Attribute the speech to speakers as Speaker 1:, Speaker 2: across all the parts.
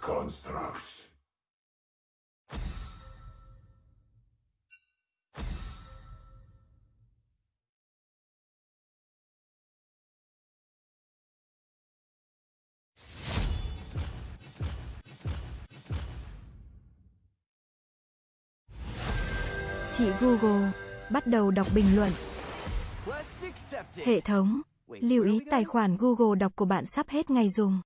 Speaker 1: constructs.
Speaker 2: Chị Google, bắt đầu đọc bình luận. Hệ thống, lưu ý tài khoản Google đọc của bạn sắp hết ngày dùng.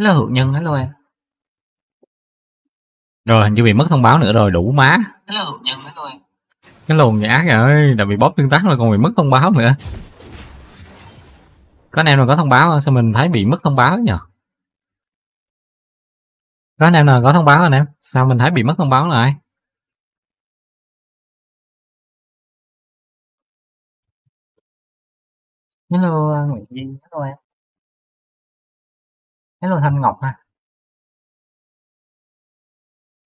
Speaker 3: Hello hữu nhân, hello em. Rồi hình như bị mất thông báo nữa rồi, đủ má. Hello hữu nhân, hello em. Cái lồn ác rồi, đã bị bóp tương tác rồi còn bị mất thông báo nữa. Có anh em nào có thông báo không? Sao mình thấy bị mất thông báo nhỉ? Có anh em nào có thông báo anh em? Sao mình thấy bị mất thông báo lại? Hello Nguyễn Duy, hello em. Hello Thanh Ngọc ha.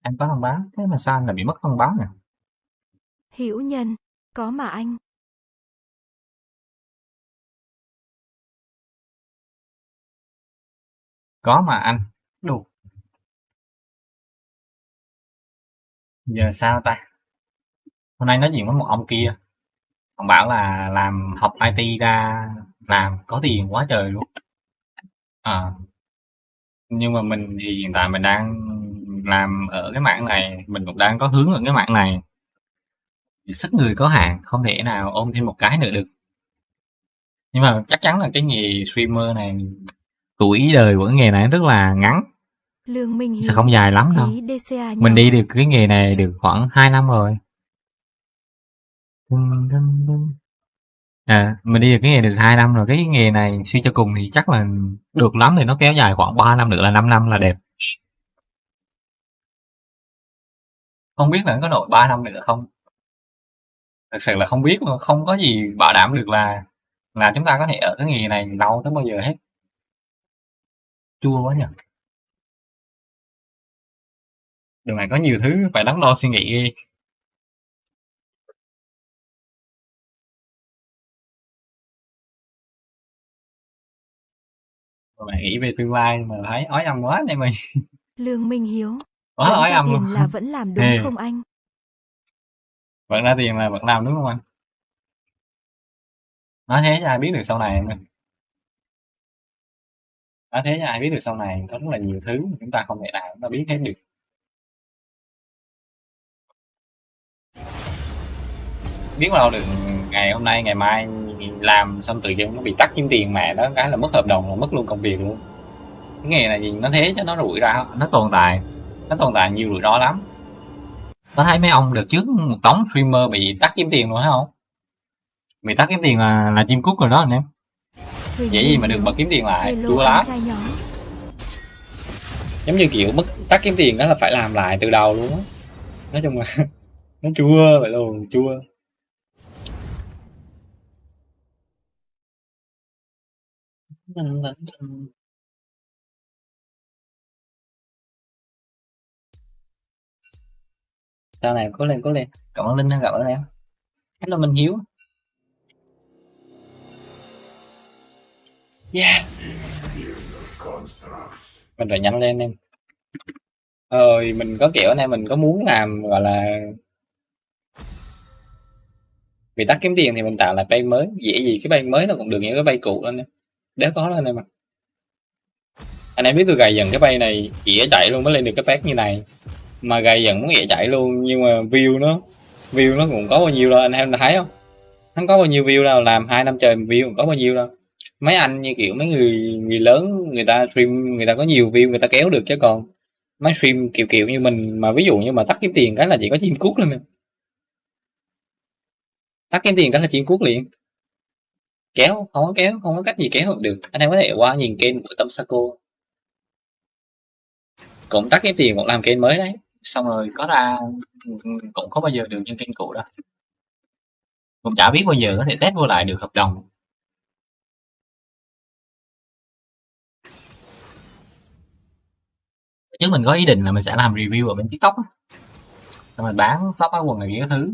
Speaker 3: Em có thông báo, thế mà sao anh lại bị mất thông báo nè?
Speaker 2: Hữu nhân, có mà anh.
Speaker 3: Có mà anh. Đủ. Giờ sao ta? Hôm nay nói chuyện với một ông kia. Ông bảo là làm học IT ra làm có tiền quá trời luôn. À. Nhưng mà mình thì hiện tại mình đang làm ở cái mảng này, mình cũng đang có hướng ở cái mảng này. Sức người có hạn, không thể nào ôm thêm một cái nữa được. Nhưng mà chắc chắn là cái nghề streamer này tuổi đời của cái nghề này rất là ngắn,
Speaker 2: Lương Minh
Speaker 3: sẽ không dài lắm đâu. Mình đi được cái nghề này được khoảng 2 năm rồi. À, mình đi được cái nghề được 2 năm rồi. Cái nghề này suy cho cùng thì chắc là được lắm thì nó kéo dài khoảng 3 năm nữa là 5 năm là đẹp. Không biết là có nổi 3 năm nữa không? Thật sự là không biết luôn, không có gì bảo đảm được là là chúng ta có thể ở cái nghề này lâu tới bao giờ hết. Chua quá nhỉ. điều này có nhiều thứ phải đắn đo suy nghĩ ghê. Mà bạn nghĩ về tương lai mà thấy ói âm quá này mày.
Speaker 2: Lương Minh Hiếu,
Speaker 3: Quá ói âm luôn.
Speaker 2: là vẫn làm đúng
Speaker 3: Ê.
Speaker 2: không anh?
Speaker 3: Vẫn ra tiền là vẫn làm đúng không anh? Nói thế cho ai biết được sau này em ơi. Nói thế cho ai biết được sau này có rất là nhiều thứ mà chúng ta không thể nào chúng ta biết hết được. Biết đâu được ngày hôm nay ngày mai làm xong tự dưng nó bị tắt kiếm tiền mẹ đó cái là mất hợp đồng là mất luôn công việc luôn. Cái nghề này gì nó thế cho nó rủi ro, nó tồn tại, nó tồn tại nhiều rủi ro lắm. Có thấy mấy ông được trước một đống streamer bị tắt kiếm tiền luôn không? Bị tắt kiếm tiền là là chim cút rồi đó anh em. Dễ gì mà được mà kiếm tiền lại, chua lắm. Giống như kiểu mất tắt kiếm tiền đó là phải làm lại từ đầu luôn á. Nói chung là nó chua vậy luôn, chua. Vâng, vâng, vâng. sao này cố lên cố lên. Cảm ơn Linh đã gặp ơn em. Hello Minh Hiếu. Yeah. Mình phải nhanh lên em ơi mình có kiểu này mình có muốn làm, gọi là vì tắt kiếm tiền thì mình tạo lại bay mới, dễ gì cái bay mới nó cũng được những cái bay cũ lên em đéo có lên em ạ. Anh em biết tôi gầy dần cái bay này, ỉa chạy luôn mới lên được cái page như này. Mà gầy dần muốn ỉa chạy luôn, nhưng mà view nó view nó cũng có bao nhiêu đâu, anh em thấy không? Không có bao nhiêu view đâu, làm hai năm trời view cũng có bao nhiêu đâu. Mấy anh như kiểu mấy người người lớn, người ta stream, người ta có nhiều view, người ta kéo được chứ còn mấy stream kiểu kiểu như mình mà ví dụ như mà tắt kiếm tiền cái là chỉ có chim cút lên tắt kiếm tiền cái là chim cút liền kéo, không có kéo, không có cách gì kéo được. Anh em có thể qua nhìn kênh của tâm Saco cũng tắt cái tiền cũng làm kênh mới đấy. Xong rồi, có ra, cũng có bao giờ được như kênh cũ đâu cũng chả biết bao giờ có thể test vô lại được hợp đồng. Chứ mình có ý định là mình sẽ làm review ở bên tiktok á. Rồi mình bán shop áo quần này cái thứ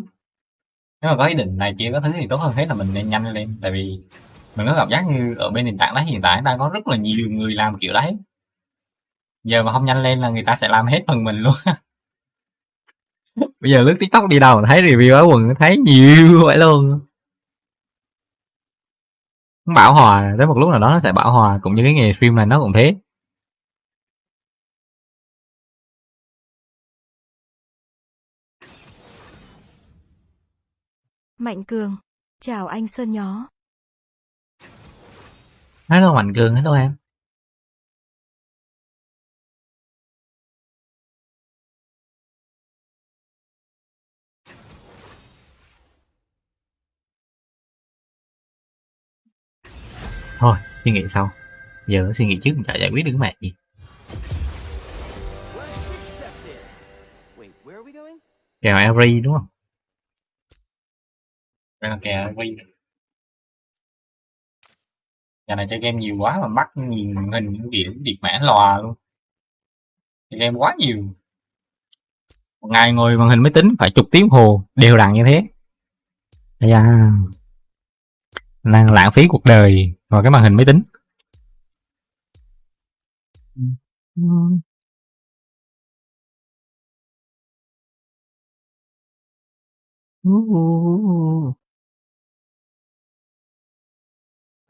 Speaker 3: nếu mà có ý định này kia, có thứ thì tốt hơn hết là mình nên nhanh lên. Tại vì mình có cảm giác như ở bên nền tảng đấy hiện tại đang có rất là nhiều người làm kiểu đấy. Giờ mà không nhanh lên là người ta sẽ làm hết phần mình luôn. Bây giờ lướt tiktok đi đâu thấy review áo quần, thấy nhiều vậy luôn. Bảo hòa, tới một lúc nào đó nó sẽ bảo hòa, cũng như cái nghề stream này nó cũng thế.
Speaker 2: Mạnh Cường. Chào anh Sơn Nhó.
Speaker 3: hello mạnh cường. Hello em. Thôi suy nghĩ sau. Giờ suy nghĩ trước chả giải quyết được cái mẹ gì. Kèo Ari đúng không đây là kè Ari nhà này chơi game nhiều quá mà mắt nhìn màn hình kiểu điệt mã lòa luôn. Chơi game quá nhiều. Một ngày ngồi màn hình máy tính phải chục tiếng hồ, đều đặn như thế. Ây đang lãng phí cuộc đời vào cái màn hình máy tính.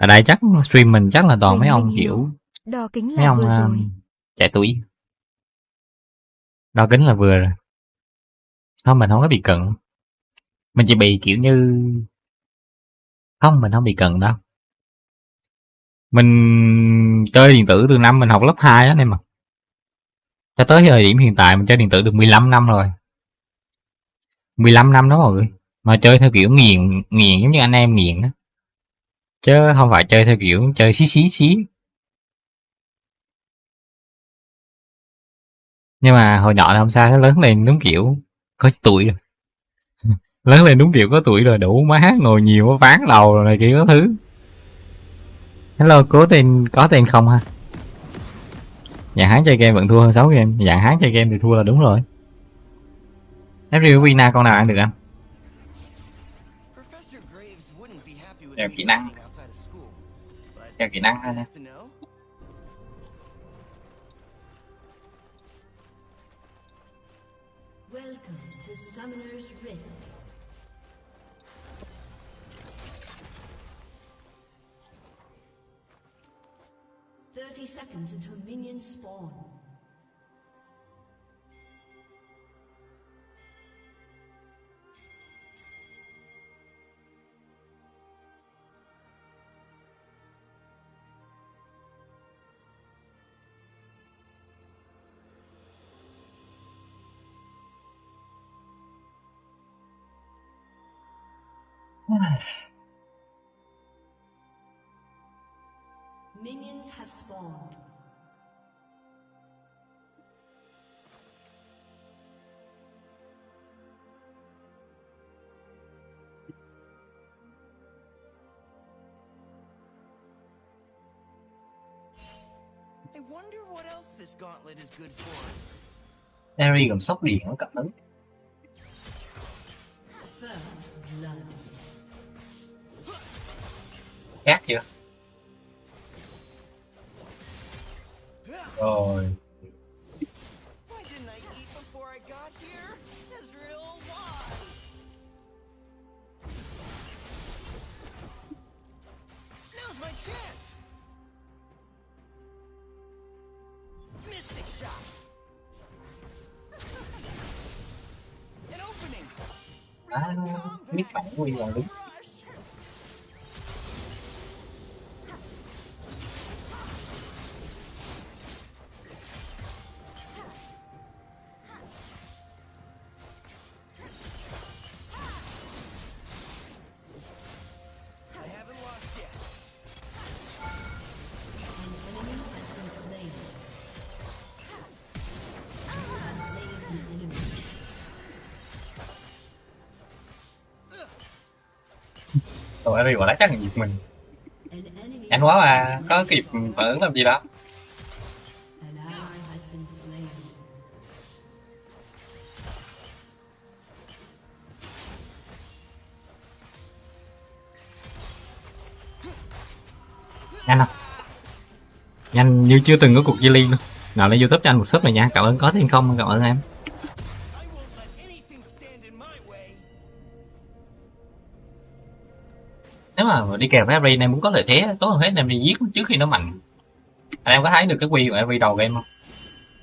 Speaker 3: Ở đây chắc stream mình chắc là toàn mấy ông kiểu
Speaker 2: Đo kính
Speaker 3: mấy ông
Speaker 2: vừa rồi.
Speaker 3: trẻ tuổi. Đo kính là vừa rồi. Không mình không có bị cận. Mình chỉ bị kiểu như không mình không bị cận đâu. Mình chơi điện tử từ năm mình học lớp 2 á em mà. Cho tới thời điểm hiện tại mình chơi điện tử được 15 năm rồi. 15 năm đó mọi người. Mà chơi theo kiểu nghiền nghiền giống như anh em nghiền á chứ không phải chơi theo kiểu chơi xí xí xí. Nhưng mà hồi nhỏ thì không sao nó lớn lên đúng kiểu có tuổi rồi. Lớn lên đúng kiểu có tuổi rồi đủ má hát ngồi nhiều ván đầu rồi này kia có thứ. Hello cố tên có tên không ha? Dạng hán chơi game vẫn thua hơn 6 game. Dạng hán chơi game thì thua là đúng rồi. FRU Vina con nào ăn được anh?
Speaker 4: Me.
Speaker 3: kỹ năng. theo kỹ năng thôi
Speaker 1: nha Thirty seconds until minions Minions have spawned.
Speaker 4: I wonder what else this gauntlet is good for.
Speaker 3: Terry gồm sốc điện nó cặp ứng
Speaker 1: First blood.
Speaker 4: Shot! An opening!
Speaker 3: à,
Speaker 4: Red
Speaker 3: biết
Speaker 4: combat!
Speaker 3: bản quy là đúng Còn Ari quả đá chắc là giật mình. Nhanh quá mà, có kịp phản ứng làm gì đó. Nhanh không? Nhanh như chưa từng có cuộc chia ly luôn. Nào lên YouTube cho anh một sub này nha. Cảm ơn có thiên không, cảm ơn em. Nếu mà đi kèm với Ari này muốn có lợi thế, tốt hơn hết em đi giết nó trước khi nó mạnh. Anh em có thấy được cái quy của Ari đầu game không?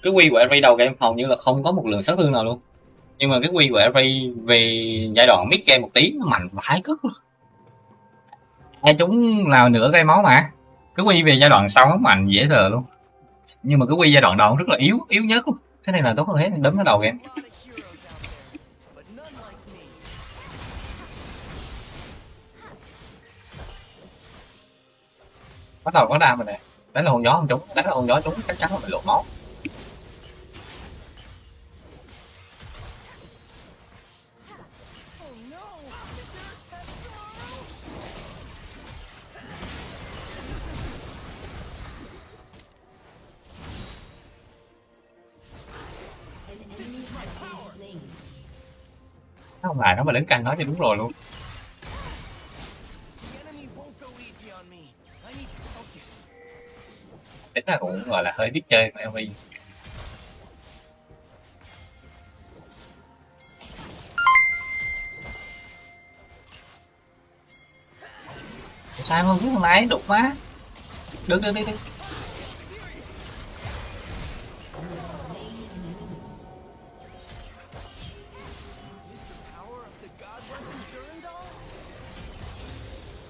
Speaker 3: Cái quy của Ari đầu game hầu như là không có một lượng sát thương nào luôn. Nhưng mà cái quy của Ari về giai đoạn mid game một tí nó mạnh vãi cất luôn. Ai chúng là nửa cây máu mà. Cái quy về giai đoạn sau nó mạnh dễ thờ luôn. Nhưng mà cái quy giai đoạn đầu rất là yếu, yếu nhất luôn. Cái này là tốt hơn hết đấm nó đầu game. Bắt đầu có ra mình nè. Đánh là hồn gió không trúng đánh là hồn gió trúng chắc chắn là mình lộ máu. Không phải nó mà đứng canh nó thì đúng rồi luôn. Tính là cũng, gọi là, hơi biết chơi của Elvin. Sao không biết thằng này đục má đứng đứng đứng đứng.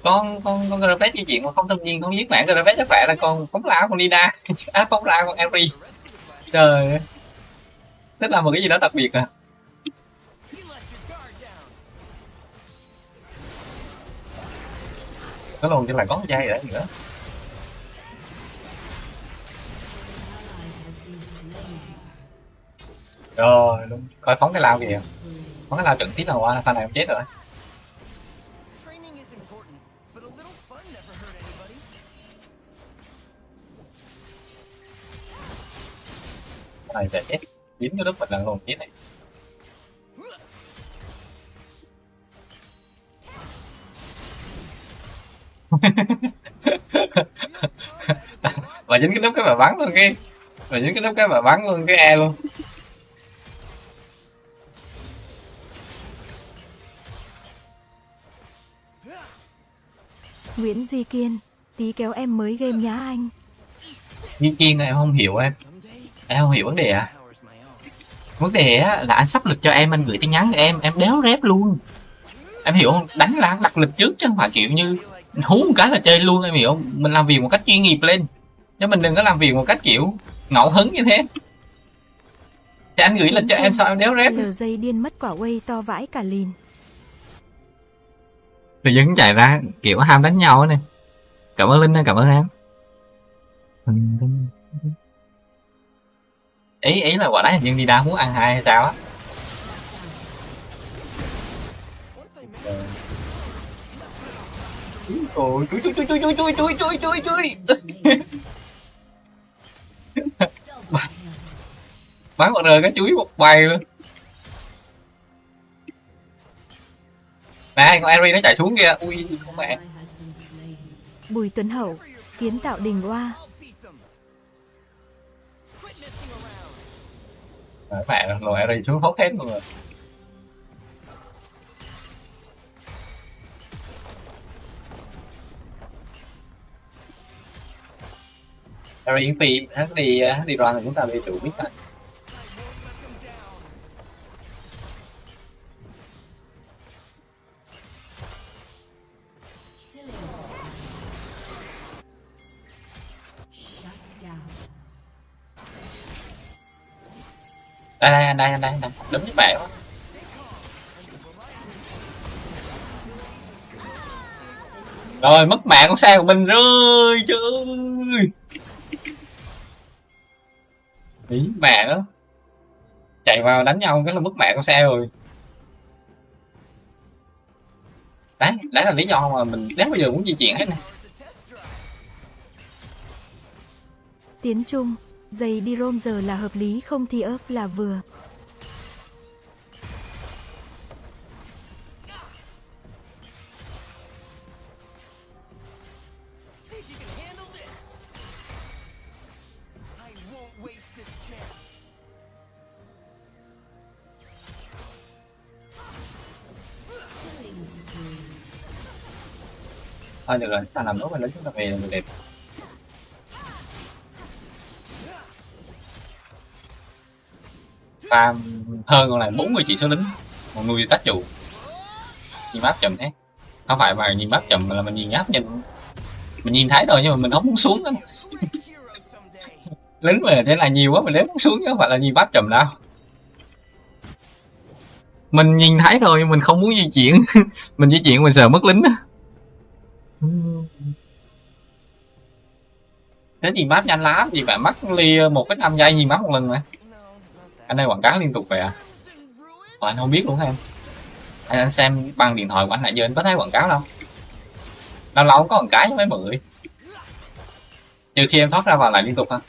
Speaker 3: Con con con Gravet di chuyển mà không tâm nhiên, không giết mạng Gravet chắc phải là con phóng lao con Lina à phóng lao con
Speaker 4: Ari
Speaker 3: trời ơi. Tức là một cái gì đó đặc biệt à? Có luôn cho là có dây đấy nữa. Rồi, luôn. Coi phóng cái lao kìa. Phóng cái lao trận tiếp là qua, pha này không chết rồi. Này chết. Dính cái đất mình lần luôn chết này và dính cái nút cái bà bắn luôn cái và dính cái nút cái bà bắn luôn cái e luôn.
Speaker 2: Nguyễn Duy Kiên, tí kéo em mới game nhá anh.
Speaker 3: Nhiên Kiên em không hiểu em em không hiểu vấn đề à. Vấn đề á là anh sắp lịch cho em anh gửi tin nhắn cho em em đéo rép luôn. Em hiểu không? Đánh là anh đặt lịch trước chứ không phải kiểu như hú một cái là chơi luôn em hiểu không? Mình làm việc một cách chuyên nghiệp lên. Chứ mình đừng có làm việc một cách kiểu ngẫu hứng như thế. Thì anh gửi lịch cho em sao em đéo rép
Speaker 2: dây điên mất quả quay to vãi cả lìn.
Speaker 3: tự dưng chạy ra kiểu ham đánh nhau này cảm ơn linh cảm ơn em ý ý là quả đá hình như đi đa muốn ăn hai hay sao á Ôi, chui chui chui chui chui chui chui chui chui chui bắn một rời cái chuối một bay luôn nè con Eri nó chạy xuống kìa ui con mẹ.
Speaker 2: Bùi Tuấn Hậu, kiến tạo đình oa.
Speaker 3: Ờ, bạn loại này xuống hốt hết luôn rồi. Rồi yên phim, hát đi, hát đi đoàn là chúng ta bị trụ biết rồi đây đây đây đây đây. Đây với mẹ quá rồi mất mạng con xe của mình rồi trời ơi ý mẹ đó chạy vào đánh nhau cái là mất mạng con xe rồi. Đấy đấy là lý do mà mình đến bây giờ muốn di chuyển hết này
Speaker 2: Tiến trung, giày đi rôm giờ là hợp lý, không thì ớt là vừa.
Speaker 4: See
Speaker 3: thôi được rồi ta làm nốt và lấy chúng ta về là mình đẹp farm hơn còn lại 40 chỉ số lính. Một nuôi tác chủ nhìn map chậm thế. Không phải mà nhìn map chậm mà là mình nhìn áp nhìn. Mình nhìn thấy rồi nhưng mà mình không muốn xuống đó. Lính về thế là nhiều quá mình đến muốn xuống chứ không phải là nhìn map chậm đâu. Mình nhìn thấy rồi mình không muốn di chuyển. Mình di chuyển mình sợ mất lính á. Thế nhìn map nhanh lắm. Gì bạn mất lia một cái năm giây, nhìn map một lần mà anh đang quảng cáo liên tục vậy à? Ủa, anh không biết luôn hả em? Anh, anh xem bằng điện thoại của anh nãy giờ anh có thấy quảng cáo đâu? Lâu lâu có quảng cáo chứ mấy bự. Trừ khi em thoát ra vào lại liên tục ha.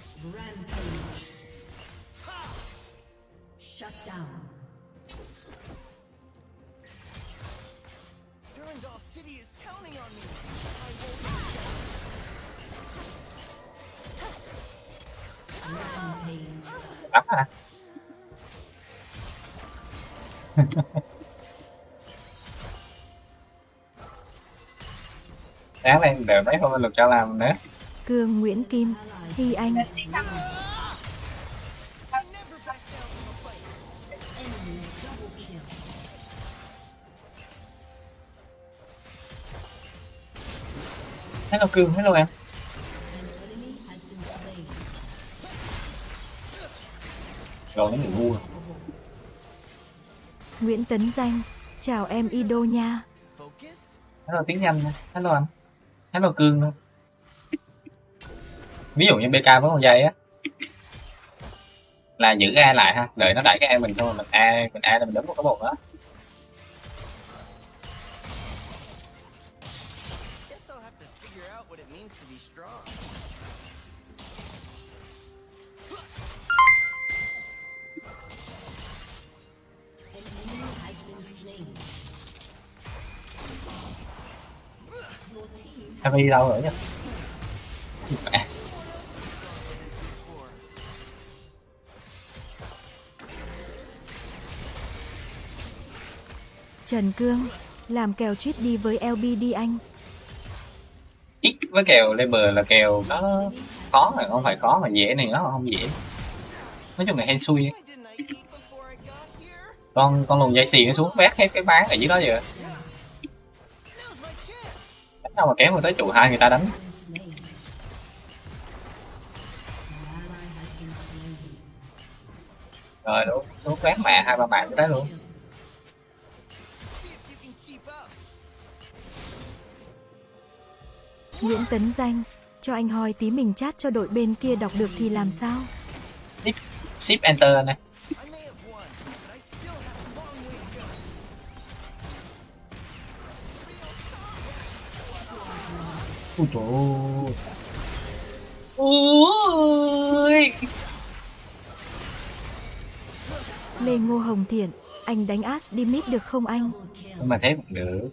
Speaker 3: Đắp hả? sáng lên đều mấy hôm lục cho làm nữa.
Speaker 2: Cương Nguyễn Kim, Hy Anh,
Speaker 3: hello cương hello em. Rồi nó bị ngu rồi.
Speaker 2: Nguyễn Tấn Danh, chào em Ido nha.
Speaker 3: Hello tiếng nhanh hello anh. Hello cương nữa. Ví dụ như bk với con dây á. Là giữ a lại ha. Đợi nó đẩy cái a mình thôi mình a mình a là mình đấm một cái bột đó. Em đi đâu rồi nhá Mẹ.
Speaker 2: Trần Cương, làm kèo cheat đi với LB đi anh.
Speaker 3: ít với kèo label là kèo nó khó mà không phải khó mà dễ này nó không dễ nói chung là hên xui con con lùn dây xì nó xuống vét hết cái bán ở dưới đó
Speaker 4: chance.
Speaker 3: Đâu mà kéo mà tới trụ hai người ta đánh rồi đúng đúng vét mẹ hai ba mạng tới luôn.
Speaker 2: Nguyễn Tấn Danh, cho anh hỏi tí mình chat cho đội bên kia đọc được thì làm sao?
Speaker 3: ship enter này ui trời ui.
Speaker 2: Lê Ngô Hồng Thiện, anh đánh As đi mid được không anh?
Speaker 3: Mà thế cũng được?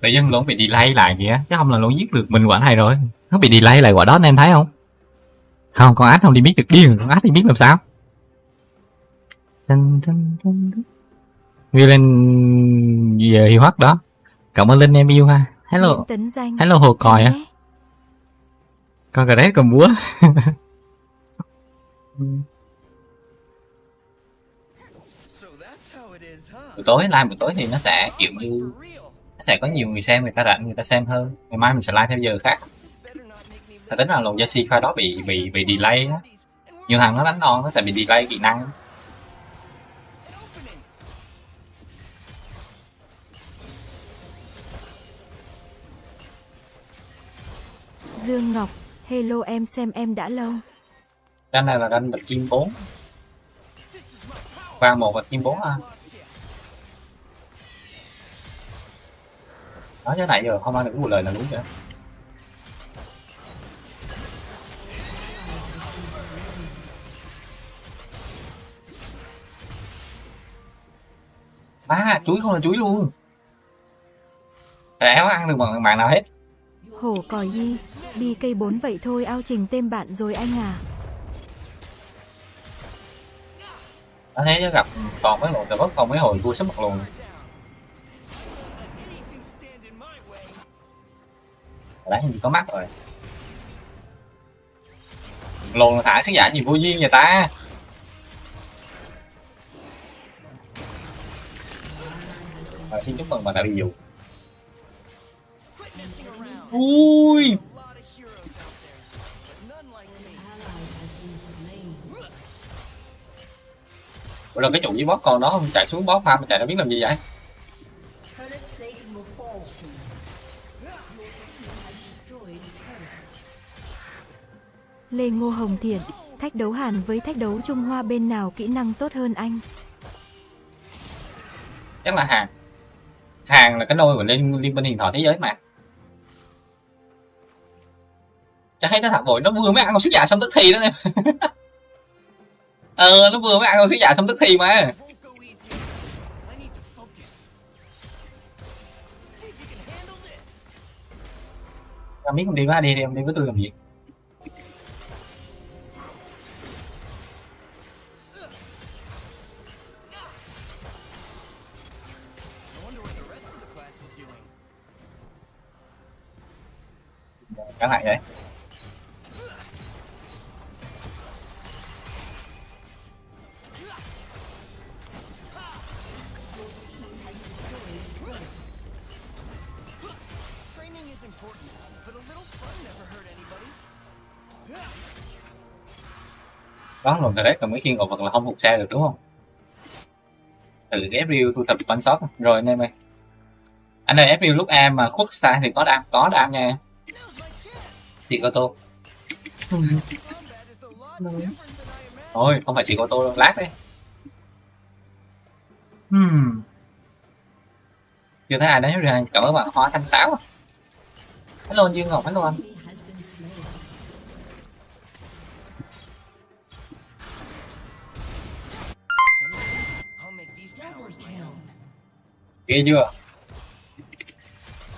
Speaker 3: Tự dân lộn bị delay lại kìa chứ không là lộn giết được mình quả này rồi. Nó bị delay lại quả đó anh em thấy không? Không con át không đi biết được điên con đi biết làm sao? Dun. Ghi lên về hiệu hoắc đó. Cảm ơn linh em yêu ha hello. Hello hồ còi á con cà rét cầm búa buổi tối live buổi tối thì nó sẽ kiểu như nó sẽ có nhiều người xem người ta rảnh người ta xem hơn. Ngày mai mình sẽ live theo giờ khác. Ta tính là lồng Jesse pha đó bị bị bị delay á. Nhiều thằng nó đánh non nó sẽ bị delay kỹ năng
Speaker 2: Dương Ngọc, hello em xem em đã lâu.
Speaker 3: Ranh này là ranh bạch kim 4
Speaker 4: This.
Speaker 3: Qua một bạch kim 4 ha nói cái này giờ không ăn được một lời là đúng rồi à chuối không là chuối luôn Đéo ăn được bằng bạn nào hết
Speaker 2: Hổ còi đi, đi cây bốn vậy thôi ao trình tên bạn rồi anh à.
Speaker 3: Anh thấy chứ gặp còn mấy hồi gặp bất còn mấy hồi vui sắp mặt luôn đấy hình như có mắt rồi. Lồn thả sức giả gì vô duyên vậy ta? Rồi, xin chúc mừng bạn đã bị dụ
Speaker 4: like me.
Speaker 3: rồi cái chủ với boss con đó không chạy xuống boss farm chạy nó biết làm gì vậy.
Speaker 2: Lê Ngô Hồng Thiện, thách đấu Hàn với thách đấu Trung Hoa bên nào kỹ năng tốt hơn anh?
Speaker 3: chắc là hàng hàng là cái nôi của liên liên minh huyền thoại thế giới mà chắc thấy nó thả rồi nó vừa mới ăn con sức giả xong tức thì đó em. Ờ nó vừa mới ăn con sức giả xong tức thì mà. Làm biết không, đi với đi đi, em đi với tôi làm gì? Đó rồi cái đấy còn mấy khi ngộ vật là không phục xe được đúng không? Từ cái FRU thu thập bắn sót rồi anh em ơi. Anh ơi FRU lúc em mà khuất xa thì có đam có đam nha chị ô tô. Thôi không phải chị ô tô đâu lát đấy hmm. chưa thấy ai đánh rồi, cảm ơn bạn hoa thanh táo. Hello dương ngọc hello anh. Gì chưa?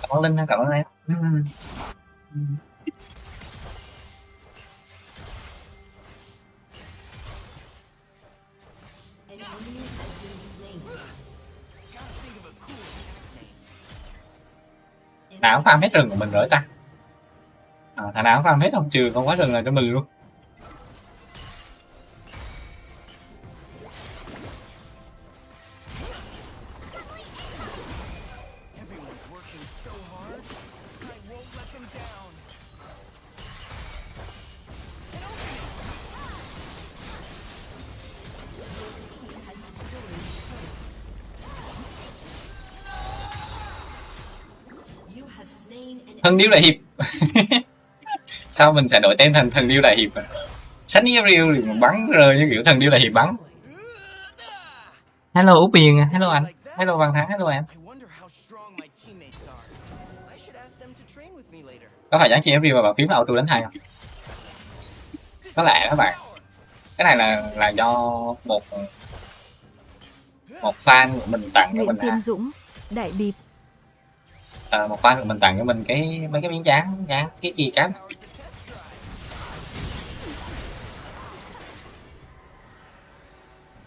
Speaker 3: cảm ơn linh
Speaker 4: a cool nickname.
Speaker 3: nào farm hết rừng của mình rồi ta à, thằng nào farm hết không trừ không quá rừng là cho mình luôn thần điêu đại hiệp. Sao mình sẽ đổi tên thành thần điêu đại hiệp à? sách riêu thì mà bắn rơi như kiểu thần điêu đại hiệp bắn. Hello út biền hello anh. Hello văn thắng hello em. Có phải dán chị riêu và bàn phím là auto đánh hay không? Có lẽ đó bạn. Cái này là là do một một fan của mình tặng cho mình à,
Speaker 2: Dũng, Đại Bịp,
Speaker 3: à, một phát mình tặng cho mình cái mấy cái miếng dán dán cái
Speaker 4: gì cám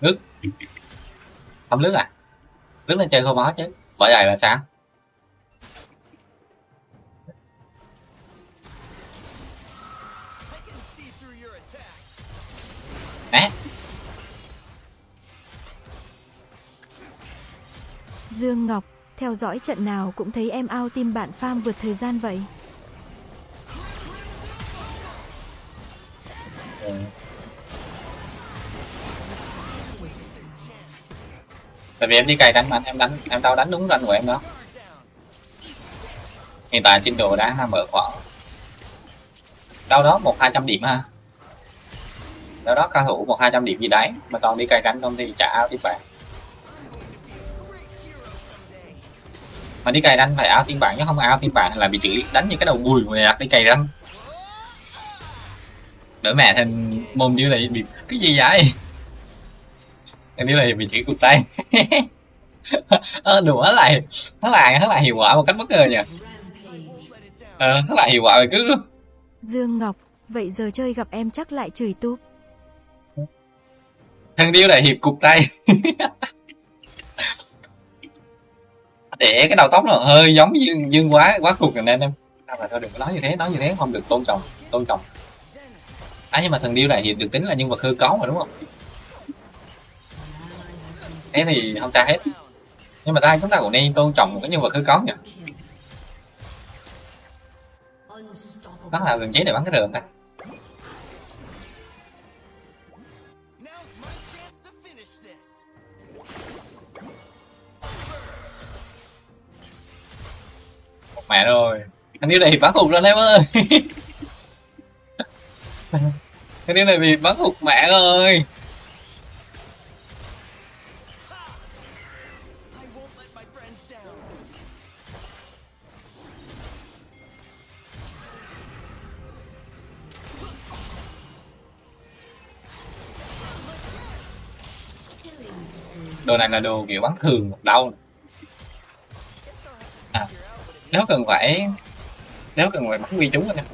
Speaker 3: nước. Không nước à? Nước lên chơi không máu chứ. Bởi vậy là sao?
Speaker 4: I
Speaker 2: Dương Ngọc, theo dõi trận nào cũng thấy em ao tim bạn farm vượt thời gian vậy.
Speaker 3: tại vì em đi cày đánh mà em đánh, em đâu đánh đúng ranh của em đó. Hiện tại trên đồ đang nằm ở khoảng đâu đó một hai trăm điểm ha. Đâu đó cao thủ một hai trăm điểm gì đấy, mà còn đi cày đánh không thì trả ao tiếp bạn. Mà đi cày ranh phải áo phiên bản chứ không áo phiên bản là bị chửi. Đánh như cái đầu bùi mà đi cày ranh đỡ mẹ thành môn như này bị cái gì vậy? Em như này bị chửi cụt tay. Ờ đùa lại nó lại nó lại hiệu quả một cách bất ngờ nhỉ ờ nó lại hiệu quả về cứ
Speaker 2: Dương Ngọc, vậy giờ chơi gặp em chắc lại chửi túp.
Speaker 3: thằng điêu lại hiệp cụt tay để cái đầu tóc nó hơi giống dương dương quá quá cục rồi nên em. Sao mà thôi đừng có nói như thế, nói như thế không được, tôn trọng tôn trọng. À nhưng mà thần điêu này thì được tính là nhân vật hư cấu mà, đúng không? Thế thì không sao hết. Nhưng mà ta, chúng ta cũng nên tôn trọng một cái nhân vật hư cấu nhỉ? Đó là gần chế để bắn cái rừng ta? Mẹ rồi. Thằng điêu này bắn hụt rồi em ơi. Thằng điêu này bị bắn hụt mẹ rồi. Đồ này là đồ kiểu bắn thường đau. À, nếu cần phải nếu cần phải bắn quy chúng anh em.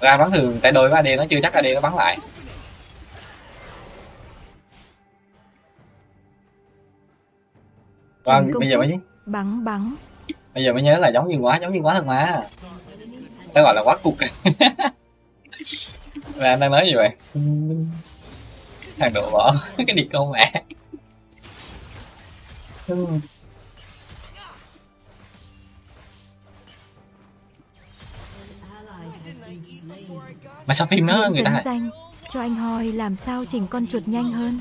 Speaker 3: Ra bắn thường tại đôi với AD nó chưa chắc AD nó bắn lại.
Speaker 2: Trình công
Speaker 3: bây giờ mới
Speaker 2: Bắn bắn.
Speaker 3: bây giờ mới nhớ là giống như quá giống như quá thật mà. Sao gọi là quá cục. Là anh đang nói gì vậy? Thằng độ bỏ cái đi câu mẹ mà sao phim nó người ta
Speaker 2: Danh, cho anh Hoi làm sao chỉnh con chuột nhanh hơn.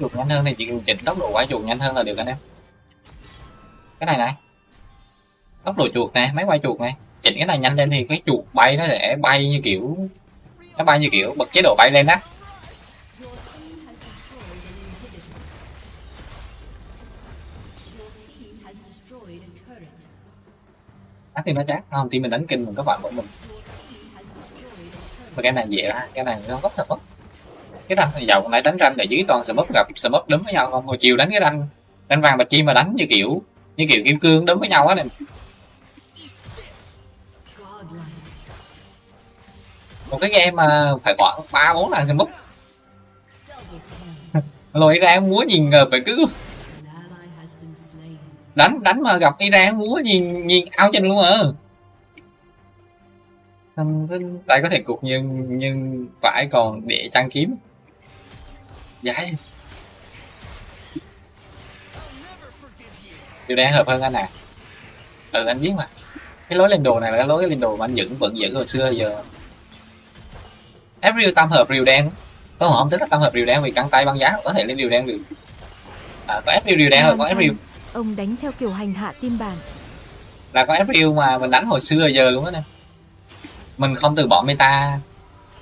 Speaker 3: Chuột nhanh hơn thì chỉ chỉnh tốc độ quay chuột nhanh hơn là được anh em cái này này. Tốc độ chuột nè máy quay chuột này. Chỉnh cái này nhanh lên thì cái chuột bay nó sẽ bay như kiểu nó bay như kiểu bật chế độ bay lên đó á thì nó chắc không, thì mình đánh kinh mình có bạn của mình. Mà cái này dễ ra cái này nó rất là mất. Cái ranh thì dầu lại đánh ranh ở dưới toàn smup gặp smup đấm với nhau không? Hồi chiều đánh cái ranh ranh vàng bạch chi mà đánh như kiểu như kiểu kim cương đấm với nhau á này một cái game mà phải khoảng ba bốn lần smup lôi ra múa nhìn ngợp phải cứ đánh đánh mà gặp Iran múa nhìn nhìn ao chân luôn à. Cái tay có thể cục nhưng nhưng phải còn để trang kiếm. Vậy điều đang hợp hơn anh à. Ừ anh biết mà. Cái lối lên đồ này là cái lối lên đồ mà anh dựng vẫn giữ hồi xưa giờ. April tam hợp rìu đen. Có không tính là tam hợp rìu đen vì căng tay băng giá có thể lên rìu đen được. À, có April rìu đen rồi có April
Speaker 2: Ông đánh theo kiểu hành hạ tim bản.
Speaker 3: là có FPU mà, mình đánh hồi xưa giờ luôn á nè. Mình không từ bỏ meta.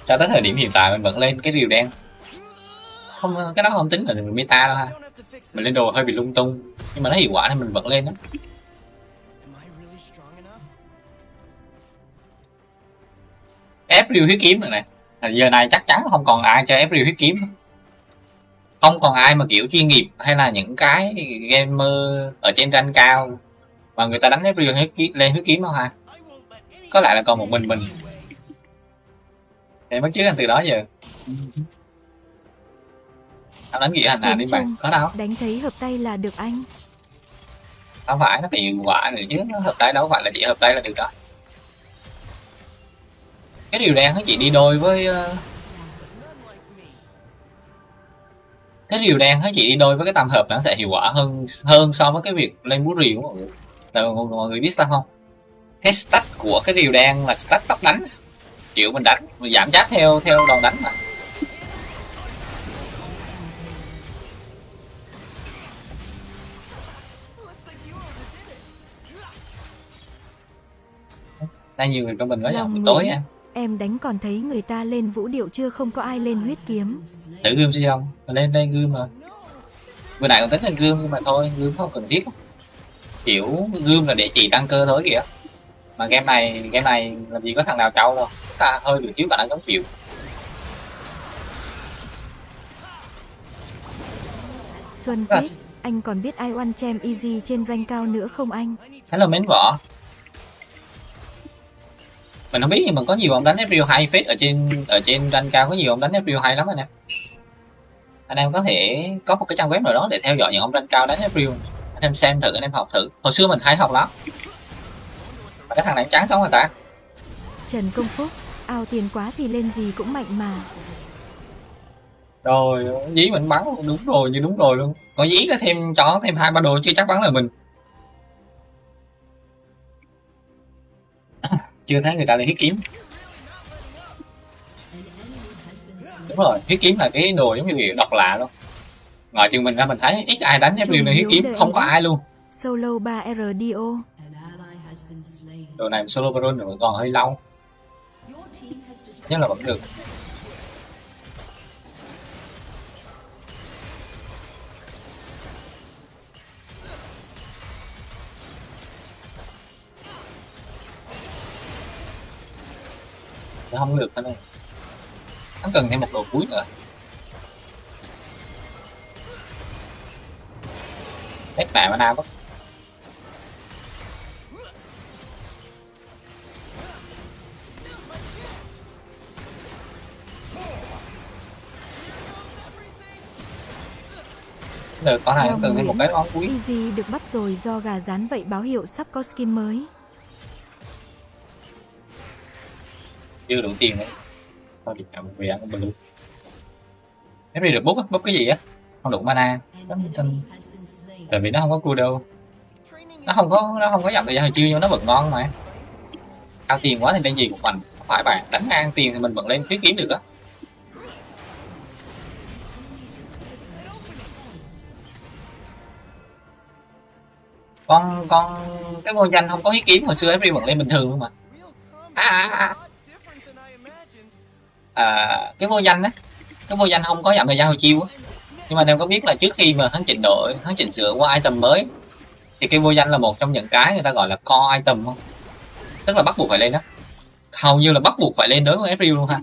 Speaker 3: Cho tới thời điểm hiện tại mình vẫn lên cái rìu đen. Không, cái đó không tính là meta đâu ha. Mình lên đồ hơi bị lung tung. Nhưng mà nó hiệu quả nên mình vẫn lên đó
Speaker 4: ép
Speaker 3: rìu huyết kiếm rồi nè. Giờ này chắc chắn không còn ai chơi April huyết kiếm không còn ai mà kiểu chuyên nghiệp hay là những cái gamer ở trên rank cao mà người ta đánh April huyết kiếm lên huyết kiếm đâu ha có lẽ là còn một mình mình. Để bắt chước anh từ đó giờ. Anh đánh nghĩa hành hạ đi bạn. có đâu
Speaker 2: Đánh thấy hợp tay là được anh.
Speaker 3: không phải nó hiệu quả nữa chứ. Nó hợp tay đâu phải là chỉ hợp tay là được đó. Cái điều đen nó chỉ đi đôi với cái điều đen nó chỉ đi đôi với cái tam hợp nó sẽ hiệu quả hơn hơn so với cái việc lên bút rìu mọi người. Tại mọi, mọi người biết sao không? Cái stat của cái điều đen là stat tốc đánh. Kiểu mình đánh mình giảm chát theo theo đòn đánh mà. Đang nhiều người trong mình nói là buổi tối em
Speaker 2: Em đánh còn thấy người ta lên vũ điệu chưa không có ai lên huyết kiếm.
Speaker 3: thử gươm xem không? Lên lên gươm mà. Vừa nãy còn tính là gươm nhưng mà thôi gươm không cần thiết. Kiểu gươm là để chỉ tăng cơ thôi kìa. Mà game này game này làm gì có thằng nào trâu đâu. Chúng ta hơi bị thiếu khả năng chống chịu.
Speaker 2: Xuân. Quyết, anh còn biết ai one chem easy trên rank cao nữa không anh?
Speaker 3: hello mến võ mình không biết nhưng mà có nhiều ông đánh April hay phết ở trên ở trên rank cao có nhiều ông đánh April hay lắm anh em. Anh em có thể có một cái trang web nào đó để theo dõi những ông rank cao đánh April anh em xem thử anh em học thử. Hồi xưa mình hay học lắm. Mà cái thằng này trắng sống rồi ta?
Speaker 2: Trần Công Phúc, ao tiền quá thì lên gì cũng mạnh mà.
Speaker 3: rồi dí mình bắn đúng rồi như đúng rồi luôn. Còn dí là thêm chó thêm hai ba đồ chưa chắc bắn là mình chưa thấy người ta lấy huyết kiếm. Đúng rồi huyết kiếm là cái đồ giống như kiểu độc lạ luôn. Ngoài chừng mình ra mình thấy ít ai đánh April này huyết kiếm không có ai luôn.
Speaker 2: Solo 3RDO,
Speaker 1: An ally has been slain.
Speaker 3: đồ này solo baron còn hơi lâu. Nhưng là vẫn được Nó không được thôi này. Hắn cần thêm một đồ cuối nữa hết mẹ mana mất. Được con này cần thêm một cái món cuối.
Speaker 2: Easy được bắt rồi do gà rán vậy báo hiệu sắp có skin mới.
Speaker 3: Chưa đủ tiền đấy. Thôi đi cầm về ăn blue nếu đi được bút á bút cái gì á? Không đủ mana.
Speaker 1: An
Speaker 3: tại vì nó không có cua đâu. Nó không có nó không có dặm thời gian hồi chiêu nhưng nó vẫn ngon mà. Cao tiền quá thì lên gì cũng mạnh. Không phải bạn đánh ngang tiền thì mình vẫn lên tuyết kiếm được á. Con con cái ngôi danh không có huyết kiếm hồi xưa ấy vẫn lên bình thường luôn mà. À, à, à.
Speaker 4: à
Speaker 3: à, cái vô danh á cái vô danh không có dặm thời gian hồi chiêu á. Nhưng mà em có biết là trước khi mà hắn chỉnh đổi hắn chỉnh sửa qua item mới thì cái vô danh là một trong những cái người ta gọi là core item không? Tức là bắt buộc phải lên đó hầu như là bắt buộc phải lên đối với FPU luôn ha.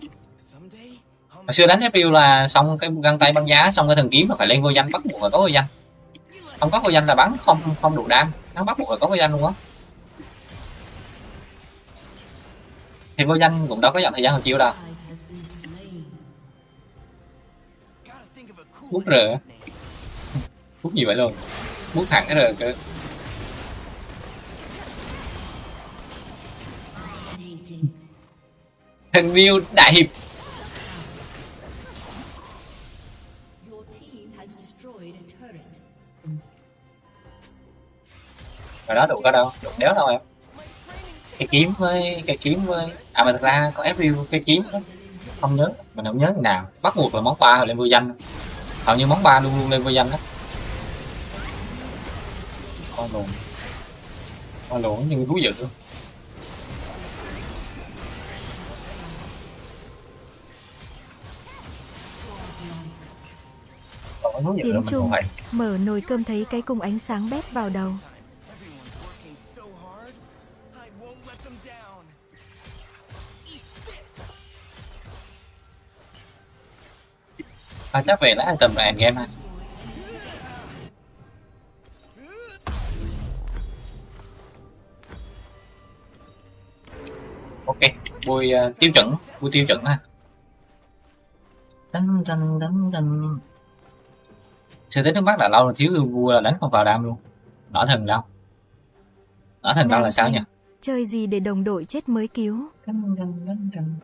Speaker 3: Hồi xưa đánh FPU là xong cái găng tay băng giá xong cái thần kiếm mà phải lên vô danh bắt buộc phải có vô danh. Không có vô danh là bắn không không đủ đam. Nó bắt buộc phải có vô danh luôn á. Thì vô danh cũng đâu có dặm thời gian hồi chiêu đâu. Bút
Speaker 4: r.
Speaker 3: Rờ bút gì vậy luôn? Bút thẳng r rờ cơ.
Speaker 1: Dominating.
Speaker 3: hình view đại hiệp. Rồi đó đủ có đâu đủ đéo đâu em. Cái kiếm với, cái kiếm với à mà thật ra có April cái kiếm đó. không nhớ, mình không nhớ nào. Bắt buộc là món ba lên vô danh hầu như món ba luôn luôn lên vô danh đó con lùn con lùn như thú dữ. Luôn
Speaker 2: Tiến Trung, mở nồi cơm thấy cái cung ánh sáng bét vào đầu.
Speaker 3: À, chắc về lấy là end game ha. Ok bui uh, tiêu chuẩn bui tiêu chuẩn ha. Đánh đánh đánh đánh sự tới nước mắt là lâu rồi thiếu vua là đánh không vào đam luôn. Đỏ thần đâu? Đỏ thần đâu là sao nhỉ?
Speaker 2: Chơi gì để đồng đội chết mới cứu.
Speaker 3: Đánh, đánh, đánh, đánh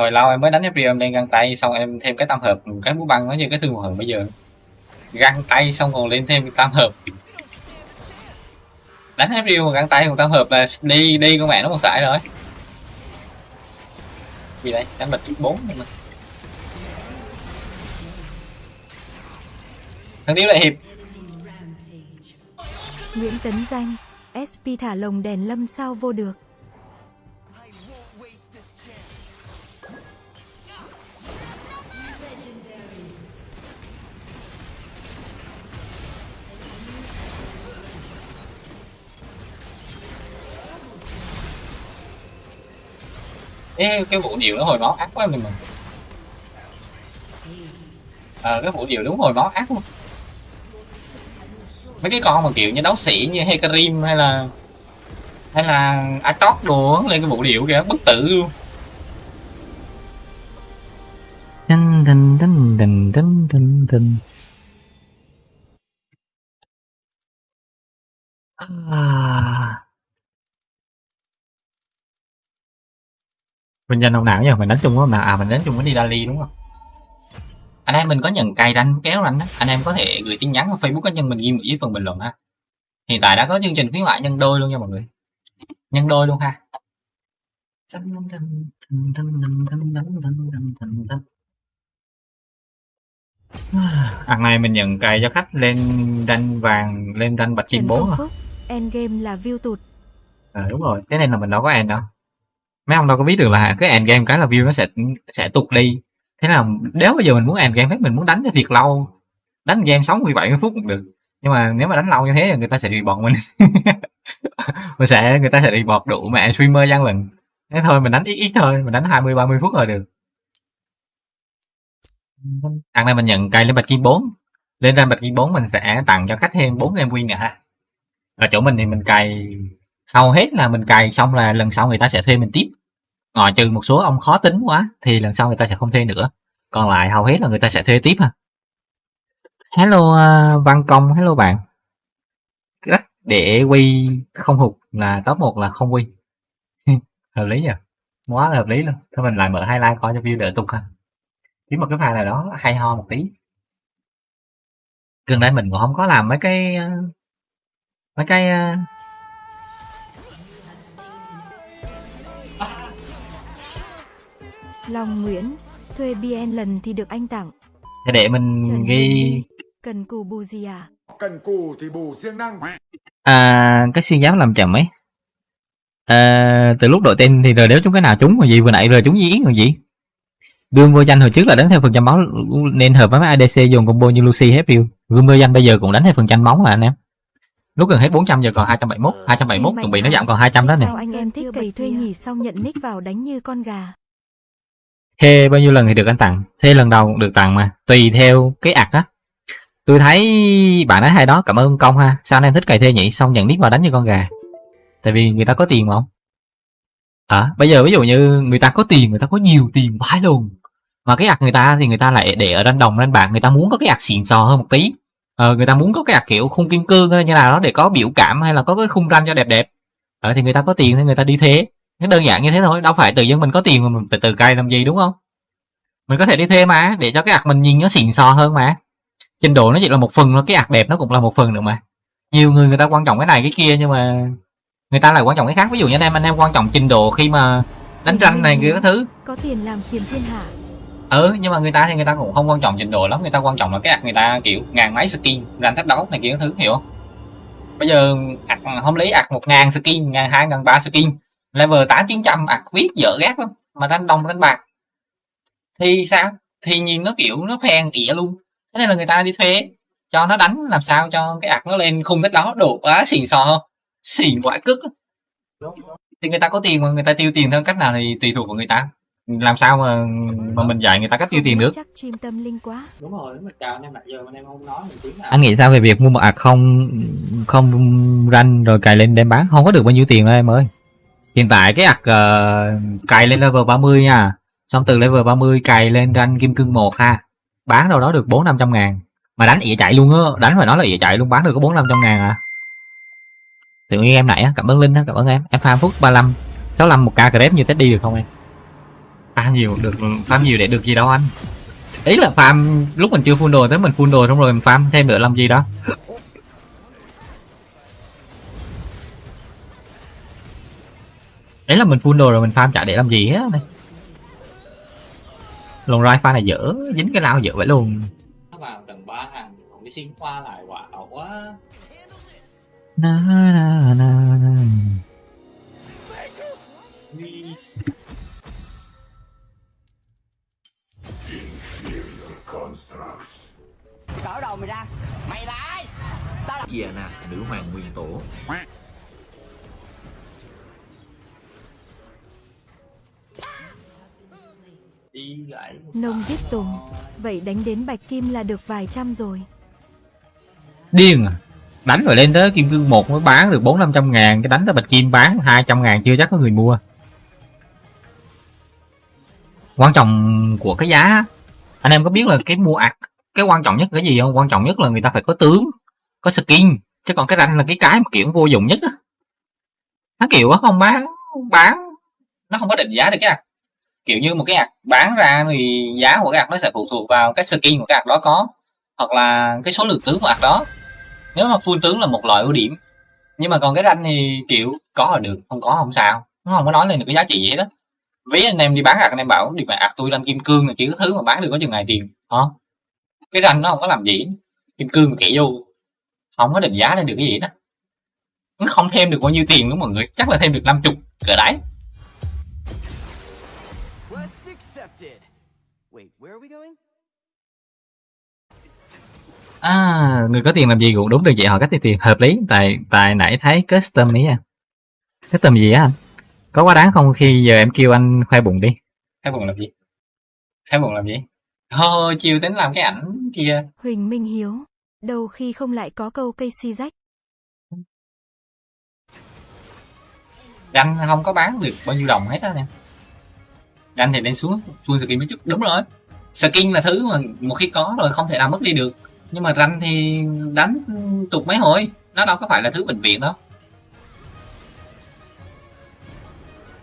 Speaker 3: hồi lâu em mới đánh FP em lên găng tay xong em thêm cái tam hợp cái mũ băng nó như cái thương hồn bây giờ. Găng tay xong còn lên thêm tam hợp. Đánh FP mà găng tay một tam hợp là đi đi con mẹ nó còn xài rồi. Gì đây? Đánh bật bốn mà. Thằng điếu lại hiệp.
Speaker 2: Nguyễn Tấn Danh, SP thả lồng đèn lâm sao vô được.
Speaker 3: Cái cái vụ điều nó hồi máu ác quá mình mà ờ cái vụ điều đúng hồi máu ác luôn mấy cái con mà kiểu như đấu sĩ như Hecarim hay là hay là Atok đồ lên cái vụ điệu kìa, bất tử luôn Đinh đinh đinh đinh đinh đinh đinh. À. Mình danh ông nào nhỉ? Mình đánh chung với ông nào? À mình đánh chung với Nidali đúng không? Anh em mình có nhận cày đánh kéo á. Anh em có thể gửi tin nhắn vào Facebook cá nhân mình ghi dưới phần bình luận ha. Hiện tại đã có chương trình khuyến mại nhân đôi luôn nha mọi người. Nhân đôi luôn ha. Ăn này mình nhận cày cho khách lên ranh vàng, lên ranh bạch chim
Speaker 2: Trần
Speaker 3: 4
Speaker 2: Công
Speaker 3: à.
Speaker 2: Phúc, endgame là view tụt.
Speaker 3: Ờ đúng rồi, thế nên là mình đâu có end đâu. Mấy ông đâu có biết được là cái end game cái là view nó sẽ sẽ tụt đi. Thế là nếu bây giờ mình muốn end game hết mình muốn đánh cho thiệt lâu, đánh game 60 70 phút cũng được. Nhưng mà nếu mà đánh lâu như thế thì người ta sẽ report mình. mình sẽ người ta sẽ report đủ mẹ streamer gian lần Thế thôi mình đánh ít ít thôi, mình đánh 20 30 phút rồi được. thằng này mình nhận cây lên bạch kim 4. Lên ra bạch kim 4 mình sẽ tặng cho khách thêm 4 game win nè ha. Ở chỗ mình thì mình cày hầu hết là mình cày xong là lần sau người ta sẽ thuê mình tiếp ngoại trừ một số ông khó tính quá thì lần sau người ta sẽ không thuê nữa. Còn lại hầu hết là người ta sẽ thuê tiếp ha. Hello uh, văn công hello bạn. Cách để quy không hụt là top 1 là không quy. Hợp lý nhỉ quá là hợp lý luôn. Thôi mình lại mở highlight coi cho view đỡ tục ha. Kiếm một cái file nào đó hay ho một tí. Gần đây mình cũng không có làm mấy cái ờ, mấy cái
Speaker 2: Long Nguyễn, thuê BN lần thì được anh tặng.
Speaker 3: Thì để mình
Speaker 2: Trần
Speaker 3: ghi
Speaker 2: cần cù bù gì à?
Speaker 5: Cần cù thì bù siêng năng.
Speaker 3: à, cái xuyên giáp làm chậm ấy. À, từ lúc đội tên thì rồi nếu chúng cái nào trúng mà gì vừa nãy rồi trúng gì còn gì. Gương vô danh hồi trước là đánh theo phần trăm máu nên hợp với mấy ADC dùng combo như Lucy hết view. Gương vô danh bây giờ cũng đánh theo phần trăm máu mà anh em. Lúc gần hết 400 giờ còn 271, 271 chuẩn bị nó giảm còn 200 đó nè.
Speaker 2: Sao anh em thích cày thuê nhỉ xong nhận nick vào đánh như con gà
Speaker 3: thê bao nhiêu lần thì được anh tặng? thê lần đầu cũng được tặng mà, tùy theo cái ạc á. Tôi thấy bạn ấy hay đó, cảm ơn công ha. Sao anh em thích cày thê nhỉ? Xong nhận nick vào đánh như con gà. Tại vì người ta có tiền mà không? À, bây giờ ví dụ như người ta có tiền, người ta có nhiều tiền vãi luôn. Mà cái ạc người ta thì người ta lại để ở ranh đồng ranh bạc, người ta muốn có cái ạc xịn sò hơn một tí. Ờ, người ta muốn có cái ạc kiểu khung kim cương hay như nào đó để có biểu cảm hay là có cái khung ranh cho đẹp đẹp. Ờ, thì người ta có tiền thì người ta đi thế nó đơn giản như thế thôi, đâu phải tự dưng mình có tiền mà mình phải tự cày làm gì đúng không? Mình có thể đi thuê mà, để cho cái ạc mình nhìn nó xịn sò hơn mà. Trình độ nó chỉ là một phần thôi, cái ạc đẹp nó cũng là một phần nữa mà. Nhiều người người ta quan trọng cái này cái kia nhưng mà người ta lại quan trọng cái khác. Ví dụ như anh em anh em quan trọng trình độ khi mà đánh ranh này kia các thứ.
Speaker 2: Có tiền làm phiền thiên hạ.
Speaker 3: Ừ, nhưng mà người ta thì người ta cũng không quan trọng trình độ lắm, người ta quan trọng là cái ạc người ta kiểu ngàn mấy skin, ranh thách đấu này kia các thứ hiểu không? Bây giờ ạc không lấy ạc một ngàn skin, ngàn hai ngàn ba skin, level tám chín trăm ạc viết dở gác lắm, mà đánh đồng đánh bạc thì sao? Thì nhìn nó kiểu nó phen ỉa luôn. Thế nên là người ta đi thuê cho nó đánh làm sao cho cái ạc nó lên khung thích đó độ quá xỉn sò không? Xỉn quại cức. Thì người ta có tiền mà người ta tiêu tiền theo cách nào thì tùy thuộc vào người ta. Làm sao mà mà mình dạy người ta cách tiêu tiền được?
Speaker 2: Chắc chim tâm linh quá.
Speaker 3: Đúng rồi, đúng rồi. Chào anh em nãy giờ anh em không nói mình tiếng nào. Anh nghĩ sao về việc mua một ạc không không ranh rồi cài lên đem bán không có được bao nhiêu tiền đâu em ơi. Hiện tại cái ạc uh, cài lên level 30 nha. Xong từ level 30 cài lên ranh kim cương 1 ha. Bán đâu đó được 4 500 ngàn. Mà đánh ỉa chạy luôn á, đánh phải nói là ỉa chạy luôn bán được có 4 500 ngàn à. Tự nhiên em nãy á, cảm ơn Linh cảm ơn em. Em farm phút 35 65 một k crep như Teddy được không em? À nhiều được farm nhiều để được gì đâu anh. Ý là farm lúc mình chưa full đồ tới mình full đồ xong rồi mình farm thêm nữa làm gì đó. Đấy là mình full đồ rồi mình farm chả để làm gì hết này. Lồng rai pha này dở, dính cái lao dở vậy luôn. Vào tầng 3 hàng, còn cái xin khoa lại quả quá. Na na na na.
Speaker 4: Cỡ đầu mày ra Mày là ai
Speaker 6: Diana, nữ hoàng nguyên tổ.
Speaker 2: Nông viết tùng. Vậy đánh đến bạch kim là được vài trăm rồi.
Speaker 7: điên à? Đánh rồi lên tới kim cương một mới bán được bốn năm trăm ngàn cái đánh tới bạch kim bán hai trăm ngàn chưa chắc có người mua. Quan trọng của cái giá anh em có biết là cái mua ạc cái quan trọng nhất là cái gì không? Quan trọng nhất là người ta phải có tướng có skin. Chứ còn cái ranh là cái cái mà kiểu vô dụng nhất á. Nó kiểu á không bán bán nó không có định giá được cái kiểu như một cái ạc bán ra thì giá của cái ạc nó sẽ phụ thuộc vào cái skin của cái ạc đó có, hoặc là cái số lượng tướng của ạc đó. Nếu mà full tướng là một loại ưu điểm. Nhưng mà còn cái ranh thì, kiểu, có là được, không có không sao. Nó không có nói lên được cái giá trị gì hết đó ví anh em đi bán ạc, anh em bảo, đi mà ạc tôi lên kim cương là kiểu thứ mà bán được có chừng này tiền. Hả? Cái ranh nó không có làm gì kim cương kỹ vô, không có định giá lên được cái gì đó nó không thêm được bao nhiêu tiền nữa mọi người. Chắc là thêm được 50 cỡ đấy. À người có tiền làm gì cũng đúng được vậy họ. Cách tiền hợp lý. Tại tại nãy thấy custom ấy à. Custom gì á anh? Có quá đáng không khi giờ em kêu anh khoe bụng đi?
Speaker 3: Khai bụng làm gì? Khai bụng làm gì? Thôi chiều tính làm cái ảnh kia.
Speaker 2: Huỳnh Minh Hiếu. Đâu khi không lại có câu cây si rách.
Speaker 3: ranh không có bán được bao nhiêu đồng hết á em. Ranh thì lên xuống full skin mới chút. Đúng rồi. Skin là thứ mà một khi có rồi không thể nào mất đi được nhưng mà ranh thì đánh tục mấy hồi nó đâu có phải là thứ bệnh viện đâu.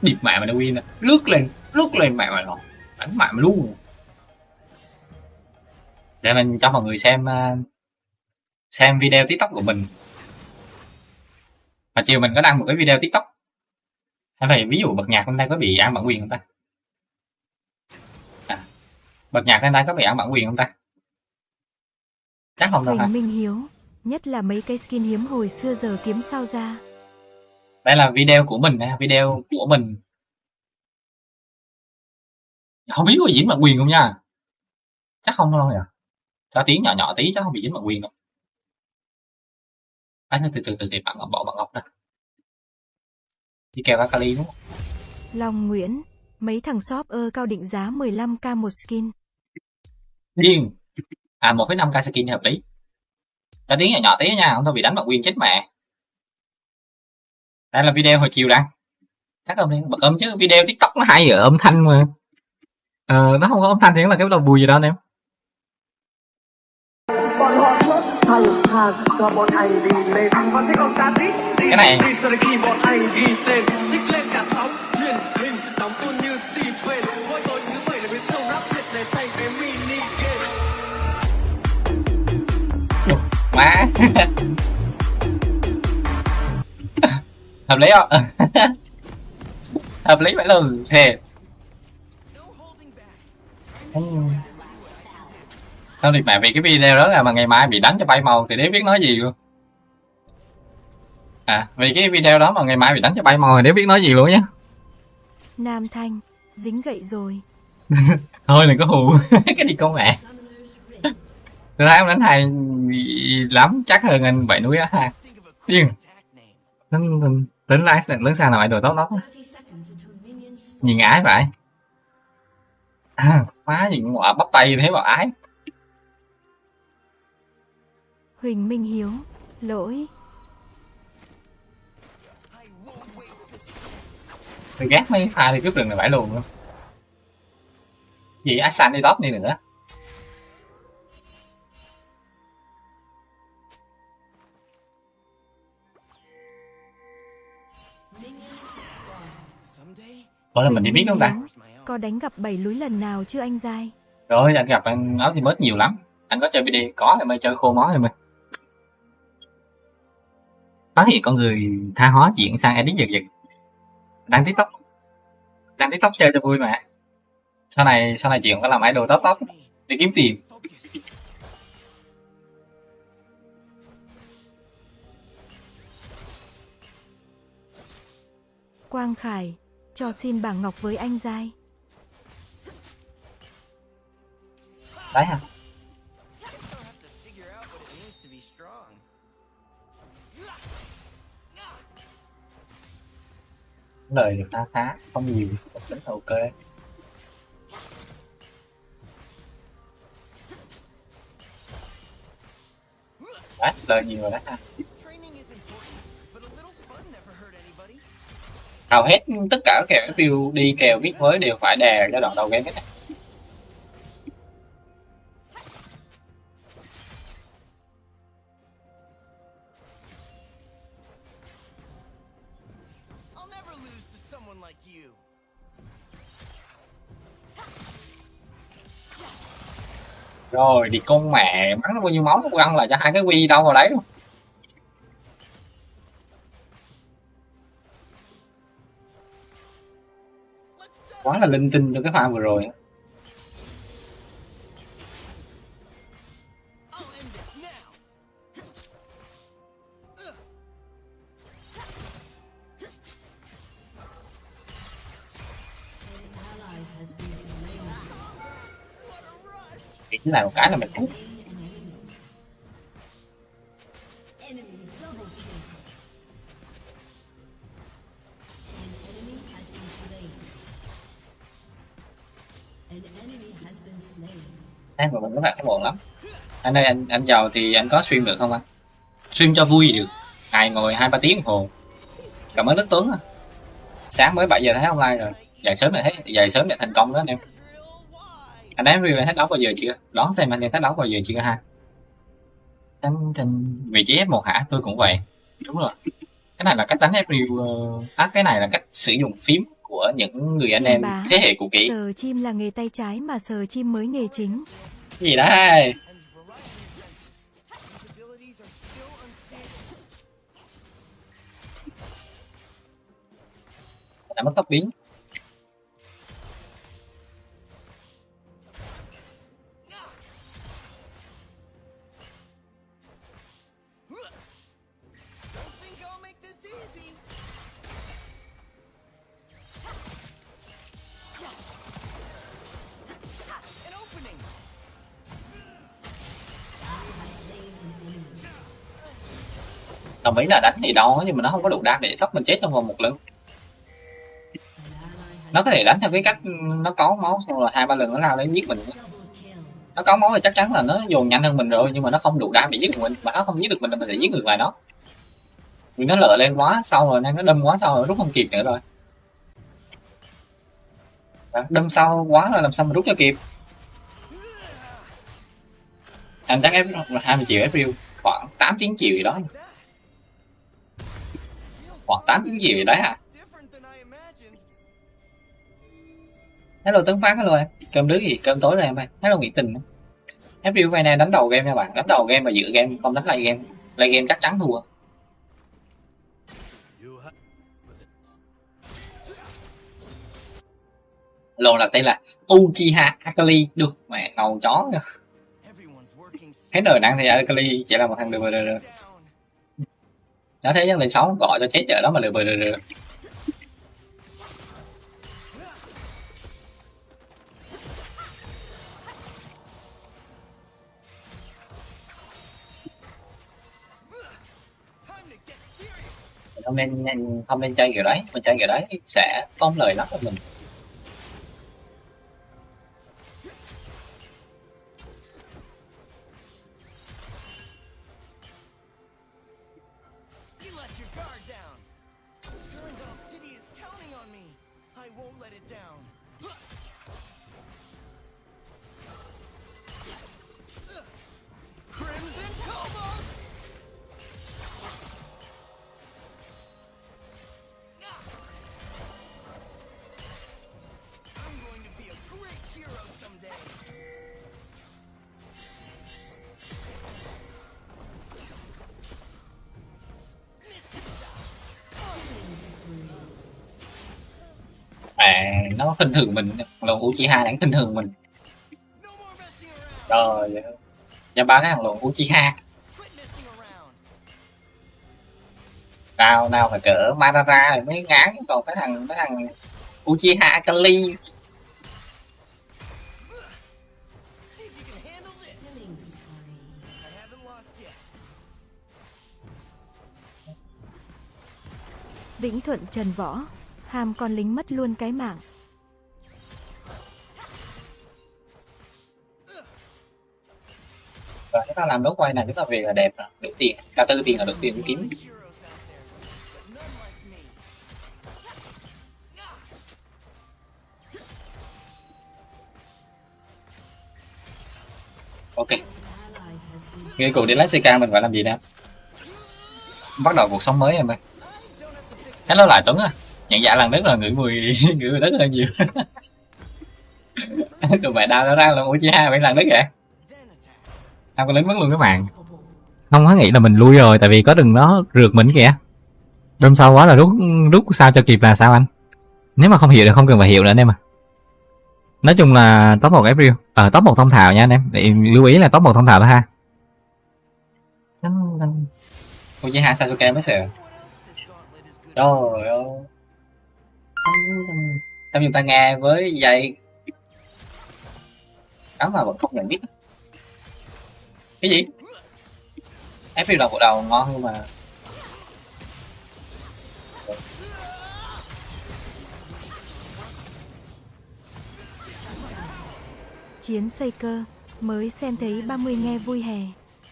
Speaker 3: Điệp mẹ mà nó win à lướt lên lướt lên mẹ mà nó đánh mẹ mà luôn. Để mình cho mọi người xem à, xem video tiktok của mình. Mà chiều mình có đăng một cái video tiktok. Hay vậy ví dụ bật nhạc hôm nay có bị ăn bản quyền không ta? À, bật nhạc hôm nay có bị ăn bản quyền không ta? Chắc không đâu hả
Speaker 2: Minh Hiếu. Nhất là mấy cái skin hiếm hồi xưa giờ kiếm sao ra.
Speaker 3: đây là video của mình nha video của mình không biết có dính bản quyền không nha chắc không đâu nhỉ cho tiếng nhỏ nhỏ tí chắc không bị dính bản quyền đâu à, từ từ từ từ bạn bỏ bạn ngọc ra đi kèo Akali đúng không
Speaker 2: Long Nguyễn. Mấy thằng shop ơ cao định giá 15k một skin.
Speaker 3: điên à một năm k skin hợp lý. Ta tiếng nhỏ nhỏ tí nha không thôi bị đánh bản quyền chết mẹ. Đây là video hồi chiều đăng chắc ông đi bật âm chứ video tiktok nó hay ở âm thanh mà. Ờ, nó không có âm thanh thì là cái đầu bùi gì đâu anh em. Cái này. Má hợp lý không hợp lý phải luôn thề. Sao thì mẹ vì cái video đó là mà ngày mai bị đánh cho bay màu thì đéo biết nói gì luôn À vì cái video đó mà ngày mai bị đánh cho bay màu thì đéo biết nói gì luôn nhá
Speaker 2: Nam Thanh. Dính gậy rồi.
Speaker 3: Thôi đừng có hù cái đi con mẹ Tôi thấy ông đánh hay lắm chắc hơn anh bảy núi á ha Điên. Tính tính tính lái lớn sang nào mày đồ tốt lắm
Speaker 1: 30 seconds until minions spawn.
Speaker 3: Nhìn ái vậy Má gì ngọa bắt tay thấy bảo ái
Speaker 2: Huỳnh Minh Hiếu. Lỗi.
Speaker 3: Tôi ghét mấy pha đi cướp rừng này phải luôn luôn Gì Asan đi top đi nữa Ủa là mình đi biết không ta.
Speaker 2: Có đánh gặp bảy lúi lần nào chưa anh dai?
Speaker 3: Rồi anh gặp anh áo thì bớt nhiều lắm Anh có chơi video có thì mới chơi khô mó thì mới Phát hiện con người tha hóa chuyển sang edit giật giật Đăng tiktok Đăng tiktok chơi cho vui mà Sau này sau này chuyện có làm idol top top Để kiếm tiền.
Speaker 2: Quang Khải cho xin bảng ngọc với anh giai.
Speaker 3: Đấy
Speaker 4: hả?
Speaker 3: Lời được ta khá không nhiều vẫn ok. Đấy, lời nhiều rồi đấy ha. Hầu hết tất cả các kèo FPU đi kèo viết mới đều phải đè giai đoạn đầu game hết rồi thì con mẹ bắn nó bao nhiêu máu nó ăn là cho hai cái quy đâu vào đấy. luôn quá là linh tinh cho cái pha vừa rồi á. Chỉ là một cái là mình thắng anh ơi anh anh giàu thì anh có stream được không anh? Stream cho vui được. Ngày ngồi hai ba tiếng đồng hồ. Cảm ơn đức tuấn à. sáng mới 7 giờ thấy online rồi. Dậy sớm để thấy dậy sớm để thành công đó anh em. Anh em review thấy đấu bao giờ chưa? Đón xem anh em thấy đấu bao giờ chưa ha? Em thành vị trí F1 hả? Tôi cũng vậy. Đúng rồi. Cái này là cách đánh review à, cái này là cách sử dụng phím của những người anh em thế hệ cũ kỹ.
Speaker 2: Sờ chim là nghề tay trái mà sờ chim mới nghề chính.
Speaker 3: gì đấy đã mất tốc biến. Đồng ý là đánh thì đau nhưng mà nó không có đủ đam để thoát mình chết trong vòng một lần nó có thể đánh theo cái cách nó có máu, xong rồi hai, ba lần nó lao đến giết mình. Nó có máu thì chắc chắn là nó dồn nhanh hơn mình rồi, nhưng mà nó không đủ đam để giết được mình. Mà nó không giết được mình thì mình sẽ giết ngược lại nó. Vì nó lợ lên quá sau rồi, nên nó đâm quá sau rồi, rút không kịp nữa rồi. Đâm sau quá là làm sao mà rút cho kịp. Anh chắc em 20 triệu FPU khoảng 8 9 triệu gì đó. Khoảng 8 9 triệu gì đấy à? Hello tấn phát, hello em. Cơm đứa gì? Cơm tối rồi em ơi. Hello nguyễn tình. FPU vay này đánh đầu game nha bạn. Đánh đầu game và giữ game, không đánh lại game. Lại game chắc chắn thua. Lồn là tên là Uchiha Akali. Được, mẹ ngầu chó nha. Thấy đời năng thì Akali chỉ là một thằng được rồi
Speaker 4: rồi rồi.
Speaker 3: nó thấy nhân lên sáu gọi cho chết ở đó mà được
Speaker 4: rồi comment
Speaker 3: không nên không nên chơi kiểu đấy, mình chơi kiểu đấy sẽ có lời lắm cho mình. À nó khinh thường mình. Lồn Uchiha đáng khinh thường mình. Rồi và ba cái thằng lồn Uchiha. Nào nào phải cỡ Madara rồi mới ngán. Còn cái thằng cái thằng Uchiha Akali.
Speaker 2: Vĩnh Thuận Trần Võ. Hàm con lính mất luôn cái mạng.
Speaker 3: rồi ta làm đấu quay này chúng ta về là đẹp rồi được tiền. Cả tư tiền là được tiền kiếm ok. Ngay cùng đi lấy CK mình phải làm gì nè? Bắt đầu cuộc sống mới em ơi. Hello lại tuấn à nhận dạng lần đất là ngửi mùi ngửi mùi đất hơn nhiều. Tụi mày đau nó ra là mũi chi hai bảy lần đất vậy? Tao có lính mất luôn các bạn không có nghĩ là mình lui rồi tại vì có đừng nó rượt mình kìa. Đâm sau quá là rút rút sao cho kịp là sao anh? Nếu mà không hiểu thì không cần phải hiểu nữa anh em à nói chung là top một April ờ top một thông thạo nha anh em. Để lưu ý là top một thông thạo đó ha cho kem mới sợ Trời ơi Tao dùng tai nghe với dây Cắm vào vẫn không nhận biết Cái gì? April đầu bộ đầu ngon nhưng mà
Speaker 2: Chiến xây cơ, mới xem thấy 30 nghe vui hè.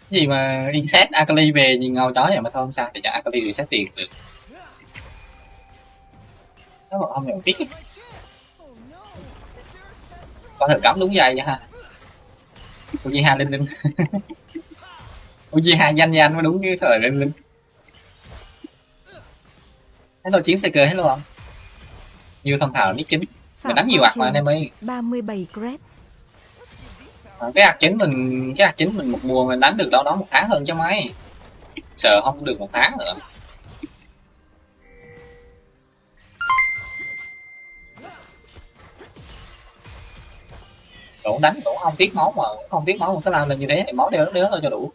Speaker 3: Gì mà reset Akali về nhìn ngầu chó vậy mà thôi không sao thì cho Akali reset tiền được Nó mà không nhận biết. Có thể cắm đúng dây nha ha Uchiha linh linh. Uchiha danh danh mới đúng cái sao lại linh linh. Hello chiến xe cơ hello không Như thông thảo nick chính Mình đánh nhiều hoạt mà anh em ơi.
Speaker 2: 37 grab.
Speaker 3: Ờ, cái hạt chính mình cái hạt chính mình một mùa mình đánh được đâu đó một tháng hơn cho mấy. Sợ không được một tháng nữa cũng đánh cũng không tiếc máu mà, không tiếc máu một cái làm là như thế thì máu đeo đeo thôi cho đủ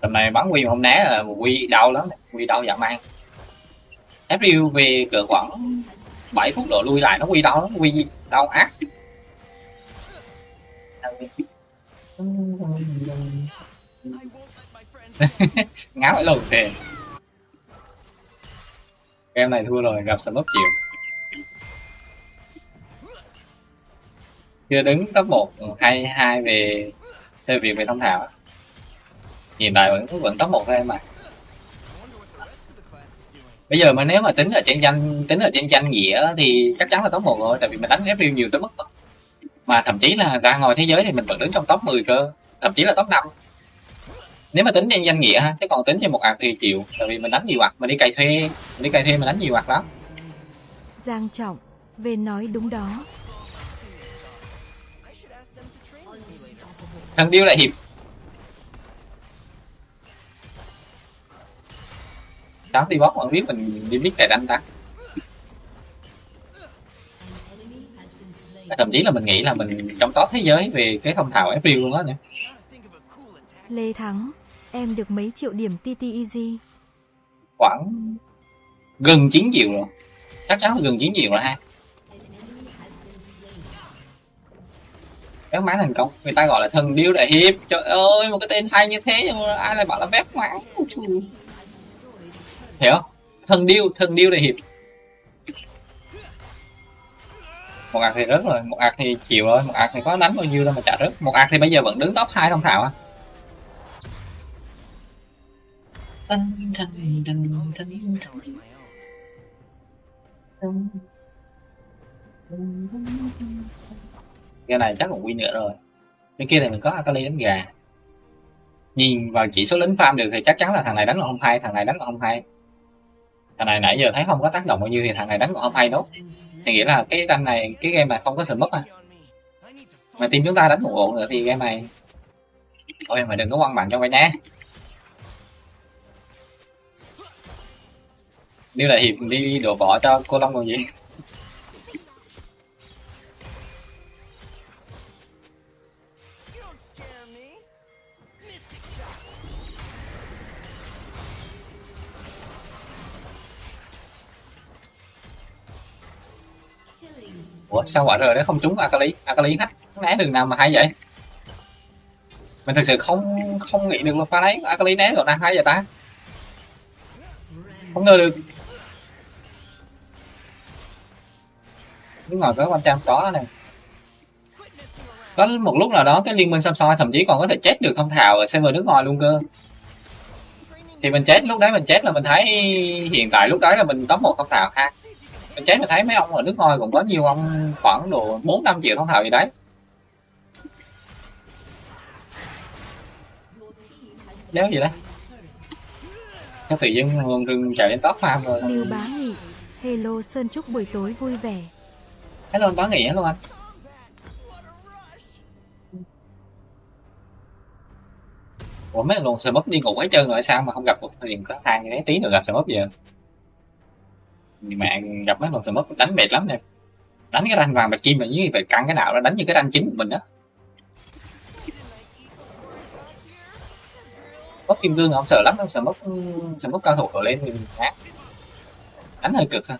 Speaker 3: tầm này bắn quy mà không né là quy đau lắm quy đau dạ mang FUV về quẩn. 7 phút độ lui lại, nó quy đau lắm, quy đau ác. Ngáo phải lồn thề game này thua rồi, gặp sầm chịu. Chưa đứng top một, hay hai về, chơi việc về thông thảo hiện tại vẫn vẫn top một thôi em ạ. à bây giờ mà nếu mà tính ở trên danh tính ở trên danh nghĩa thì chắc chắn là top 1 rồi tại vì mình đánh FPL nhiều tới mức mà thậm chí là ra ngoài thế giới thì mình vẫn đứng trong top 10 cơ thậm chí là top 5 nếu mà tính trên danh nghĩa ha chứ còn tính trên một ạc thì chịu tại vì mình đánh nhiều ạc mình đi cày thuê mình đi cày thuê mình đánh nhiều ạc lắm.
Speaker 2: Giang Trọng, về nói đúng đó.
Speaker 3: Thằng điêu lại hiệp tám đi bót còn biết mình đi biết tài đánh ta thậm chí là mình nghĩ là mình trong top thế giới về cái thông thạo April luôn đó
Speaker 4: attack.
Speaker 2: Lê Thắng, em được mấy triệu điểm TT Easy.
Speaker 3: khoảng gần 9 triệu rồi. Chắc chắn là gần 9 triệu rồi ha. Bét máng thành công. Người ta gọi là thần điêu đại hiệp. Trời ơi một cái tên hay như thế ai lại bảo là bét máng hiểu không? Thần điêu thần điêu đại hiệp. Một ạc thì rớt rồi một ạc thì chịu rồi một ạc thì có đánh bao nhiêu đâu mà chả rớt. Một ạc thì bây giờ vẫn đứng top 2 thông thạo à tân. cái này chắc còn win nữa rồi. Bên kia thì mình có Akali đánh gà. Nhìn vào chỉ số lính farm được thì chắc chắn là thằng này đánh còn không hay thằng này đánh còn không hay thằng này nãy giờ thấy không có tác động bao nhiêu thì thằng này đánh còn không hay đâu. Thì nghĩa là cái đánh này, cái game này không có sự mất à mà team chúng ta đánh một ổn nữa thì game này thôi mà đừng có quăng bạn cho vậy nhé. Điêu là hiệp đi đổ bỏ cho cô Long còn gì. Ủa, sao quả rồi đấy không trúng Akali? Akali hack né đường nào mà hay vậy? Mình thực sự không không nghĩ được là pha đấy Akali né rồi đang hay vậy ta? Không ngờ được. Đứng ngồi với quan trang có này có một lúc nào đó cái liên minh xăm soi thậm chí còn có thể chết được không thảo ở server nước ngoài luôn cơ. Thì mình chết, lúc đấy mình chết là mình thấy hiện tại lúc đấy là mình top một không thảo ha mình chết mình thấy mấy ông ở nước ngoài cũng có nhiều ông khoảng độ bốn năm triệu thông thạo gì đấy. Đéo gì đấy? Sao tự nhiên rừng rừng chạy lên top farm rồi.
Speaker 2: Lưu Bá Nghị. Hello Sơn chúc buổi tối vui vẻ.
Speaker 3: hello bá nghỉ luôn anh. Ủa mấy luồng sờ mấp đi ngủ hết trơn rồi sao mà không gặp một thời điểm có thang như thế tí nữa gặp sờ mấp giờ mà gặp mấy luồng sờ mất đánh mệt lắm nè. Đánh cái ranh vàng bạch kim là như vậy, căng cái nào đó, đánh như cái ranh chính của mình đó mấp kim cương không sợ lắm sờ mất sờ mất cao thủ ở lên thì mình đánh hơi cực ha.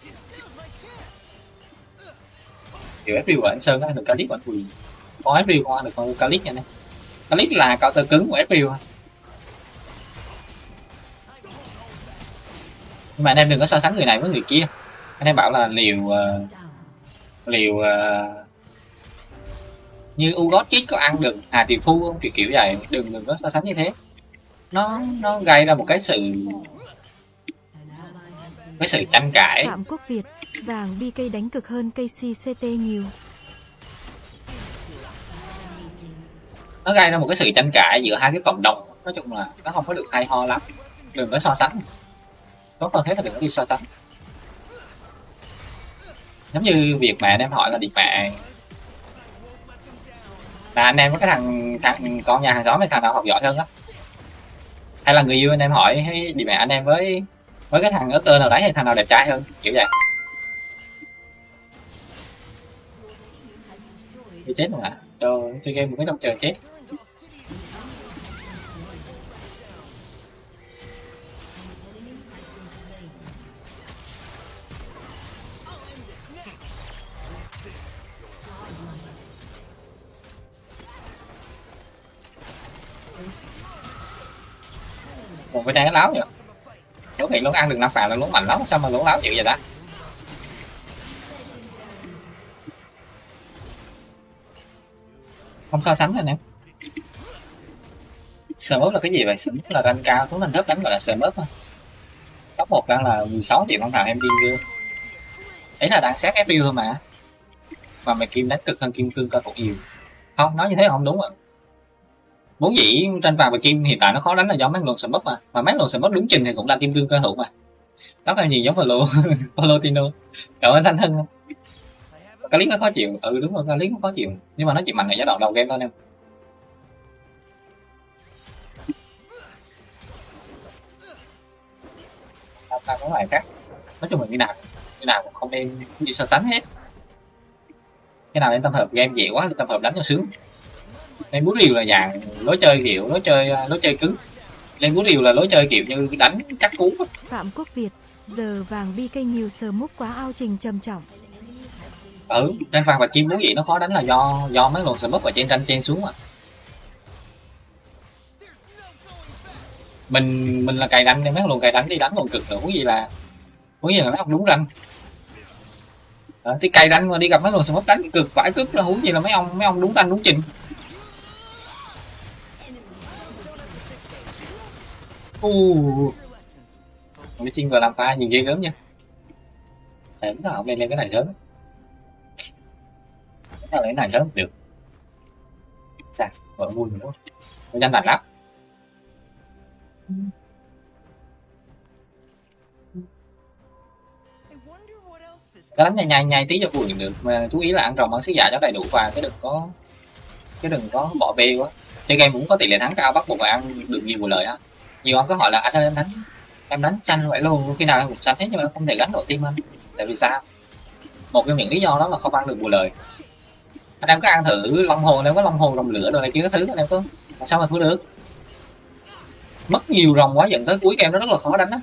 Speaker 3: Kiểu FP của anh Sơn á, được Calip của anh Quỳ có FP qua được con Calip nha nè Calip là cao tơ cứng của FP nhưng mà anh em đừng có so sánh người này với người kia. Anh em bảo là liều ờ, liều ờ, như Ugot chích có ăn được Hà Triều Phu không? Kiểu kiểu vậy. Đừng đừng có so sánh như thế. Nó nó gây ra một cái sự cái sự tranh cãi.
Speaker 2: Phạm Quốc Việt. Vàng BK đánh cực hơn KCCT nhiều.
Speaker 3: nó gây ra một cái sự tranh cãi giữa hai cái cộng đồng. Nói chung là nó không có được hay ho lắm. Đừng có so sánh tốt hơn thế là đừng có đi so sánh. Giống như việc mà anh em hỏi là điệp mẹ là anh em có cái thằng thằng con nhà hàng xóm hay thằng nào học giỏi hơn á? Hay là người yêu anh em hỏi hay điệp mẹ anh em với với cái thằng ở tơ nào đấy hay thằng nào đẹp trai hơn? Kiểu vậy. Thì chết luôn à? Chơi game một cái trong trời chết. Còn bên đây nó láo vậy lúc này luôn ăn được năm phạt là nó mạnh lắm sao mà nó láo chịu vậy đã? không so sánh rồi nè Smurf là cái gì vậy? Smurf là rank cao, xuống lên thấp đánh gọi là Smurf thôi. Top một đang là 16 triệu con thằng em điên chưa? Ấy là đang xét FPU thôi mà. Mà mày kim đánh cực hơn kim cương cao cũng nhiều. Không, nói như thế không đúng ạ. Vốn dĩ tranh vàng và kim hiện tại nó khó đánh là do mấy luồng Smurf mà. Mà mấy luồng Smurf đúng trình thì cũng là kim cương cao thủ mà. Đó là nhìn giống Valo, tino Cảm ơn Thanh Hưng. Clip nó khó chịu, ừ đúng rồi, clip nó khó chịu. Nhưng mà nó chỉ mạnh ở giai đoạn đầu game thôi em. tao tao có loại khác nói chung là như nào như nào cũng không nên đi so sánh hết cái nào nên tâm hợp game dễ quá tâm hợp đánh cho sướng lên bút rìu là dạng lối chơi kiểu lối chơi lối chơi cứng lên bút rìu là lối chơi kiểu như đánh cắt cú.
Speaker 2: Phạm Quốc Việt. Giờ vàng BK nhiều sờ múc quá ao trình trầm trọng.
Speaker 3: ừ tranh vàng và kim vốn dĩ nó khó đánh là do do mấy luồng sờ ở trên tranh trên xuống mà mình mình là cài đánh nên mấy luồng cài đánh đi đánh còn cực nữa gì là huống gì là nó không đúng ranh đó, thì cài đánh mà đi gặp mấy luồng smoke đánh cực vãi cực là huống gì là mấy ông mấy ông đúng ranh đúng trình u Mấy chinh vừa làm ta nhìn ghê gớm nha. Để chúng ta lên lên cái này sớm chúng ta lên cái này sớm được dạ vợ vui nữa nó nhanh lành lắm. Cái đánh nhai nhai nhai tí cho vui, được. Mà chú ý là ăn rồng, ăn sứ giả cho đầy đủ và cái đừng có, cái đừng có bỏ bê quá. Chơi game cũng có tỷ lệ thắng cao, bắt buộc phải ăn được nhiều lời lợi á nhiều ông có hỏi là anh ơi em đánh em đánh xanh vậy luôn? Khi nào em cũng xanh hết nhưng mà em không thể gắn độ tim anh. Tại vì sao? Một trong những lý do đó là không ăn được vụ lợi anh em có ăn thử long hồn em có long hồn rồng lửa rồi này kia cái thứ anh em có làm sao mà thua được? Mất nhiều rồng quá dẫn tới cuối game nó rất là khó đánh á.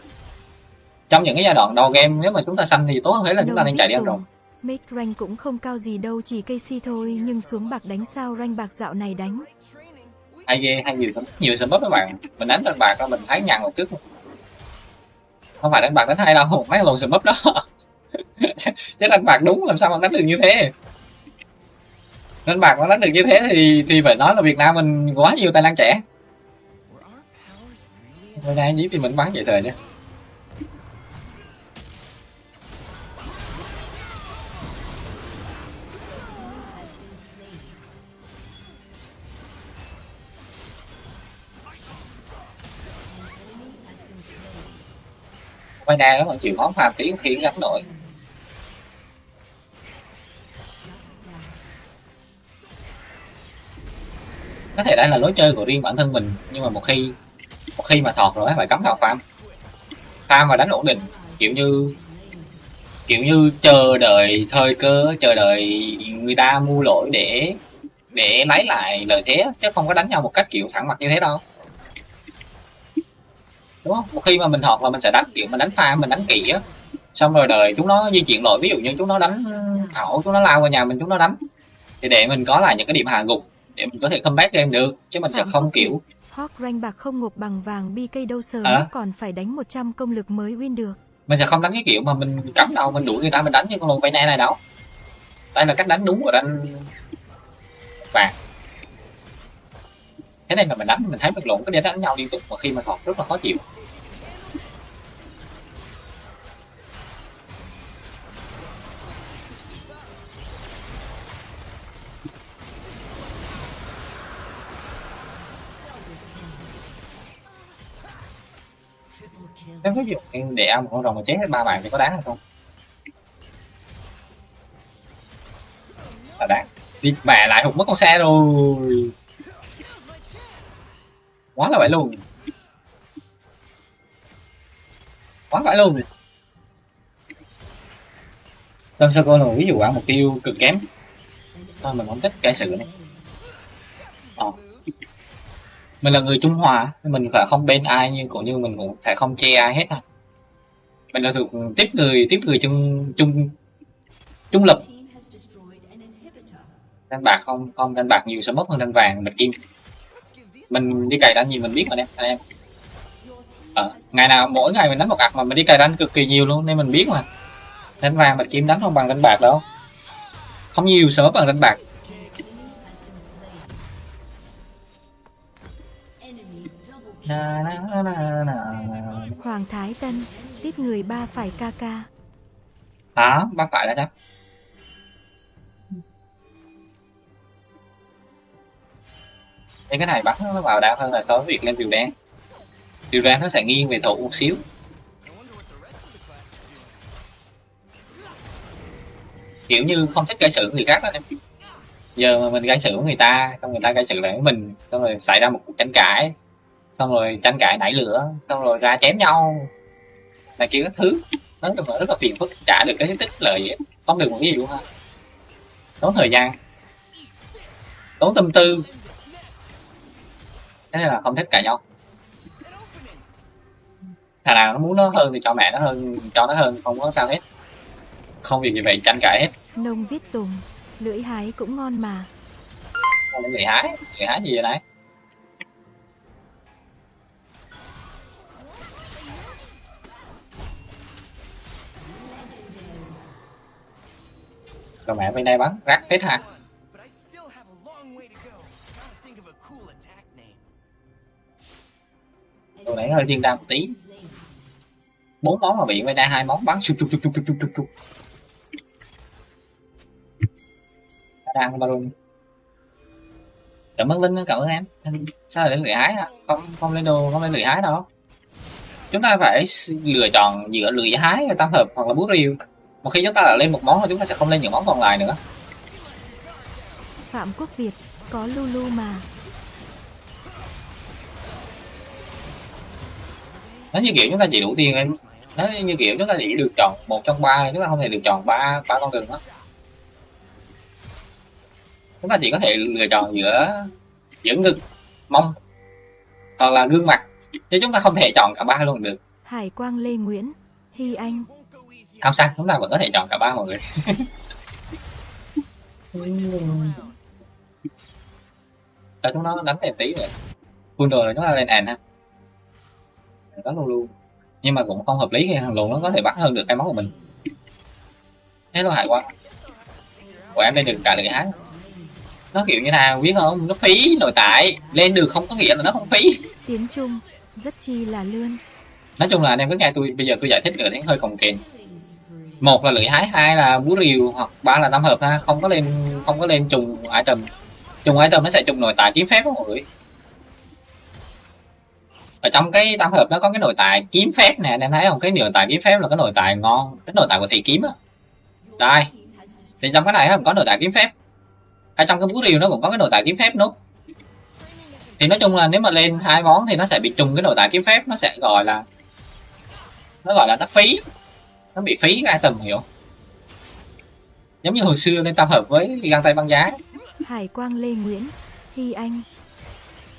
Speaker 3: Trong những cái giai đoạn đầu game nếu mà chúng ta xanh thì tốt hơn thế là chúng ta nên chạy đi ăn rồng.
Speaker 2: Make rank cũng không cao gì đâu chỉ cây si thôi nhưng xuống bạc đánh sao rank bạc dạo này đánh
Speaker 3: hay ghê, hay nhiều nhiều sớm bớt các bạn. Mình đánh đánh bạc đó, mình thấy nhằn một chút. Không phải đánh bạc đánh hay đâu, mấy lần lồn sớm đó. Chứ đánh bạc đúng, làm sao mà đánh được như thế? Đánh bạc mà đánh được như thế thì thì phải nói là Việt Nam mình quá nhiều tài năng trẻ. Hôm nay nhí thì mình bắn vậy thời nhé. Quay nó đó chịu khó phàm tí khi gắn nổi. Có thể đây là lối chơi của riêng bản thân mình, nhưng mà một khi một khi mà thọt rồi phải cắm vào farm farm và đánh ổn định, kiểu như kiểu như chờ đợi thời cơ, chờ đợi người ta mua lỗi để để lấy lại lợi thế chứ không có đánh nhau một cách kiểu thẳng mặt như thế đâu đúng không? Một khi mà mình thọt là mình sẽ đánh kiểu mình đánh farm mình đánh kỹ á. Xong rồi đợi chúng nó di chuyển lỗi ví dụ như chúng nó đánh ẩu chúng nó lao vào nhà mình chúng nó đánh. Thì để mình có lại những cái điểm hạ gục để mình có thể comeback game được. Chứ mình sẽ không kiểu
Speaker 2: Hawk rank bạc không ngộp bằng vàng BK đâu sớm
Speaker 3: À.
Speaker 2: còn phải đánh 100 công lực mới win được.
Speaker 3: mình sẽ không đánh cái kiểu mà mình cắm đầu mình đuổi người ta mình đánh như con lùn vây này này đâu. Đây là cách đánh đúng của đánh vàng thế nên là mình đánh, mình thấy mình lộn cái đánh nhau liên tục mà khi mà thọt rất là khó chịu. Nếu ví dụ em để ăn một con rồng mà chết hết ba bạn thì có đáng hay không? Là đáng. Đi, mẹ lại hụt mất con xe rồi quá là vậy luôn quá vậy luôn Tâm sơ cô là ví dụ quả mục tiêu cực kém. Thôi mình không thích cái sự này. Ờ. Mình là người Trung nên Mình phải không bên ai nhưng cũng như mình cũng sẽ không che ai hết à Mình là sự tiếp người tiếp người chung chung trung lập. Đánh bạc không không đánh bạc nhiều sẽ mất hơn đánh vàng bạch kim mình đi cày đánh gì mình biết mà nè anh em ờ, ngày nào mỗi ngày mình đánh một cặp mà mình đi cày đánh cực kỳ nhiều luôn nên mình biết mà đánh vàng bạch kim đánh không bằng đánh bạc đâu không nhiều mất bằng đánh bạc
Speaker 1: Enemy double kill.
Speaker 3: na, na, na, na.
Speaker 2: Hoàng Thái Tân, tiếp người ba phải ca ca.
Speaker 3: đó bác phải là chắc nên cái này bắt nó vào đau hơn là so với việc lên điều đen. Điều đen nó sẽ nghiêng về thủ một xíu. Kiểu như không thích gây sự với người khác đó em. Giờ mà mình gây sự với người ta, xong người ta gây sự lại với mình, xong rồi xảy ra một cuộc tranh cãi. Xong rồi tranh cãi nảy lửa, xong rồi ra chém nhau. Là kiểu các thứ. Nói chung là, rất là phiền phức, trả được cái tích lợi gì không được một cái gì luôn ha. Tốn thời gian. Tốn tâm tư thế nên là không thích cãi nhau. Thằng nào nó muốn nó hơn thì cho mẹ nó hơn cho nó hơn không có sao hết. Không việc gì vậy tranh cãi hết.
Speaker 2: Nông viết tùng, lưỡi hái cũng ngon mà.
Speaker 3: người hái người hái gì vậy này? Rồi mẹ bên đây bắn rác hết ha tôi này hơi thiên đam một tí. Bốn món mà bị bên đây hai món bắn. Chụp chụp chụp chụp chụp chụp chụp. Đang baron cảm ơn linh cảm ơn em. Sao lại lười hái à? không không lên đồ không lên lười hái đâu. Chúng ta phải lựa chọn giữa lười hái và tam hợp hoặc là bút riêu một khi chúng ta đã lên một món thì chúng ta sẽ không lên những món còn lại nữa.
Speaker 2: Phạm Quốc Việt, có Lulu mà.
Speaker 3: Nó như kiểu chúng ta chỉ đủ tiền em. Nó như kiểu chúng ta chỉ được chọn một trong ba chúng ta không thể được chọn ba ba con đường đó chúng ta chỉ có thể lựa chọn giữa giữa ngực mông hoặc là gương mặt. Chứ chúng ta không thể chọn cả ba luôn được.
Speaker 2: Hải Quang Lê Nguyễn, Hy Anh,
Speaker 3: không sao chúng ta vẫn có thể chọn cả ba mọi người. Để chúng nó đánh thêm tí rồi. Full là chúng ta lên àn ha đó luôn luôn. Nhưng mà cũng không hợp lý khi thằng lùn nó có thể bắt hơn được cái máu của mình. Thế thôi hải quan của em lên được cả lưỡi hái. Nó kiểu như nào biết không? Nó phí nội tại lên được không có nghĩa là nó không phí.
Speaker 2: Tiếng Trung, rất chi là lươn.
Speaker 3: nói chung là anh em cứ nghe tôi bây giờ tôi giải thích nữa thì hơi cồng kềnh. Một là lưỡi hái hai là búa rìu hoặc ba là năm hợp ha. Không có lên không có lên trùng item trùng item nó sẽ trùng nội tại kiếm phép đó mọi người ở trong cái tam hợp nó có cái nội tại kiếm phép nè anh em thấy không? Cái nội tại kiếm phép là cái nội tại ngon cái nội tại của thị kiếm á. Đây thì trong cái này nó có nội tại kiếm phép. Ở trong cái búa rìu nó cũng có cái nội tại kiếm phép nút thì nói chung là nếu mà lên hai món thì nó sẽ bị trùng cái nội tại kiếm phép nó sẽ gọi là nó gọi là nó phí nó bị phí cái item hiểu giống như hồi xưa lên tam hợp với găng tay băng giá.
Speaker 2: Hải Quang Lê Nguyễn, Hy Anh,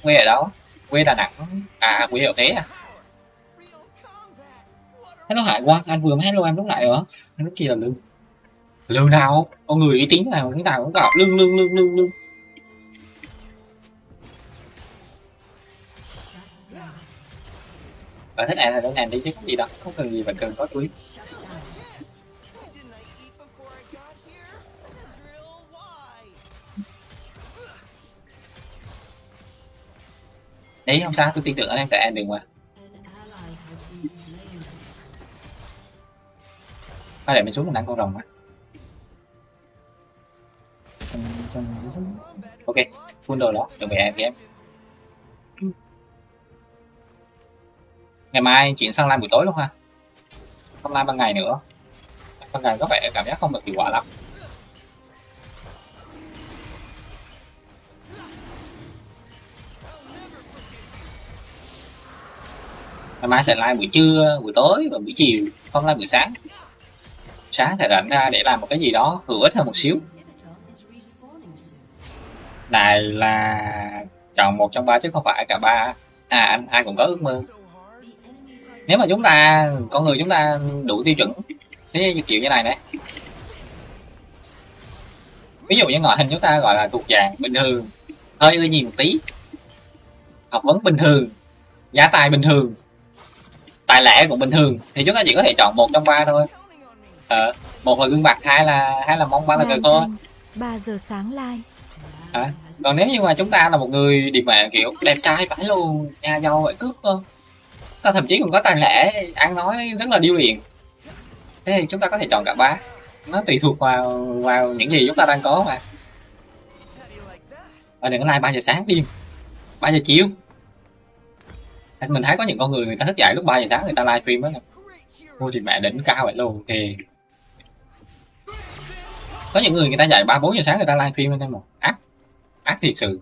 Speaker 3: quê ở đâu quê đà nẵng. À quê ở thế à? Hello hải quang anh vừa mới hello em lúc nãy hả? Anh lúc kia là lương lương nào? Con người uy tín nào, cái nào cũng gặp lương lương lương lương lương bạn thích em là đến em đi chứ? Có gì đâu không cần gì, phải cần có túi. Đấy không sao, tôi tin tưởng anh em tại em đừng mà.
Speaker 1: An
Speaker 3: để mình xuống mình ăn con rồng á. Ok, full đồ đó, chuẩn bị em em ngày mai chuyển sang live buổi tối luôn ha. Không live ban ngày nữa. Ban ngày có vẻ cảm giác không được hiệu quả lắm. Ngày mai sẽ live buổi trưa, buổi tối và buổi chiều, không live buổi sáng. Sáng sẽ rảnh ra để làm một cái gì đó, hữu ích hơn một xíu. Này là chọn một trong ba chứ không phải cả ba. À anh, ai cũng có ước mơ. Nếu mà chúng ta, con người chúng ta đủ tiêu chuẩn, thế như kiểu như này này ví dụ như ngoại hình chúng ta gọi là thuộc dạng bình thường, hơi ưa nhìn một tí. Học vấn bình thường, giá tài bình thường tài lẻ cũng bình thường thì chúng ta chỉ có thể chọn một trong ba thôi. Ờ, một là gương mặt hai là hai là mong ba là cờ thôi
Speaker 2: 3 giờ sáng live.
Speaker 3: hả? Còn nếu như mà chúng ta là một người điệp mạng kiểu đẹp trai phải luôn nhà giàu vậy cướp không ta thậm chí còn có tài lẻ ăn nói rất là điêu luyện. Thế thì chúng ta có thể chọn cả ba. Nó tùy thuộc vào vào những gì chúng ta đang có mà. Và đừng có like ba giờ sáng điên ba giờ chiều mình thấy có những con người người ta thức dậy lúc 3 giờ sáng người ta live stream á.
Speaker 4: Great
Speaker 3: ôi thì mẹ đỉnh cao vậy luôn thì có những người người ta dậy ba bốn giờ sáng người ta live stream anh em mà. Ác ác thiệt sự.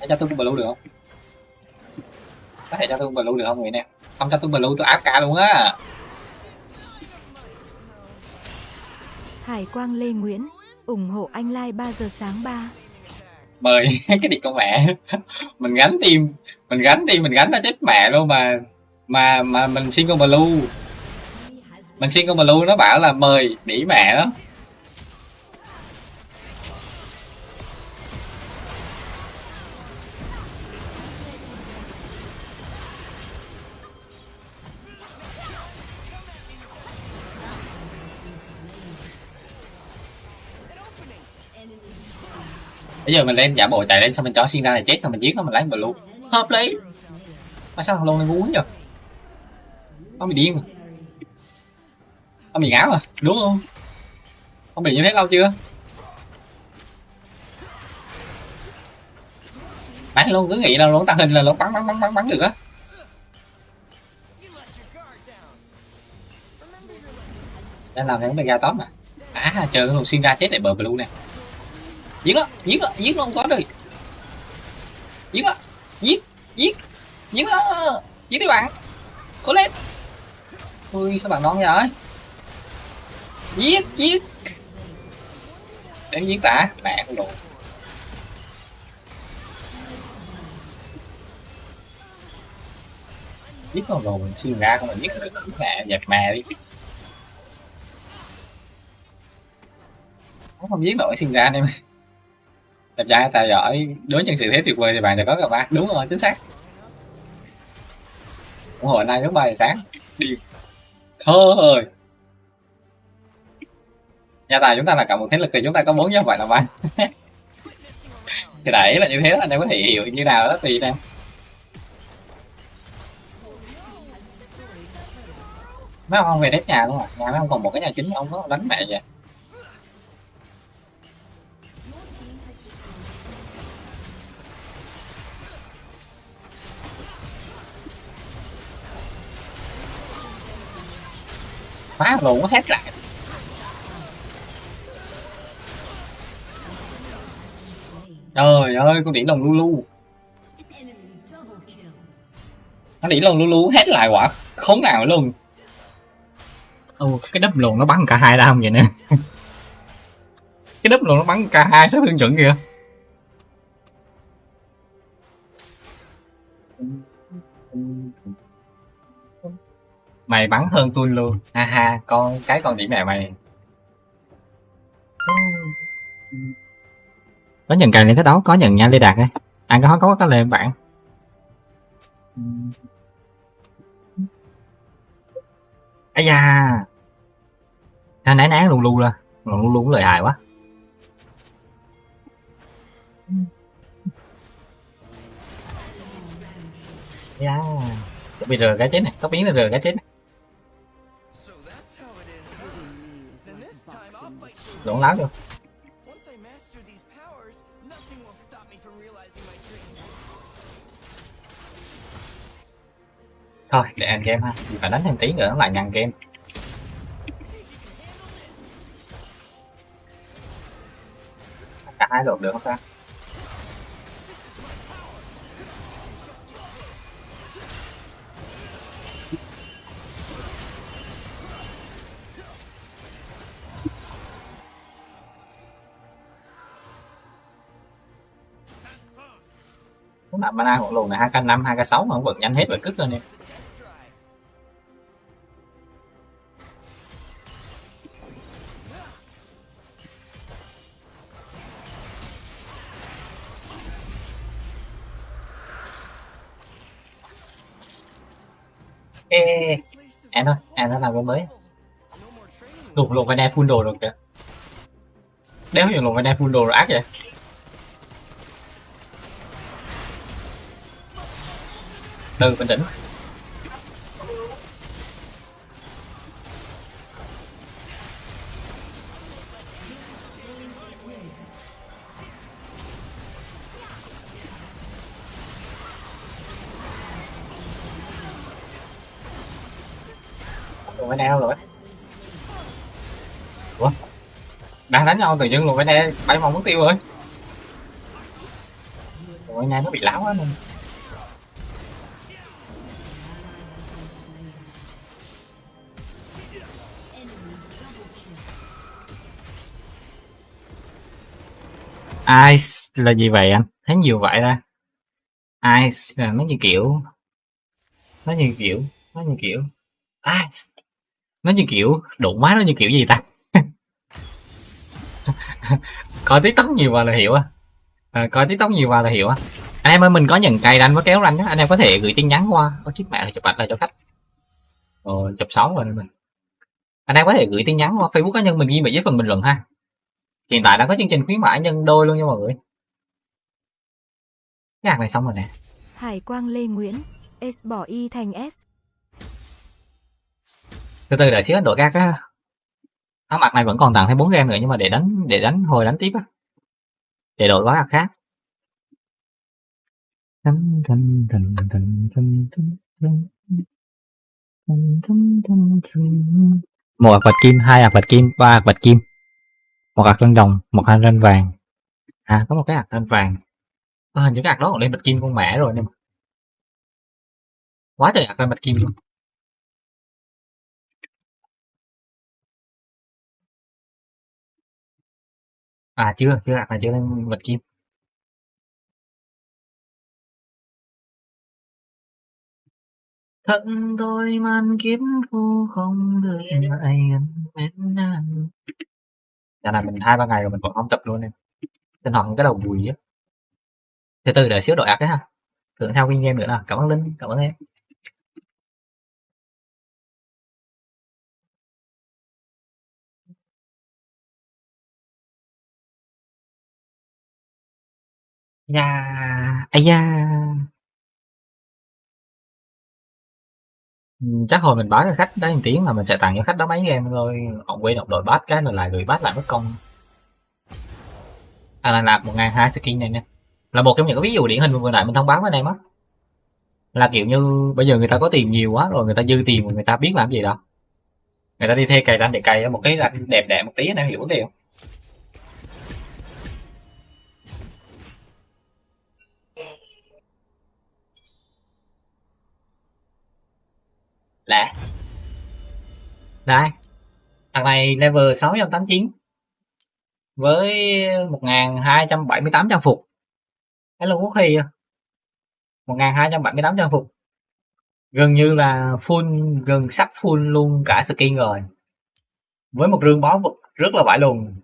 Speaker 3: Để cho tôi cũng blue được không? Có thể cho tôi blue được không người nè? Không cho tôi blue tôi áp cả luôn á.
Speaker 2: Hải Quang Lê Nguyễn, ủng hộ anh live 3 giờ sáng 3
Speaker 3: mời cái điện con mẹ. Mình gánh tim mình gánh tim mình gánh nó chết mẹ luôn mà mà mà mình xin con blue. Mình xin con blue nó bảo là mời đĩ mẹ đó. Bây giờ mình lên giả bộ chạy lên xong mình cho xin ra là chết xong mình giết nó, mình lấy blue hợp lý. Mà sao thằng lôn này ngu quá nhờ? Nó bị điên rồi nó bị ngáo rồi đúng không? Không bị như thế lâu chưa? Bán luôn cứ nghĩ là luôn tàng hình là luôn bắn bắn bắn bắn bắn được á. Đang làm theo cái ra top nè à chờ luôn xin ra chết để bờ blue nè giết nó giết nó giết nó không có rồi. Giết nó, giết giết giết nó, giết đi bạn. Cố lên. Ui, sao bạn non vậy? Giết giết. Để giết tả mẹ con đồ. Giết con đồ mình xuyên ra không mình giết được mẹ dẹp mẹ đi.
Speaker 1: Không giết nổi sinh ra anh em đẹp trai tài giỏi. Đối nhân sự thế tuyệt vời thì bạn đã có cả ba đúng rồi, chính xác. Ủng hộ nay lúc ba giờ sáng. Đi. Thôi nhà tài chúng ta là cả một thế lực thì chúng ta có bốn chứ vậy là ba thì đấy là như thế, anh em có thể hiểu như nào đó, tùy em mấy ông về đếp nhà luôn à? Nhà mấy ông còn một cái nhà chính ông có đánh mẹ vậy? Phá luôn nó hết lại. Trời ơi con đỉ lồng lu lu. Nó đỉ lồng lu lu hết lại quả khốn nào luôn.
Speaker 3: Ồ, cái đắp luồn nó bắn cả hai đam vậy nè? Cái đắp luồn nó bắn cả hai sát thương chuẩn kìa. Mày bắn hơn tôi luôn. Ha ha, con, cái con điểm mẹ mày. Có nhận càng lên thế đấu có nhận nha, lê đạt ấy ăn à, có có có lên bạn. Ấy da. Nó nán nán luôn luôn ra luôn luôn lời hài quá. Da. Bây giờ cái chết này tóc biến là rờ cái chết này.
Speaker 7: Realizing my dreams.
Speaker 3: thôi để anh game ha. Phải đánh thêm tí nữa nó lại ngăn game. Cả hai lượt được không ta Cũng là mana của lùn này 2k5, 2k6 mà không vượt nhanh hết rồi cứt lên em. Ê, ê, ê, em thôi, em đã làm cái mới. Lùn lùn vai đe full đồ rồi kìa. Đéo hiểu lùn vai đe full đồ rồi ác vậy. Từ bình tĩnh. Lùn vai đâu rồi? Ủa? Đang đánh nhau tự dưng luôn vai đe bay mong mất tiêu rồi. rồi này nó bị láo quá nên. Ice là gì vậy anh? Thấy nhiều vậy ra. Ice là nó như kiểu nó như kiểu nó như kiểu Ice nó như kiểu đụng má nó như kiểu gì ta? coi tiktok nhiều vào là hiểu á. À, coi tiktok nhiều vào là hiểu á. Anh em ơi mình có nhận cày anh với kéo ranh á, anh em có thể gửi tin nhắn qua. Có chiếc mẹ là chụp ảnh lại cho khách. Rồi chụp xấu rồi mình. Anh em có thể gửi tin nhắn qua Facebook cá nhân mình ghi vào dưới phần bình luận ha hiện tại đã có chương trình khuyến mãi nhân đôi luôn nha mọi người cái hạt này xong rồi nè
Speaker 2: Hải quang Lê Nguyễn, S bỏ Y thành S.
Speaker 3: từ từ đợi xíu đổi các á áo mặt này vẫn còn tặng thêm 4 game nữa nhưng mà để đánh để đánh hồi đánh tiếp á để đổi quá khác một hạt bạch kim hai hạt bạch kim ba hạt bạch kim một hạt ranh đồng một hạt ranh vàng. À có một cái hạt ranh vàng. À, hình như cái hạt đó còn lên bạch kim con mẹ rồi nè quá trời hạt lên bạch kim luôn. À chưa chưa hạt này chưa lên bạch kim. Thân tôi man kiếp phu không được ai gần bên nàng Dạo này mình hai ba ngày rồi mình còn không tập luôn em. Tinh thần cái đầu bùi á. Từ từ đợi xíu đội ạc đấy ha. Thượng theo kinh game nữa nè. Cảm ơn Linh, cảm ơn em. Dạ, yeah, yeah. Ừ, chắc hồi mình bán cho khách đó một tiếng là mình sẽ tặng cho khách đó mấy game thôi. Ông quên đọc đội bát cái rồi lại gửi bát lại mất công. À là nạp một ngàn hai skin này nè là một trong những cái ví dụ điển hình vừa nãy mình thông báo với anh em á. Là kiểu như bây giờ người ta có tiền nhiều quá, rồi người ta dư tiền người ta biết làm gì đâu người ta đi thuê cày ranh để cày một cái ranh đẹp đẹp một tí, anh em hiểu vấn đề lạ. Đây thằng này level 689 với 1278 trang phục. Cái lâu quốc khi 1278 trang phục. Gần như là full gần sắp full luôn cả skin rồi. Với một rương báu vật rất là vãi luôn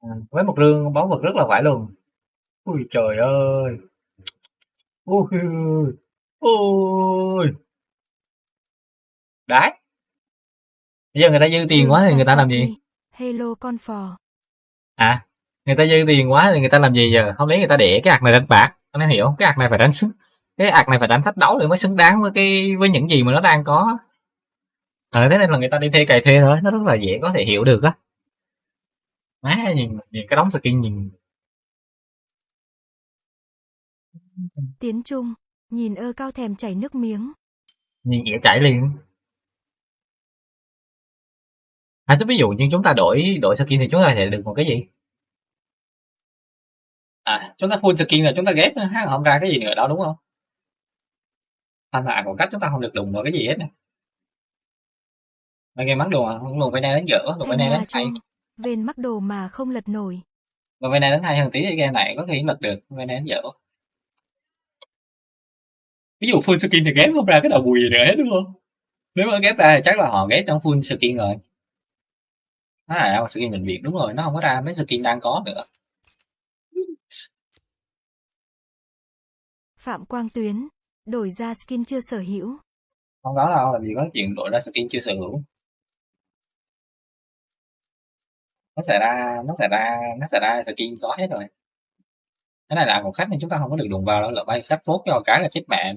Speaker 3: À, với một rương báu vật rất là vãi luôn ui trời ơi. Ui ôi! Đấy. Bây giờ người ta dư tiền quá thì người ta làm gì?
Speaker 2: Hello con phò.
Speaker 3: à người ta dư tiền quá thì người ta làm gì giờ? Không lẽ người ta để cái ạc này đánh bạc? Anh em hiểu không? Cái ạc này phải đánh xứng cái ạc này phải đánh thách đấu để mới xứng đáng với cái với những gì mà nó đang có. Ờ thế nên là người ta đi thuê cày thuê thôi nó rất là dễ có thể hiểu được á. Má nhìn nhìn cái đống skin nhìn.
Speaker 2: Tiến Trung, nhìn ơ cao thèm chảy nước miếng.
Speaker 3: nhìn ỉa chảy liền. À chứ ví dụ như chúng ta đổi đổi skin thì chúng ta sẽ được một cái gì? À chúng ta full skin là chúng ta ghép hát không ra cái gì nữa đâu đúng không? Thành hạ của cách chúng ta không được đụng vào cái gì hết nè. Mấy game bắn đồ à không luồn bên này đến dở luồn bên này đến hay
Speaker 2: vên mắc đồ mà không lật nổi.
Speaker 3: luồn bên này đến hay hơn tí thì game này có thể lật được bên này đến dở ví dụ full skin thì ghép không ra cái đầu bùi gì nữa hết đúng không? Nếu mà ghép ra thì chắc là họ ghép trong full skin rồi. Nó là một skin bệnh viện đúng rồi nó không có ra mấy skin đang có nữa.
Speaker 2: Phạm Quang Tuyến, đổi ra skin chưa sở hữu.
Speaker 3: không có đâu làm gì có chuyện đổi ra skin chưa sở hữu. Nó sẽ ra nó sẽ ra nó sẽ ra skin có hết rồi cái này là của khách nên chúng ta không có được đụng vào đâu lỡ bay khách phốt cho cái là chết mẹ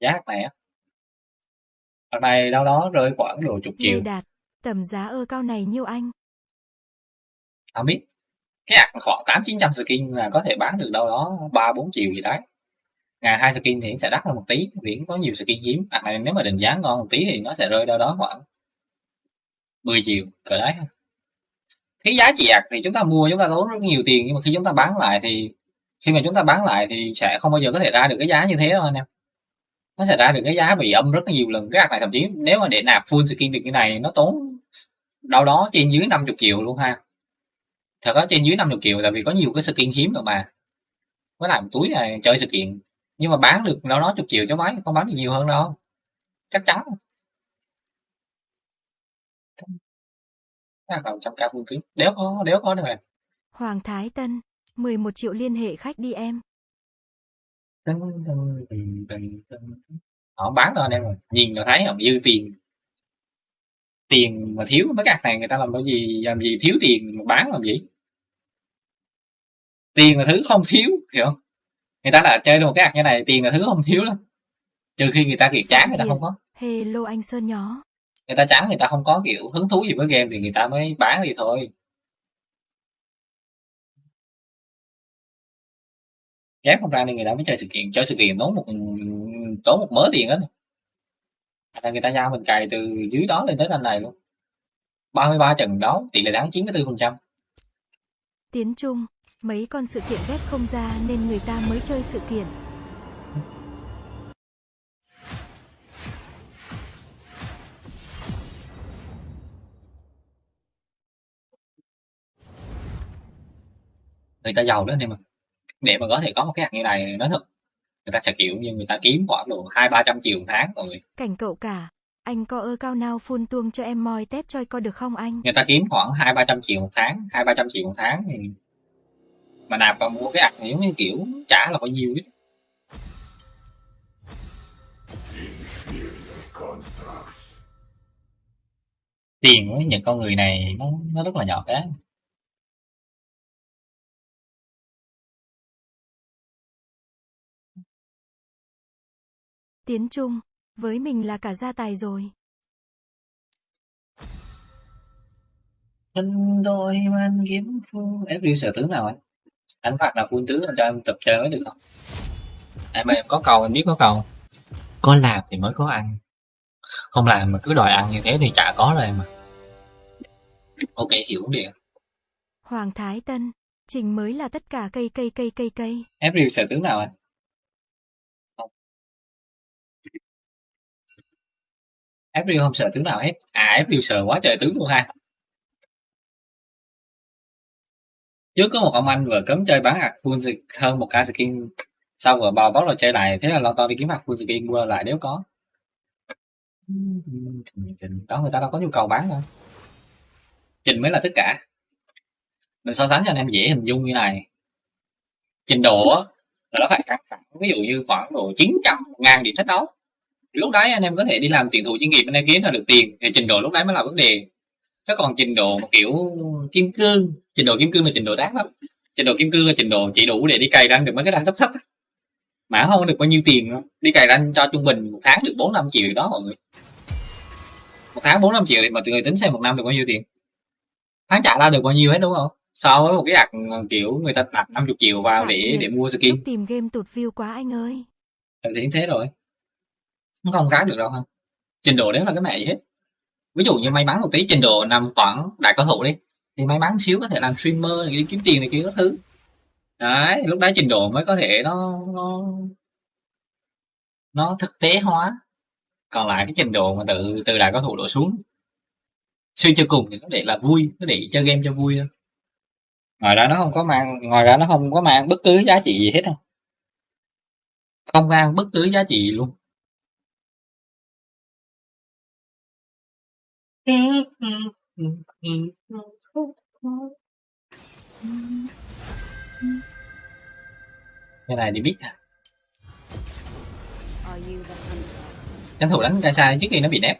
Speaker 3: giá này á Đợt này đâu đó rơi khoảng độ chục triệu.
Speaker 2: Đạt, tầm giá ơ cao này nhiêu anh?
Speaker 3: không biết. Cái ạc khoảng tám chín trăm skin là có thể bán được đâu đó ba bốn triệu gì đấy. Ngày hai skin thì sẽ đắt hơn một tí vì có nhiều skin hiếm. Ạc này nếu mà định giá ngon một tí thì nó sẽ rơi đâu đó khoảng 10 triệu cỡ đấy cái giá trị ạc thì chúng ta mua, chúng ta tốn rất nhiều tiền, nhưng mà khi chúng ta bán lại thì, khi mà chúng ta bán lại thì sẽ không bao giờ có thể ra được cái giá như thế đâu anh em. Nó sẽ ra được cái giá bị âm rất là nhiều lần, cái ạc này thậm chí nếu mà để nạp full skin được cái này nó tốn đâu đó trên dưới 50 triệu luôn ha. Thật có trên dưới 50 triệu tại vì có nhiều cái skin hiếm rồi mà. Với lại một túi này chơi sự kiện, nhưng mà bán được đâu đó chục triệu cho máy, không bán được nhiều hơn đâu. Chắc chắn. Đầu trăm k full tuyến đéo có đéo có đâu mà
Speaker 2: Hoàng Thái Tân, 11 triệu liên hệ khách đi em.
Speaker 3: Họ bán đâu anh em rồi nhìn là thấy không? Dư tiền. Tiền mà thiếu mấy các này người ta làm cái gì làm gì thiếu tiền mà bán làm gì? Tiền là thứ không thiếu hiểu không? Người ta đã chơi được một cái ạc như này tiền là thứ không thiếu lắm. Trừ khi người ta kiểu chán người ta không có.
Speaker 2: Hello anh Sơn nhó
Speaker 3: người ta chán người ta không có kiểu hứng thú gì với game thì người ta mới bán đi thôi. Ghép không ra nên người ta mới chơi sự kiện chơi sự kiện tốn một tốn một mớ tiền hết là người ta giao mình cày từ dưới đó lên tới anh này luôn. 33 trận đấu tỷ lệ thắng 94 phần trăm.
Speaker 2: Tiến Trung, mấy con sự kiện ghép không ra nên người ta mới chơi sự kiện.
Speaker 3: Người ta giàu đó anh em ạ để mà có thể có một cái hạt như này nói thật người ta sẽ kiểu như người ta kiếm khoảng độ hai ba trăm triệu một tháng rồi
Speaker 2: Cảnh cậu cả, Anh có ơ cao nào phun tuông cho em moi tép chơi có được không anh?
Speaker 3: người ta kiếm khoảng hai ba trăm triệu một tháng hai ba trăm triệu một tháng thì mà nạp vào mua cái ạc nếu như kiểu trả là bao nhiêu ít tiền với những con người này nó nó rất là nhỏ bé
Speaker 2: Tiến Trung, với mình là cả gia tài rồi.
Speaker 3: thân đôi man kiếm phu em review sở tướng nào anh? Anh phạt là full tướng anh cho em tập chơi mới được không? Em ơi, em có cầu em biết có cầu. Có làm thì mới có ăn. Không làm mà cứ đòi ăn như thế thì chả có rồi mà ok hiểu điện
Speaker 2: Hoàng Thái Tân, Trình mới là tất cả cây cây cây cây cây.
Speaker 3: em review sở tướng nào anh em không sợ tướng nào hết. À em sợ quá trời tướng luôn ha. Trước có một ông anh vừa cấm chơi bán hạt full skin- hơn một k skin sau vừa bao bóc rồi chơi lại. Thế là lo to đi kiếm hạt full skin, mua lại nếu có. Đó, người ta đâu có nhu cầu bán đâu trình mới là tất cả. Mình so sánh cho anh em dễ hình dung như này. Trình độ là nó phải căng thẳng. Ví dụ như khoảng độ 900 ngàn điểm thách đấu lúc đấy anh em có thể đi làm tuyển thủ chuyên nghiệp anh em kiếm ra được tiền thì trình độ lúc đấy mới là vấn đề. Chứ còn trình độ mà kiểu kim cương trình độ kim cương là trình độ đáng lắm. Trình độ kim cương là trình độ chỉ đủ để đi cày ranh được mấy cái ranh thấp thấp mà không được bao nhiêu tiền đâu. đi cày ranh cho trung bình một tháng được bốn năm triệu đó mọi người. Một tháng bốn năm triệu thì mà tụi người tính xem một năm được bao nhiêu tiền? Tháng trả ra được bao nhiêu hết đúng không? So với một cái đặt kiểu người ta đặt 50 triệu vào để để mua skin.
Speaker 2: Tìm game tụt view quá anh ơi.
Speaker 3: Ừ, thì thế rồi nó không khác được đâu ha. Trình độ đấy là cái mẹ gì hết. Ví dụ như may mắn một tí, trình độ nằm khoảng đại cao thủ đi, thì may mắn xíu có thể làm streamer này đi kiếm tiền này kia các thứ. Đấy, lúc đấy trình độ mới có thể nó nó nó thực tế hóa. Còn lại cái trình độ mà từ từ đại cao thủ đổ xuống suy cho cùng thì nó để là vui nó để chơi game cho vui thôi. Ngoài ra nó không có mang, ngoài ra nó không có mang bất cứ giá trị gì hết đâu. Không mang bất cứ giá trị gì luôn. Cái này thì biết à? Tranh thủ đánh cây sai trước khi nó bị nép.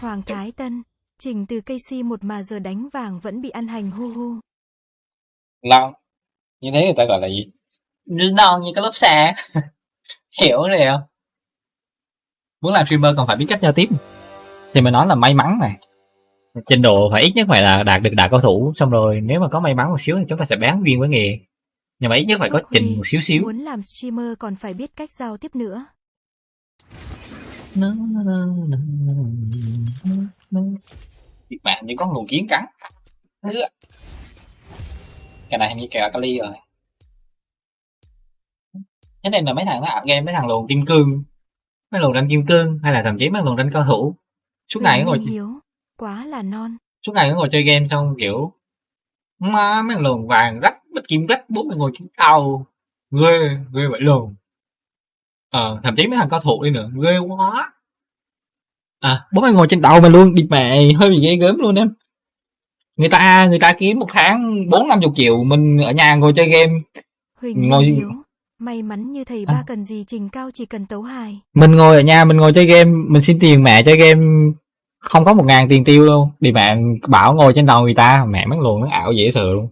Speaker 2: Hoàng Thái Tân, Trình từ cây si một mà giờ đánh vàng vẫn bị ăn hành hu hu.
Speaker 3: lon như thế người ta gọi là gì? Non như cái lớp xa hiểu rồi không? Muốn làm streamer còn phải biết cách giao tiếp thì mình nói là may mắn này trình độ phải ít nhất phải là đạt được đại cao thủ. Xong rồi nếu mà có may mắn một xíu thì chúng ta sẽ bán viên với nghề. Nhưng mà ít nhất phải có trình một xíu xíu.
Speaker 2: Muốn làm streamer còn phải biết cách giao tiếp nữa.
Speaker 3: Thiệt bạn như con luồng kiến cắn. Cái này hình như kẹo kali rồi. Thế nên là mấy thằng nó ảo game mấy thằng luồng kim cương. Mấy luồng đánh kim cương hay là thậm chí mấy luồng đánh cao thủ suốt ngày ngồi
Speaker 2: Minh Hiếu, quá là non.
Speaker 3: suốt ngày ngồi chơi game xong kiểu má mấy luồng vàng rách bạch kim rách bốn người ngồi trên tàu ghê ghê vậy luôn ờ thậm chí mấy thằng cao thủ đi nữa ghê quá à bốn người ngồi trên tàu mà luôn đi mẹ hơi bị ghê gớm luôn em người ta người ta kiếm một tháng bốn năm chục triệu mình ở nhà ngồi chơi game
Speaker 2: Huỳnh
Speaker 3: Ngồi-
Speaker 2: Hiếu, may mắn như thầy
Speaker 3: À.
Speaker 2: ba cần gì trình cao chỉ cần tấu hài.
Speaker 3: mình ngồi ở nhà mình ngồi chơi game mình xin tiền mẹ chơi game không có một ngàn tiền tiêu luôn đi mẹ bảo ngồi trên đầu người ta mẹ mấy luồng nó ảo dễ sợ luôn.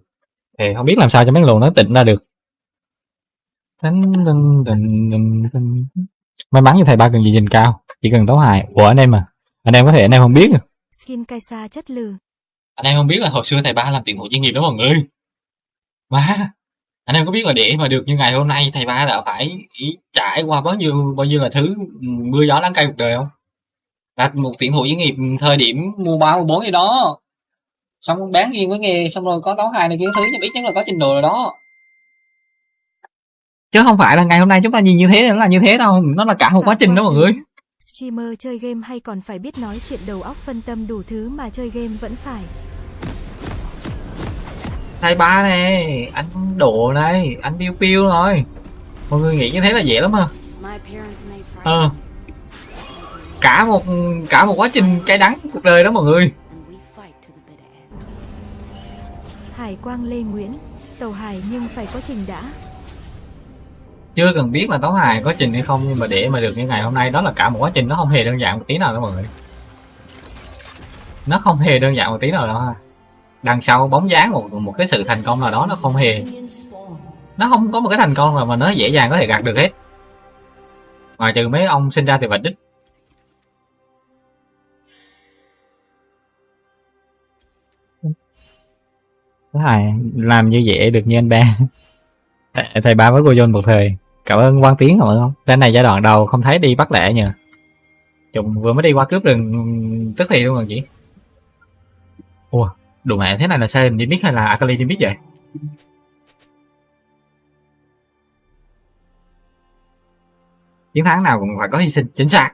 Speaker 3: Thì không biết làm sao cho mấy luồng nó tỉnh ra được. May mắn như thầy ba cần gì nhìn cao chỉ cần tấu hài. Của anh em mà anh em có thể anh em không biết à.
Speaker 2: Skin Kaisa chất lừ.
Speaker 3: anh em không biết là hồi xưa thầy ba làm tiền hộ chuyên nghiệp đó mọi người. Mà anh em có biết là để mà được như ngày hôm nay thầy ba đã phải trải qua bao nhiêu bao nhiêu là thứ mưa gió đắng cay cuộc đời không là một tuyển thủ chuyên nghiệp thời điểm mua ba mua bốn gì đó. Xong bán riêng với nghề xong rồi có tấu hài này kia thứ nhưng ít nhất là có trình độ rồi đó. Chứ không phải là ngày hôm nay chúng ta nhìn như thế nó là như thế đâu nó là cả một quá trình đó mọi người.
Speaker 2: Streamer chơi game hay còn phải biết nói chuyện đầu óc phân tâm đủ thứ mà chơi game vẫn phải.
Speaker 3: thầy ba này anh độ này anh piu piu rồi. Mọi người nghĩ như thế là dễ lắm à. Ờ cả một cả một quá trình cay đắng cuộc đời đó mọi người.
Speaker 2: Hải Quang Lê Nguyễn, tàu hải nhưng phải có trình đã.
Speaker 3: chưa cần biết là tấu hài có trình hay không nhưng mà để mà được như ngày hôm nay đó là cả một quá trình nó không hề đơn giản một tí nào đâu mọi người nó không hề đơn giản một tí nào đâu ha đằng sau bóng dáng một một cái sự thành công nào đó nó không hề nó không có một cái thành công nào mà nó dễ dàng có thể gạt được hết ngoài trừ mấy ông sinh ra từ vạch đích Thứ hai, làm như vậy được như anh ba. Thầy- ba với cô John một thời. Cảm ơn Quang Tiến cảm ơn không cái này giai đoạn đầu không thấy đi bắt lẻ nhờ. Chúng vừa mới đi qua cướp rừng, tức thì luôn rồi chị. Ủa, đồ mẹ thế này là sai đi biết hay là Akali Limit vậy? Chiến thắng nào cũng phải có hy sinh, chính xác.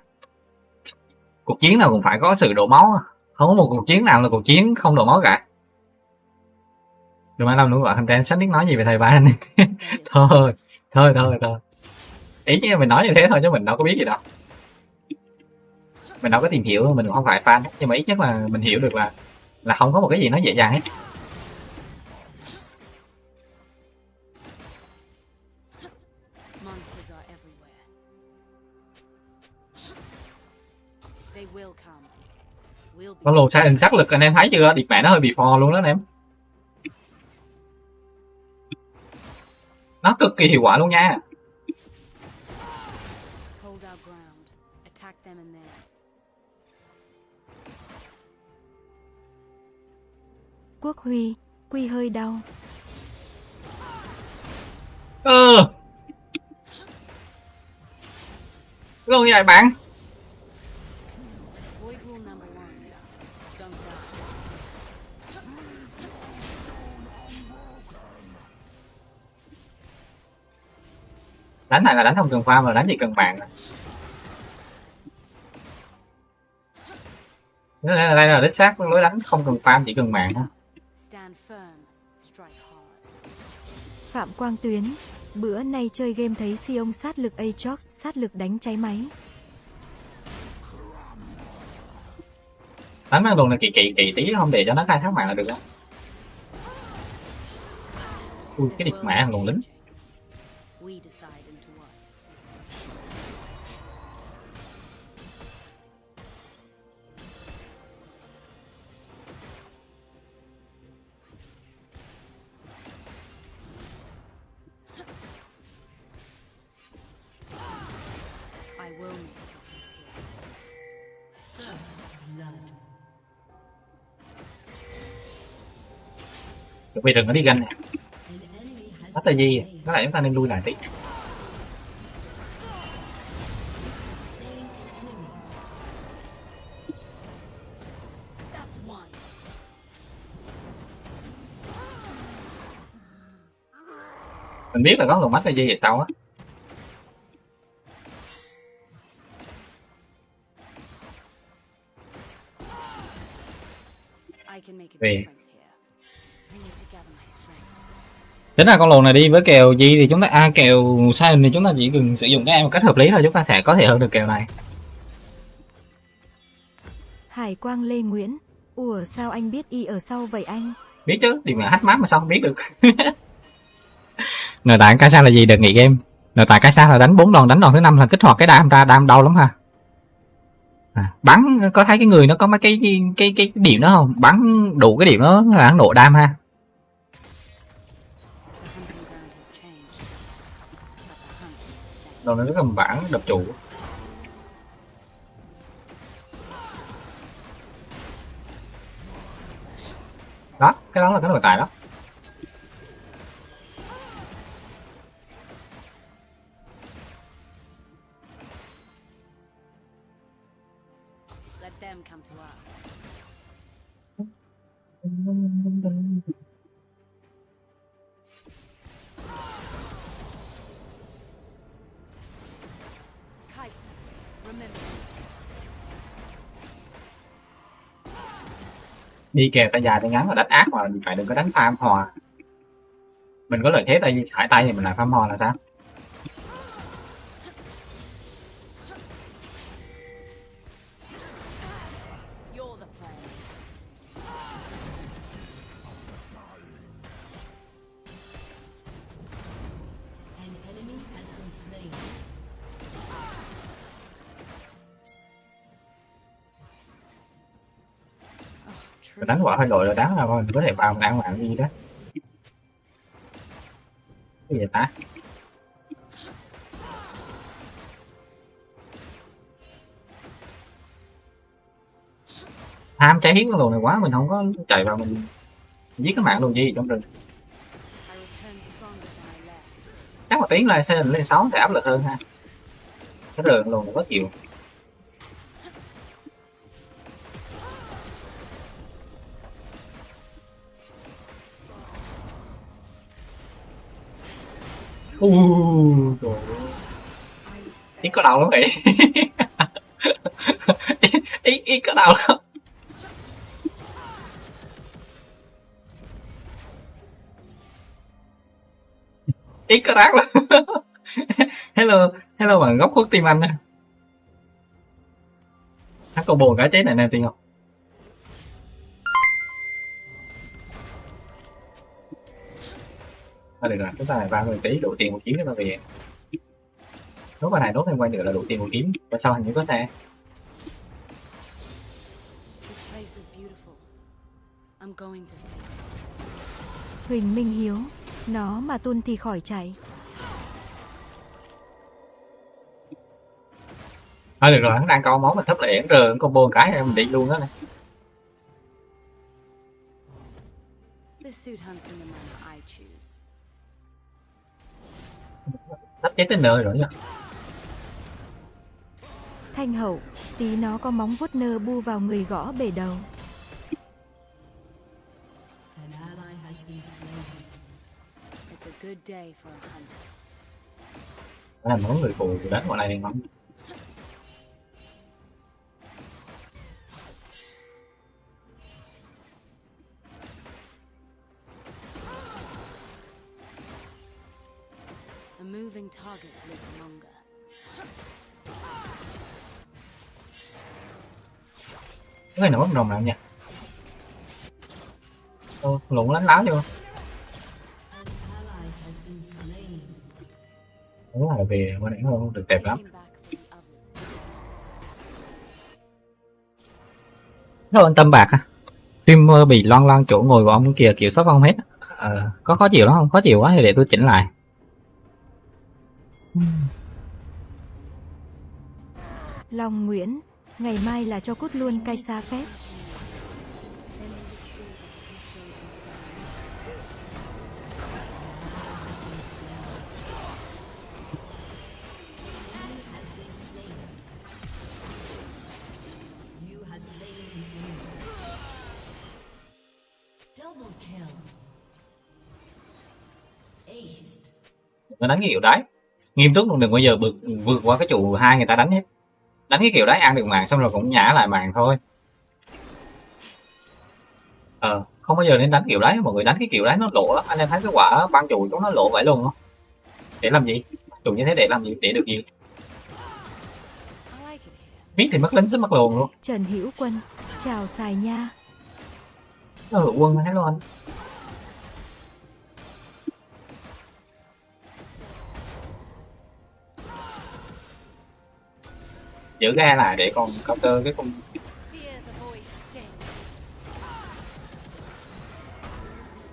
Speaker 3: Cuộc chiến nào cũng phải có sự đổ máu. Không có một cuộc chiến nào là cuộc chiến không đổ máu cả đừng ai làm nữa gọi content sách biết nói gì về thầy ba này thôi thôi thôi thôi. Ý chứ mình nói như thế thôi chứ mình đâu có biết gì đâu. Mình đâu có tìm hiểu mình không phải fan nhưng mà ít nhất là mình hiểu được là là không có một cái gì nó dễ dàng hết. Con lùn sai hình sắc lực anh em thấy chưa? Điệp mẹ nó hơi bị phò luôn đó anh em nó cực kỳ hiệu quả luôn nha
Speaker 8: hold our ground. Attack them and theirs.
Speaker 2: Quốc Huy, Quy hơi đau.
Speaker 3: ừ luôn như vậy bạn đánh này là đánh không cần farm mà đánh chỉ cần mạng đây là, đây là đích xác lối đánh không cần farm chỉ cần mạng thôi.
Speaker 2: Phạm Quang Tuyến, bữa nay chơi game thấy si ông sát lực Aatrox, sát lực đánh cháy máy.
Speaker 3: đánh con đường này kỳ kỳ kỳ tí không để cho nó khai thác mạng là được á ui cái điệp mẹ thằng lùn lính chuẩn bị đừng có đi ganh nè. Bắt
Speaker 1: là
Speaker 3: gì
Speaker 1: có
Speaker 3: nó lại chúng ta nên lui lại tí. Mình biết là có lùn mắt là gì vậy sao á. Tính ra con lùn này đi với kèo gì thì chúng ta a kèo sai thì chúng ta chỉ cần sử dụng cái em một cách hợp lý thôi chúng ta sẽ có thể hơn được kèo này.
Speaker 2: Hải Quang Lê Nguyễn, ủa sao anh biết y ở sau vậy anh?
Speaker 3: biết chứ thì mà hack map mà sao không biết được. Nội tại cái sao là gì? Đợt nghỉ game. Nội tại cái sao là đánh bốn đòn đánh đòn thứ năm là kích hoạt cái đam ra đam đau lắm ha. À, bắn có thấy cái người nó có mấy cái cái cái, cái điểm đó không? Bắn đủ cái điểm đó là nổ đam ha
Speaker 8: same.
Speaker 3: này nó cầm bản đập chủ đó, cái đó là cái nội tài đó đi kèo tay dài tay ngắn là đánh ác mà phải đừng có đánh farm hòa mình có lợi thế tay, sải tay thì mình lại farm hòa là sao? Đánh quả hơi đội rồi đá là mình có thể vào đang mạng gì đó. Cái gì ta? Ham cháy hiếm cái luồng này quá, mình không có chạy vào mình giết cái mạng luôn gì trong rừng. Chắc một tiếng là xe lên sáu thì áp lực hơn ha. Cái rừng luôn này có chịu Uh, ít có đầu lắm vậy ít ít có đầu lắm. Ít có rác lắm. Hello hello bạn góc khuất tim anh á. Nó còn buồn cả chết này nè tiền ngọc. Thôi được rồi, chúng ta này 30 tí đủ tiền một chuyến để mà về. Nốt bài này nốt thêm quay nữa là đủ tiền một chuyến. Và sau hình như có xe.
Speaker 2: Huỳnh Minh Hiếu, nó mà tuôn thì khỏi chạy.
Speaker 3: Thôi được rồi, hắn đang câu máu mình thấp rờ hắn combo một cái em mình đi luôn đó này. Thấp chết tới nơi rồi nha.
Speaker 2: Thanh hậu, tí nó có móng vuốt nơ bu vào người gõ bể đầu.
Speaker 1: An ally has been slain.
Speaker 8: It's a good
Speaker 3: ngon.
Speaker 8: A moving target lives longer.
Speaker 3: Cái này nổi đồng nào nha. Ô, lụng lánh láo chưa?
Speaker 1: An ally has been slain.
Speaker 3: Đúng là về bên này không được đẹp lắm. Nó an tâm bạc à. Phim mơ bị loan loan chỗ ngồi của ông kìa kiểu sắp không hết. Ờ, có khó chịu lắm không? Khó chịu quá thì để tôi chỉnh lại.
Speaker 2: Long Nguyễn, ngày mai là cho cút luôn cai xa phép.
Speaker 3: Nó đánh cái kiểu đấy nghiêm túc luôn đừng bao giờ vượt vượt qua cái trụ hai người ta đánh hết. Đánh cái kiểu đấy ăn được mạng xong rồi cũng nhả lại mạng thôi. Ờ không bao giờ nên đánh kiểu đấy mọi người đánh cái kiểu đấy nó lộ lắm. Anh em thấy cái quả băng trụ chúng nó lộ vậy luôn không? Để làm gì? Trụ như thế để làm gì? Để được gì biết thì mất lính sẽ mất luồng luôn.
Speaker 2: Trần Hữu Quân, chào xài nha.
Speaker 3: hữu quân luôn anh giữ ga lại để còn counter cái con
Speaker 8: Fear the void stings.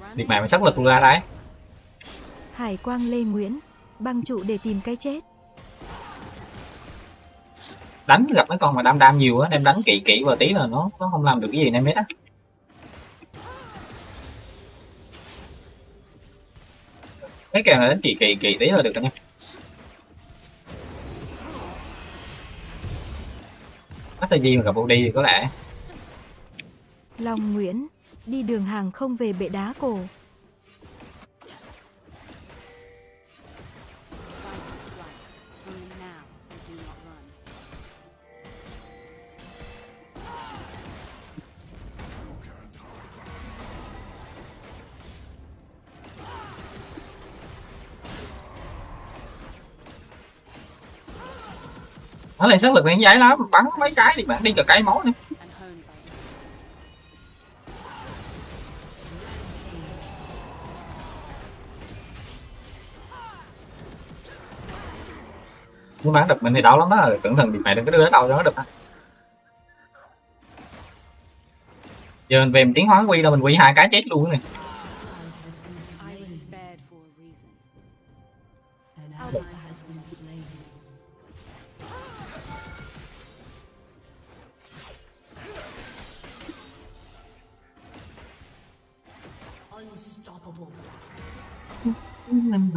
Speaker 8: Run
Speaker 3: điệt mạng mà sắc lực luôn ra đấy
Speaker 2: Hải Quang Lê Nguyễn, băng trụ để tìm cái chết.
Speaker 3: đánh gặp mấy con mà đam đam nhiều á em đánh kỹ kỹ vào tí là nó nó không làm được cái gì em hết á cái kèo này đánh kỹ kỹ kỹ tí là được rồi nha bắt tay đi mà gặp đi có lẽ
Speaker 2: Long Nguyễn, đi đường hàng không về bệ đá cổ.
Speaker 3: Nó lên sức lực lên giấy lắm, bắn mấy cái thì bạn đi cả cái máu nữa
Speaker 8: And
Speaker 3: muốn bắn được mình thì đau lắm đó cẩn thận bị mẹ đừng có đưa đến đâu cho nó được ha giờ mình về mình tiến hóa quy đâu mình quy hai cái chết luôn này.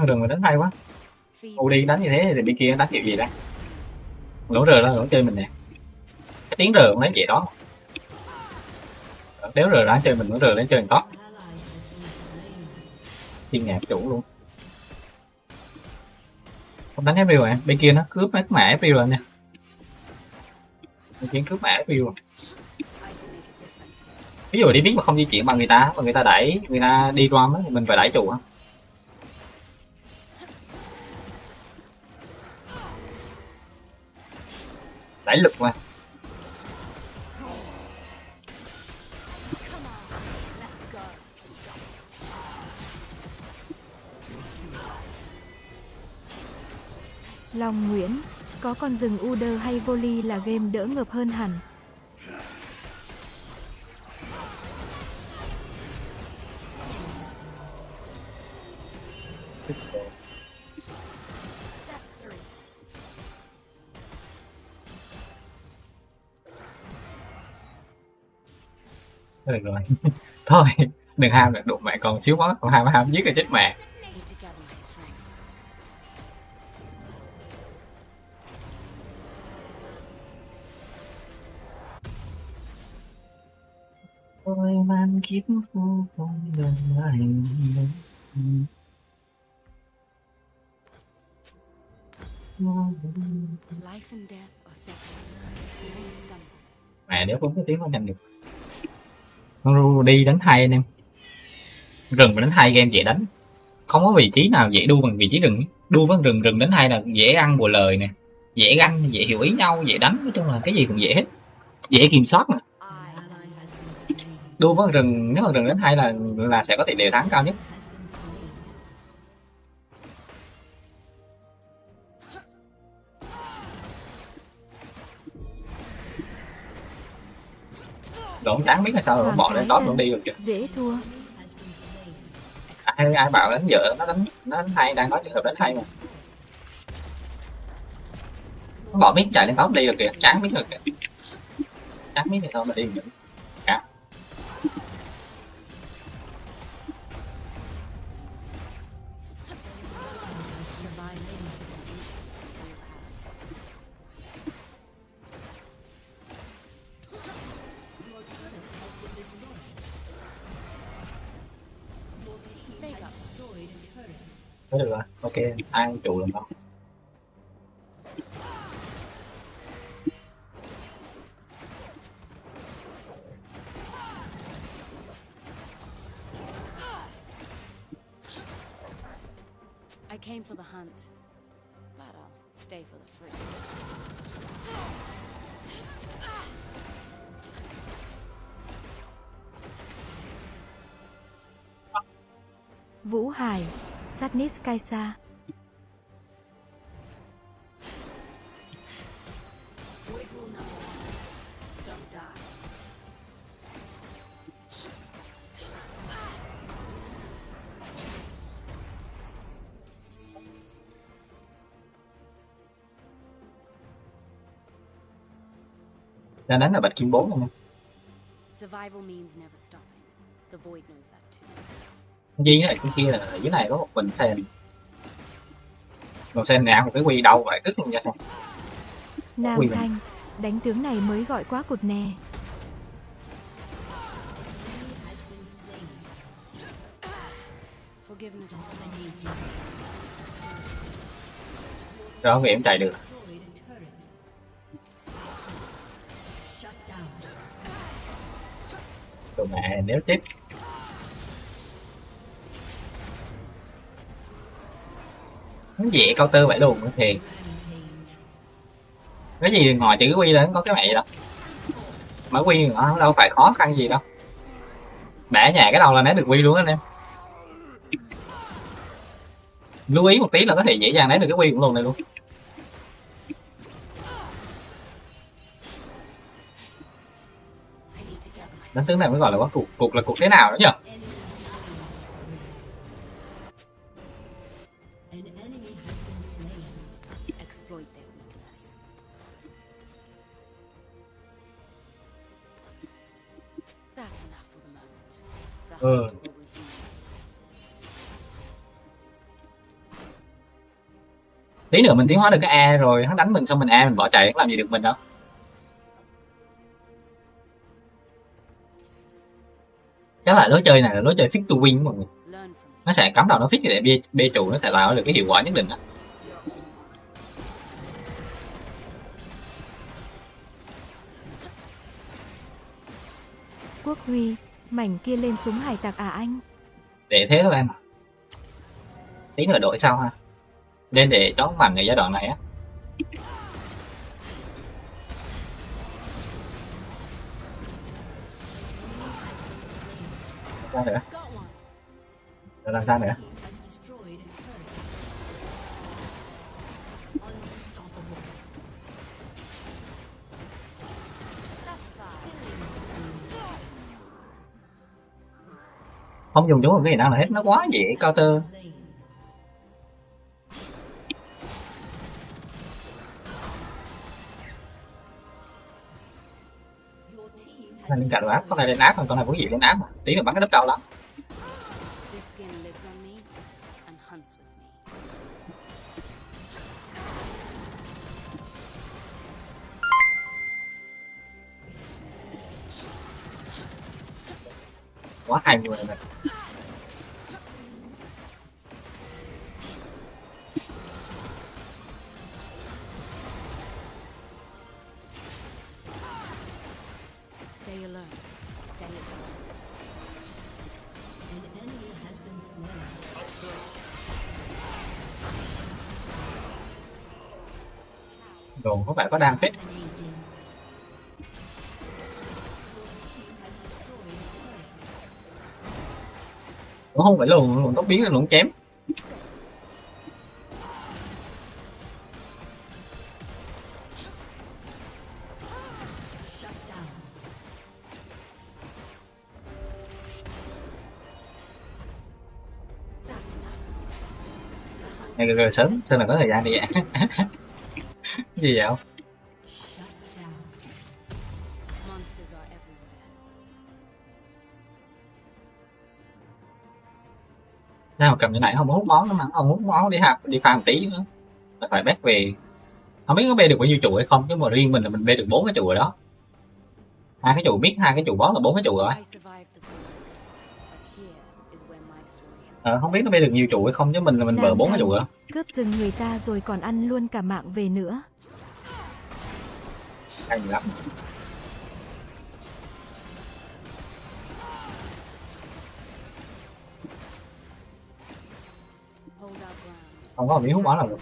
Speaker 3: Rừng mà đánh hay quá. U đi, đánh như thế thì bên kia đánh kiểu gì đây lỗ rờ đó lỗ chơi mình nè. Cái tiếng rờ cũng lấy vậy đó. Ờ, Nếu rờ đánh chơi mình, lỗ rờ lấy chơi mình top
Speaker 1: Ally
Speaker 3: thiên nhạc chủ luôn. Không đánh April à? Bên kia nó cướp hết mã April rồi nè. Bên kia cướp mã April rồi. Ví dụ đi biết mà không di chuyển bằng người ta mà người ta đẩy, người ta đi drum á thì mình phải đẩy chủ á. Đẩy lực mà
Speaker 2: Long Nguyễn, có con rừng Uder hay Voli là game đỡ ngợp hơn hẳn.
Speaker 3: Được rồi. Thôi đừng ham được đụng mẹ còn xíu quá còn ham ham giết là chết mẹ. Tôi mang kiếp vô vọng gần lại.
Speaker 8: Life and death are separate.
Speaker 3: Mẹ nếu không có tiếng nó nhanh được con đi đánh hai anh em. Rừng mà đánh hai game dễ đánh. Không có vị trí nào dễ đua bằng vị trí rừng đua với rừng rừng đánh hai là dễ ăn bùa lời nè, dễ ăn dễ hiểu ý nhau, dễ đánh. Nói chung là cái gì cũng dễ hết. Dễ kiểm soát
Speaker 1: mà.
Speaker 3: Đua với rừng, nếu mà rừng đánh hai là là sẽ có tỷ lệ thắng cao nhất. Rồi chẳng biết là sao rồi bỏ lên đó luôn đi được chưa
Speaker 2: Dễ thua.
Speaker 3: Ai, ai bảo đánh dở nó đánh nó đánh hay đang nói trường hợp đánh hay mà. Bỏ biết chạy lên top đi được kìa chán biết được kìa. Chán biết thì thôi mà đi được Thôi được rồi. Ok ai chủ làm không
Speaker 8: I came for the hunt, but I'll stay for the fruit.
Speaker 2: Vũ Hải, Satnis Kaisa.
Speaker 3: đang đánh là bạch kim 4 luôn
Speaker 8: Survival means never stopping. The void knows that too.
Speaker 3: Duy với lại kia là dưới này có một bình sen Còn sen nào một cái quy đầu vậy tức luôn nha
Speaker 2: Nam
Speaker 3: mình-
Speaker 2: Thanh, đánh tướng này mới gọi quá cụt nè.
Speaker 3: Rồi vì em chạy được. Rồi mẹ nếu tiếp Nó dễ cao tư vậy luôn, thì cái gì ngoài chữ quy lên có cái mẹ gì đâu. Mở quy nó đâu phải khó khăn gì đâu. Bẻ nhà cái đầu là né được quy luôn anh em. Lưu ý một tí là có thể dễ dàng né được cái quy cũng luôn này luôn. Đánh tướng này mới gọi là quá cuộc cuộc là cuộc thế nào đó nhỉ tí nữa mình tiến hóa được cái A rồi hắn đánh mình xong mình A mình bỏ chạy hắn làm gì được mình đâu chắc là lối chơi này là lối chơi fit to win của mọi người nó sẽ cắm đầu nó fit để bê, bê trụ nó sẽ tạo được cái hiệu quả nhất định đó
Speaker 2: Quốc Huy, mảnh kia lên súng hải tặc à anh?
Speaker 3: để thế thôi em ạ. tí nữa đổi sau ha nên để đón mạnh ở giai đoạn này á. Nữa. Rồi làm sao nữa. Không dùng chúng một cái gì năng là hết. Nó quá dễ
Speaker 1: cao tơ
Speaker 3: này
Speaker 1: has
Speaker 3: lên cạnh ác con này lên áp còn con này cũng gì lên áp mà. Tí nữa bắn cái đất cao lắm. Quá hay như vậy này đồ, có bạn có đang
Speaker 1: hết?
Speaker 3: cũng không phải lùn lùn tốc biến là lùn chém ngày rồi sớm xem là có thời gian đi ạ gì vậy? Sao mà cầm như này? Không hút máu nữa mà. Không hút máu đi hạp đi farm tí nữa là phải bét về. Không biết có bê được bao nhiêu trụ hay không chứ mà riêng mình là mình bê được bốn cái trụ rồi đó. Hai cái trụ biết hai cái trụ bó là bốn cái trụ rồi. Ờ, không biết nó bê được nhiều trụ hay không chứ mình là mình vợ bốn cái trụ rồi
Speaker 2: Cướp rừng người ta rồi còn ăn luôn cả mạng về nữa.
Speaker 3: hay lắm. Không có miếng hút máu nào được.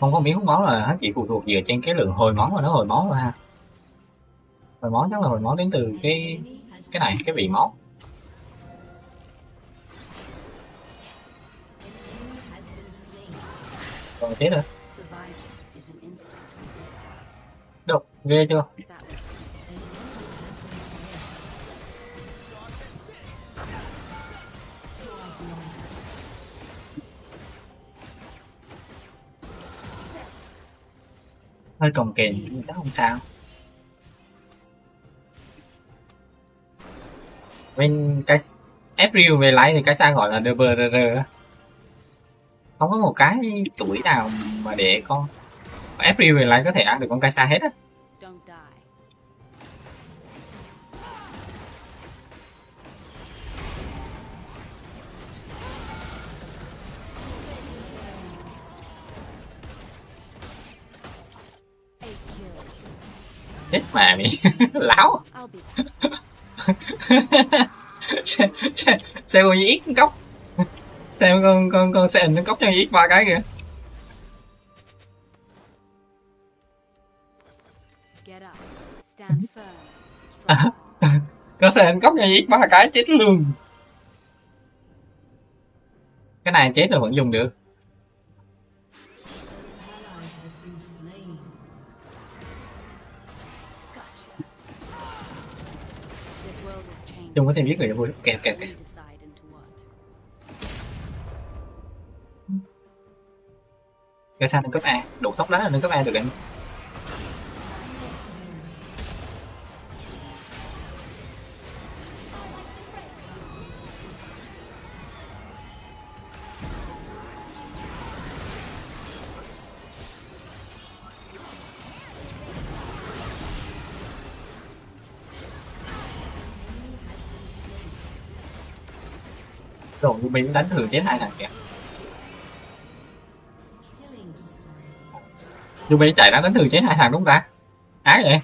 Speaker 3: Không có miếng hút máu là hắn chỉ phụ thuộc dựa trên cái lượng hồi máu mà nó hồi máu thôi ha. Hồi máu chắc là hồi máu đến từ cái cái này cái vị máu còn thế nữa. Độc ghê chưa? Hơi cồng kềnh nhưng chắc không sao. Bên cái April về lái thì cái sao gọi là DBRR á không có một cái tuổi nào mà để con về lại có thể ăn được con cái xa hết á. Chết mẹ. Mày láo
Speaker 8: be
Speaker 3: xem xem xem con ít cốc xem con con con xem nó cốc cho ít ba cái kìa.
Speaker 8: Strong.
Speaker 3: có xem cốc cho ít ba cái chết luôn. Cái này chết rồi vẫn dùng được.
Speaker 1: Chung có thêm giết người vui. Ok ok ok cái sao nâng cấp A. Đủ tốc đánh là nâng cấp A được em. Rồi mình đánh thường chết hai thằng kìa. Ruby chạy ra đánh thường chế hai thằng đúng ta? Ái vậy?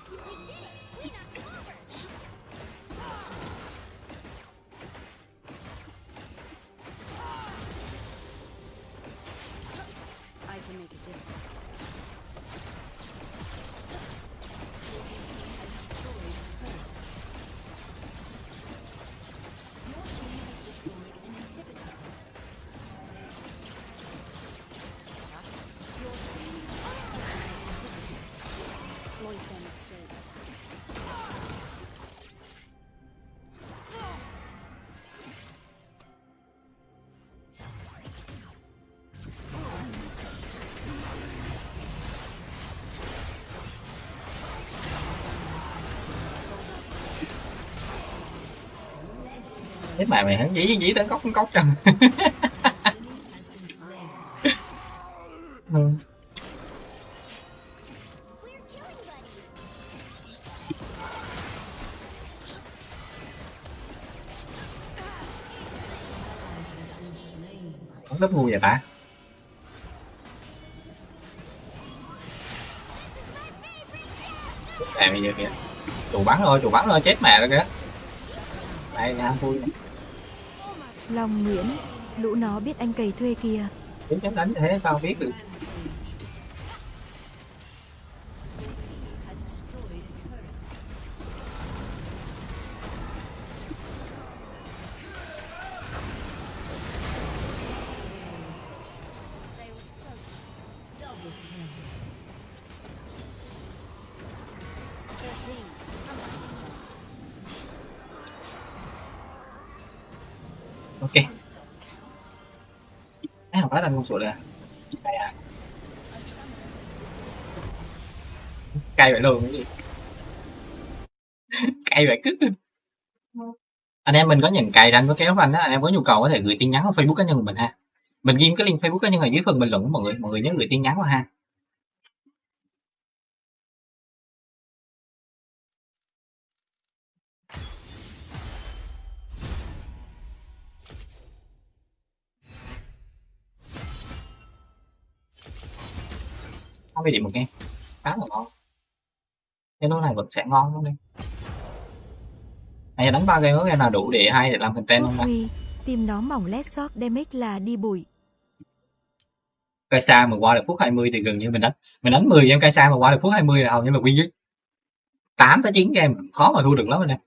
Speaker 1: Mà mày hắn dí dí tới góc góc chân rất vui vậy ta à bây giờ kìa. Chủ bắn rồi chủ bắn rồi chết mẹ rồi kìa. Đây nha vui này.
Speaker 2: Long Nguyễn, lũ nó biết anh cày thuê kìa.
Speaker 1: Chúng chém đánh thế sao biết được à? Đây cay à? Cay vậy luôn, cái gì? Cay vậy cứt anh em mình có nhận cày đánh với kéo ranh đó, anh em có nhu cầu có thể gửi tin nhắn vào facebook cá nhân của mình ha. Mình ghim cái link facebook cá nhân ở dưới phần bình luận của mọi người mọi người nhớ gửi tin nhắn vào ha. Bị điểm một game. Khá là ngon. Cái lô này vẫn sẽ ngon luôn đi này đánh ba game có game nào đủ để hay để làm content không ta?
Speaker 2: Tìm nó mỏng led shot damage là đi bụi.
Speaker 1: cây xa mà qua được phút 20 thì gần như mình đánh mình đánh 10 game cây xa mà qua được phút 20 là hầu như là win chứ 8 tới 9 game khó mà thua được lắm anh em.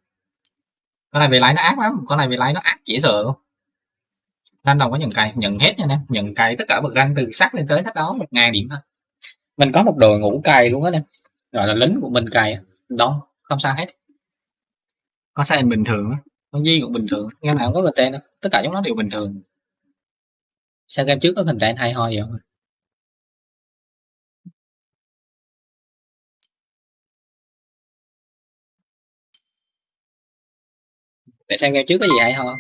Speaker 1: Con này về lái nó ác lắm con này về lái nó ác dễ sợ luôn. Ranh đồng có nhận cày nhận hết nha anh em nhận cày tất cả bậc ranh từ sắc lên tới thách đó một ngàn điểm thôi
Speaker 3: mình có một đội ngũ cày luôn á em. Gọi là lính của mình cày
Speaker 1: đó không sao hết. Con sai bình thường á? Con di cũng bình thường
Speaker 3: game nào cũng có content đâu.
Speaker 1: Tất cả chúng nó đều bình thường.
Speaker 3: Sao game trước có content hay ho vậy? Không để xem game trước có gì hay ho?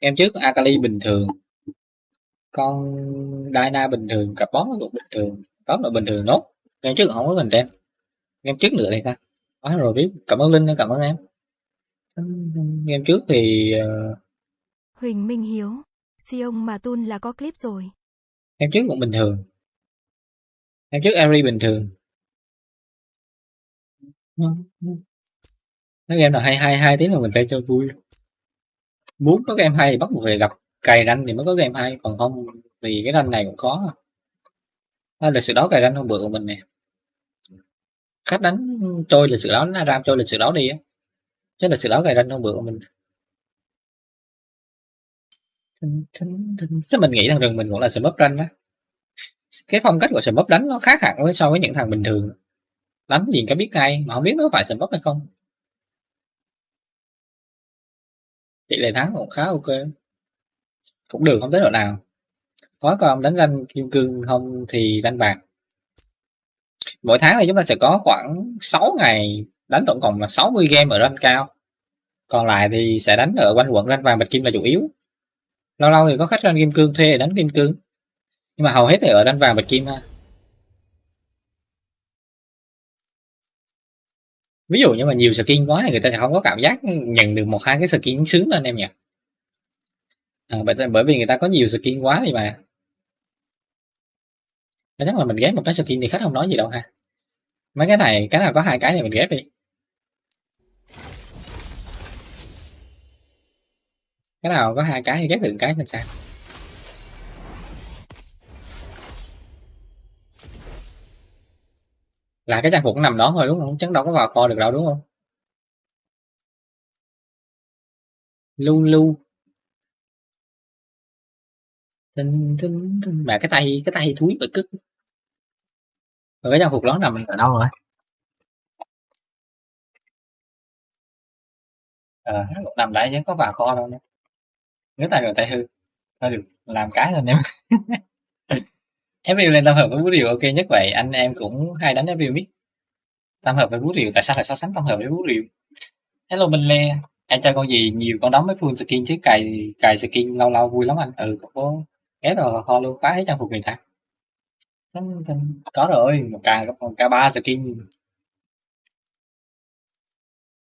Speaker 3: Game trước Akali bình thường con Dyna bình thường cặp bón nó cũng bình thường. Top là bình thường nốt. Game trước không có content. Game trước nữa thì sao? Có rồi biết. Cảm ơn linh cảm ơn em. Game trước thì ờ,
Speaker 2: Huỳnh Minh Hiếu, Sion mà Tun là có clip rồi.
Speaker 3: em trước cũng bình thường. Em trước Ari bình thường. Nói game nào hay hay hay tí là mình phải cho vui. Muốn có game hay thì bắt buộc phải gặp cày ranh thì mới có game hay còn không vì cái ranh này cũng có à, lịch sử đó cày ranh hôm bữa của mình nè. Khách đánh trôi lịch sử đó nó ram trôi lịch sử đó đi á. Chứ lịch sử đó cày ranh hôm bữa của mình. Thế mình nghĩ thằng rừng mình cũng là smurf ranh đó cái phong cách của smurf đánh nó khác hẳn với so với những thằng bình thường. Đánh gì cái biết ngay mà không biết nó phải smurf hay không. Tỷ lệ thắng cũng khá ok cũng được, không tới độ nào. Có còn đánh ranh kim cương không thì đánh bạc. Mỗi tháng thì chúng ta sẽ có khoảng 6 ngày, đánh tổng cộng là 60 game ở ranh cao. Còn lại thì sẽ đánh ở quanh quận ranh vàng bạch kim là chủ yếu. Lâu lâu thì có khách ranh kim cương thuê để đánh kim cương. Nhưng mà hầu hết thì ở ranh vàng bạch kim ha. Ví dụ như mà nhiều skin quá thì người ta sẽ không có cảm giác nhận được một hai cái skin sướng lên em nhỉ? À, bởi, vì người ta có nhiều skin quá đi mà. Chắc là mình ghép một cái skin thì khách không nói gì đâu ha. Mấy cái này cái nào có hai cái thì mình ghép đi. Cái nào có hai cái thì ghép được cái làm sao là cái trang phục nằm đó thôi đúng không? Chắc đâu có vào kho được đâu đúng không? Lưu lưu thinh thinh thinh mà cái tay cái tay thúi bởi cứt rồi cái trang phục đó nằm
Speaker 7: ở đâu rồi?
Speaker 3: Ờ à, nằm đấy chứ có bà kho đâu nhé, nếu tay rồi tay hư. Thôi được làm cái thôi em. FPU lên tam hợp với bú rìu ok nhất vậy. Anh em cũng hay đánh FPU biết. tam hợp với bú rìu tại sao lại so sánh tam hợp với bú rìu? Hello minh lê. Em chơi con gì? Nhiều con đóng với full skin chứ. Cài cài skin lâu lâu vui lắm anh. Ừ có ghé rồi kho luôn phá hết trang phục người ta có rồi một ca một ca ba skin.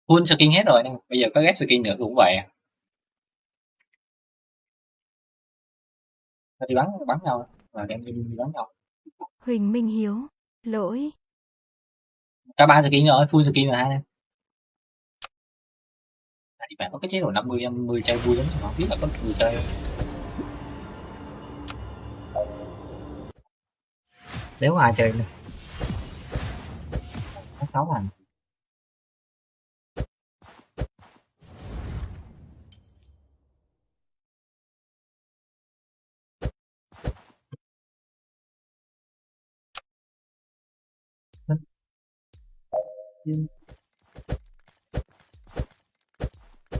Speaker 3: Full skin hết rồi bây giờ có ghép skin nữa cũng vậy à. Đi bắn bắn nhau và đem đi bắn nhau.
Speaker 2: Huỳnh Minh Hiếu, lỗi.
Speaker 3: cả ba skin rồi full skin rồi hai em. Thì bạn có cái chế độ 50 50 chơi vui lắm không biết là có người chơi
Speaker 7: nếu ai chơi nữa nó sáu hành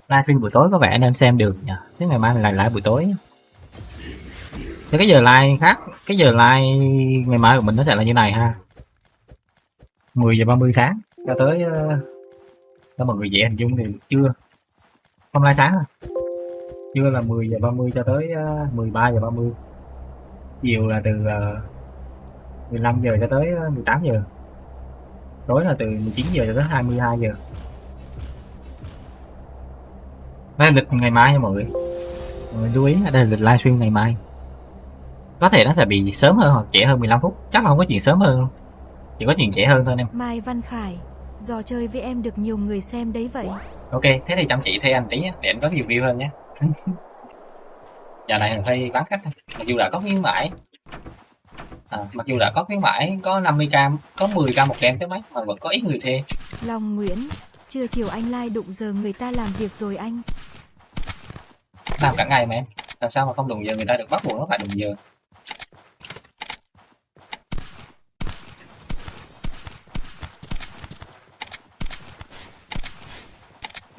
Speaker 7: livestream buổi tối có vẻ anh em xem được nhỉ? Thế ngày mai mình lại lại buổi tối thế cái giờ live khác, cái giờ live ngày mai của mình nó sẽ là như này ha. 10 giờ 30 sáng, cho tới ờ, cho mọi người dễ hình dung thì chưa. Hôm nay sáng à? Trưa là 10 giờ 30 cho tới ờ, 13 giờ 30 chiều là từ ờ, 15 giờ cho tới 18 giờ. Tối là từ 19 giờ cho tới 22 giờ. Đây là lịch ngày mai nha mọi người. Mọi người lưu ý ở đây là lịch livestream ngày mai có thể nó sẽ bị sớm hơn hoặc trễ hơn 15 phút. Chắc là không có chuyện sớm hơn chỉ có chuyện trễ hơn thôi em.
Speaker 2: Mai Văn Khải, dò chơi với em được nhiều người xem đấy vậy.
Speaker 3: ok thế thì chăm chỉ thuê anh tí nhé để anh có nhiều view hơn nhé. Giờ này mình hơi bán khách mặc dù đã có khuyến mãi. À, mặc dù đã có khuyến mãi có 50k có 10k một game tới mấy mà vẫn có ít người thuê.
Speaker 2: Long Nguyễn, trưa chiều anh lai đụng giờ người ta làm việc rồi anh.
Speaker 3: làm cả ngày mà em. Làm sao mà không đụng giờ người ta được bắt buộc nó phải đụng giờ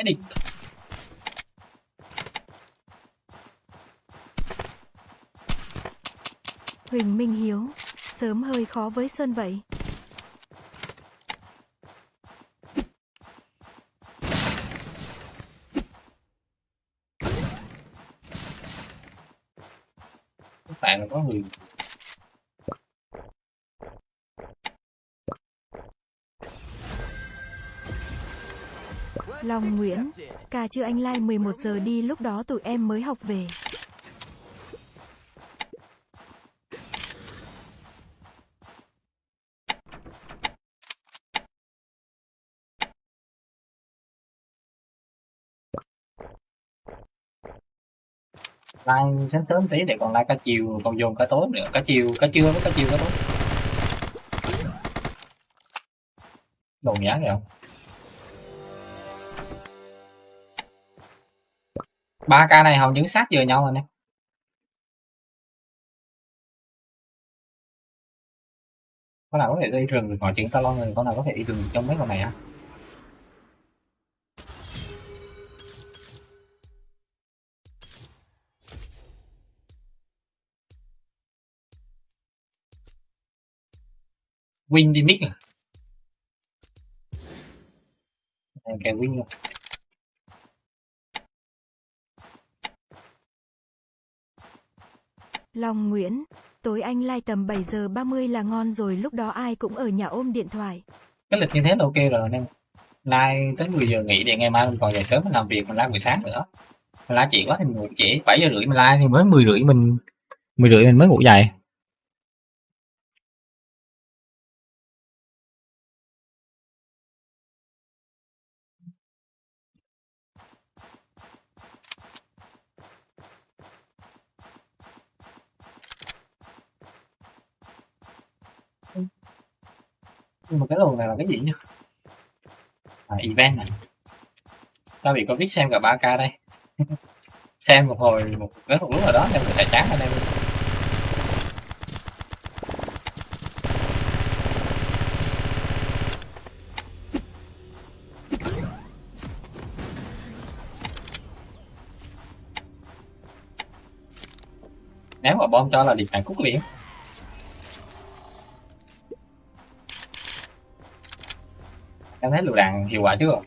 Speaker 3: cái đi
Speaker 2: Huỳnh Minh Hiếu, sớm hơi khó với Sơn vậy.
Speaker 3: bạn là có người
Speaker 2: Long Nguyễn, cà chưa anh lai 11 giờ đi lúc đó tụi em mới học về.
Speaker 3: like sáng sớm tí để còn like cả chiều còn dồn cả tối nữa. Cả chiều cả trưa với cả chiều cả tối. Đồ nhá rồi ba ca này hầu như sát vừa nhau rồi nè. Có nào có thể đi rừng được ngoài chuyện talon rồi có nào có thể đi rừng trong mấy con này á win đi mic à? Ok win rồi
Speaker 2: Long Nguyễn, tối anh like tầm 7 giờ 30 là ngon rồi lúc đó ai cũng ở nhà ôm điện thoại.
Speaker 3: cái lịch như thế là ok rồi anh em Lai tới 10 giờ nghỉ để ngày mai mình còn dậy sớm mình làm việc mình lai buổi sáng nữa. Mình lai chị quá thì mình ngủ trễ 7 giờ rưỡi mình lai thì mới 10 rưỡi mình 10 rưỡi mình mới ngủ dậy. Nhưng mà cái lùn này là cái gì nhỉ? à, event này tao bị có biết xem cả 3k đây. Xem một hồi một cái một lúc nào đó em sẽ chán anh em. Ném quả bom cho là điệp hàn cúc liền. Em thấy lựu đạn hiệu quả chưa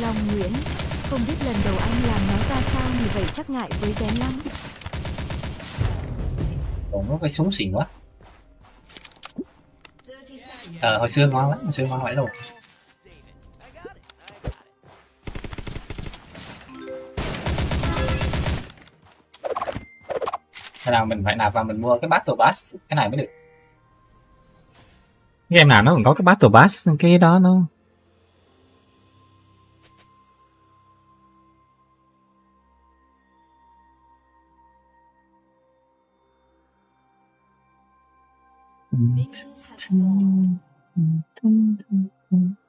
Speaker 2: Long Nguyễn, không biết lần đầu anh làm nó ra sao như vậy chắc ngại với rén lắm.
Speaker 3: còn nó cái súng xịn quá
Speaker 1: 30 seconds.
Speaker 3: ờ hồi xưa ngon lắm hồi xưa ngon vậy luôn Thế nào mình phải nạp vào mình mua cái Battle Pass? Cái này mới được. Game nào nó còn có cái Battle Pass cái đó nó
Speaker 1: Minions have.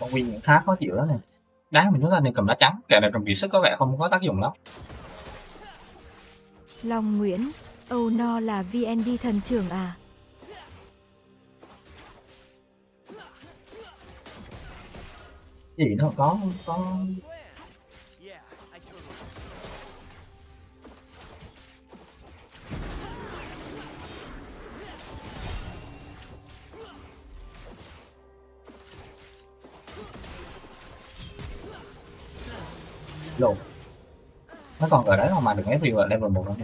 Speaker 3: Con Win cũng khá khó chịu đó nè. Đá mình chúng ta nên cầm đá trắng. Kẻ này cầm kiệt sức có vẻ không có tác dụng lắm.
Speaker 2: Long Nguyễn, Âu No là VND thần trưởng à?
Speaker 3: cái gì nó có có lộn nó còn ở đấy mà được Ezreal ở level 1
Speaker 7: đâu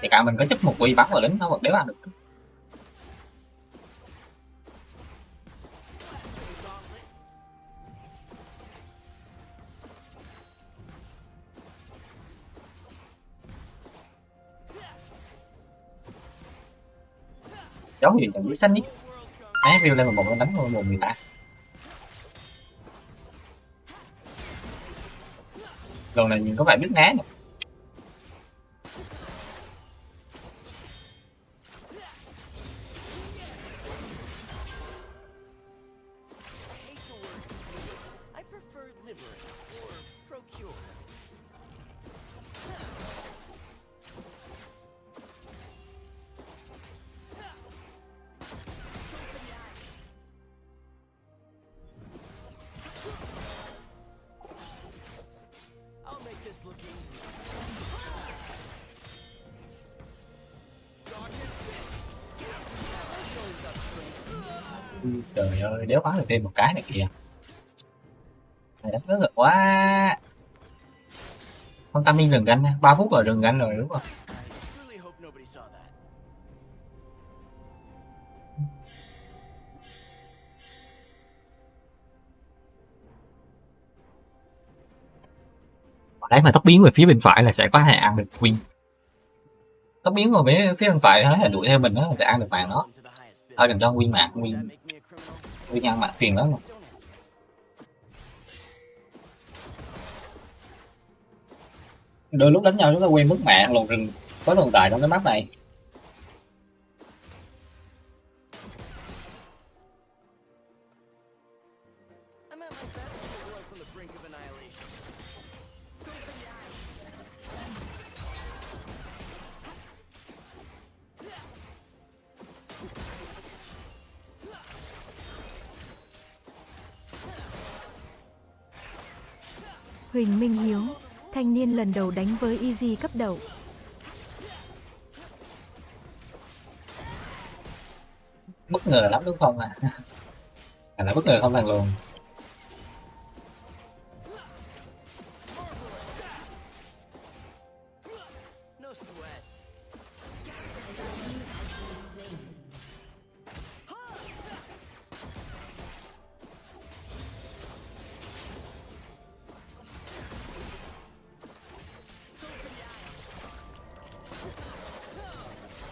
Speaker 3: thì cả mình có chấp một quy bắn vào lính nó vẫn đéo ăn được. Cháu thì chẳng biết sách nhỉ Ezreal level 1 nó đánh vào ta. Lần này nhìn có vẻ biết né nè đéo phá được thêm một cái này kìa. Này đánh rất là quá. Con tâm linh rừng ganh ba phút rồi rừng ganh rồi đúng không? Đấy mà tóc biến về phía bên phải là sẽ có thể ăn được win tóc biến về phía bên phải nó là đuổi theo mình đó là sẽ ăn được mạng nó thôi đừng cho win mạng win
Speaker 7: make me a
Speaker 3: phiền lắm
Speaker 7: rồi.
Speaker 9: Đôi lúc đánh nhau chúng ta quên mất mạng, lùn rừng có tồn tại trong cái map này.
Speaker 2: Minh Hiếu, thanh niên lần đầu đánh với Easy cấp đầu.
Speaker 7: bất ngờ lắm đúng không à à là bất ngờ không thằng luôn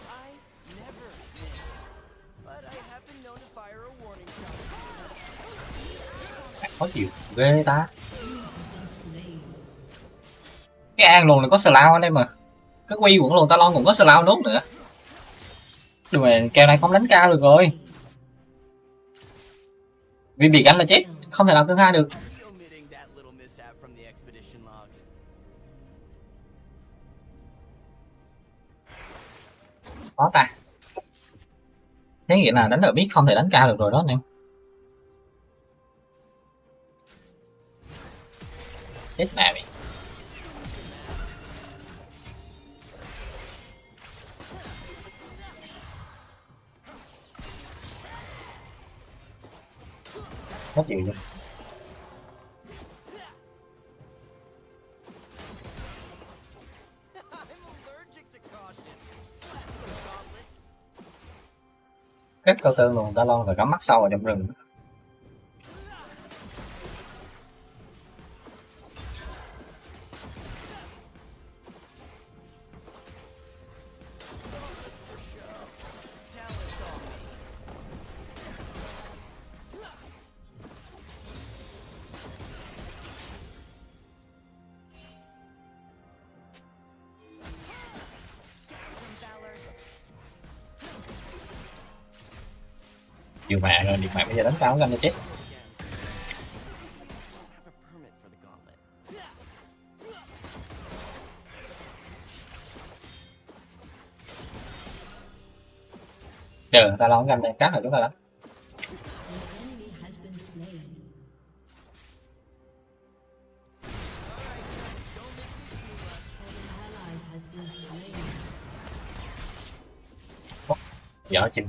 Speaker 4: I never miss, but I have been known to fire a warning shot.
Speaker 7: khó chịu ghê ta. Cái an luôn là có slow anh em mà cái quy cũng luôn ta lon cũng có slow nốt nữa. Đừng mà kèo này không đánh cao được rồi. Vì bị gánh là chết không thể nào cân hai được. Khó ta. Thế nghĩa là đánh ở biết không thể đánh cao được rồi đó anh em. Chết mẹ mày. Hết gì luôn rất cao tơ luôn ta lon và cắm mắt sâu vào trong rừng. Bây giờ đánh cao gần cho chết. Chờ ta lon gần đây cắt rồi chúng ta đánh
Speaker 1: enemy
Speaker 7: chừng.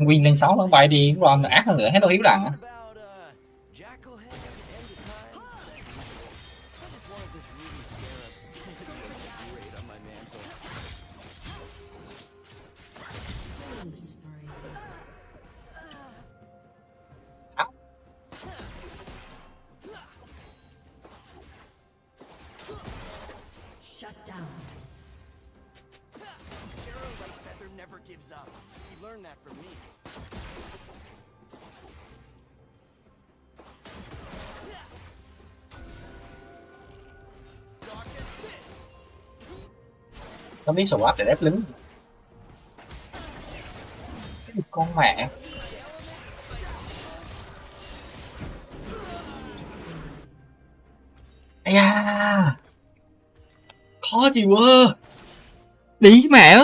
Speaker 7: Win lên 6 vẫn bay đi Ron ác hơn nữa hết đâu hiếu đẳng biết swap để ép lính. Con mẹ. Ây da. Khó chịu quá. Đi mẹ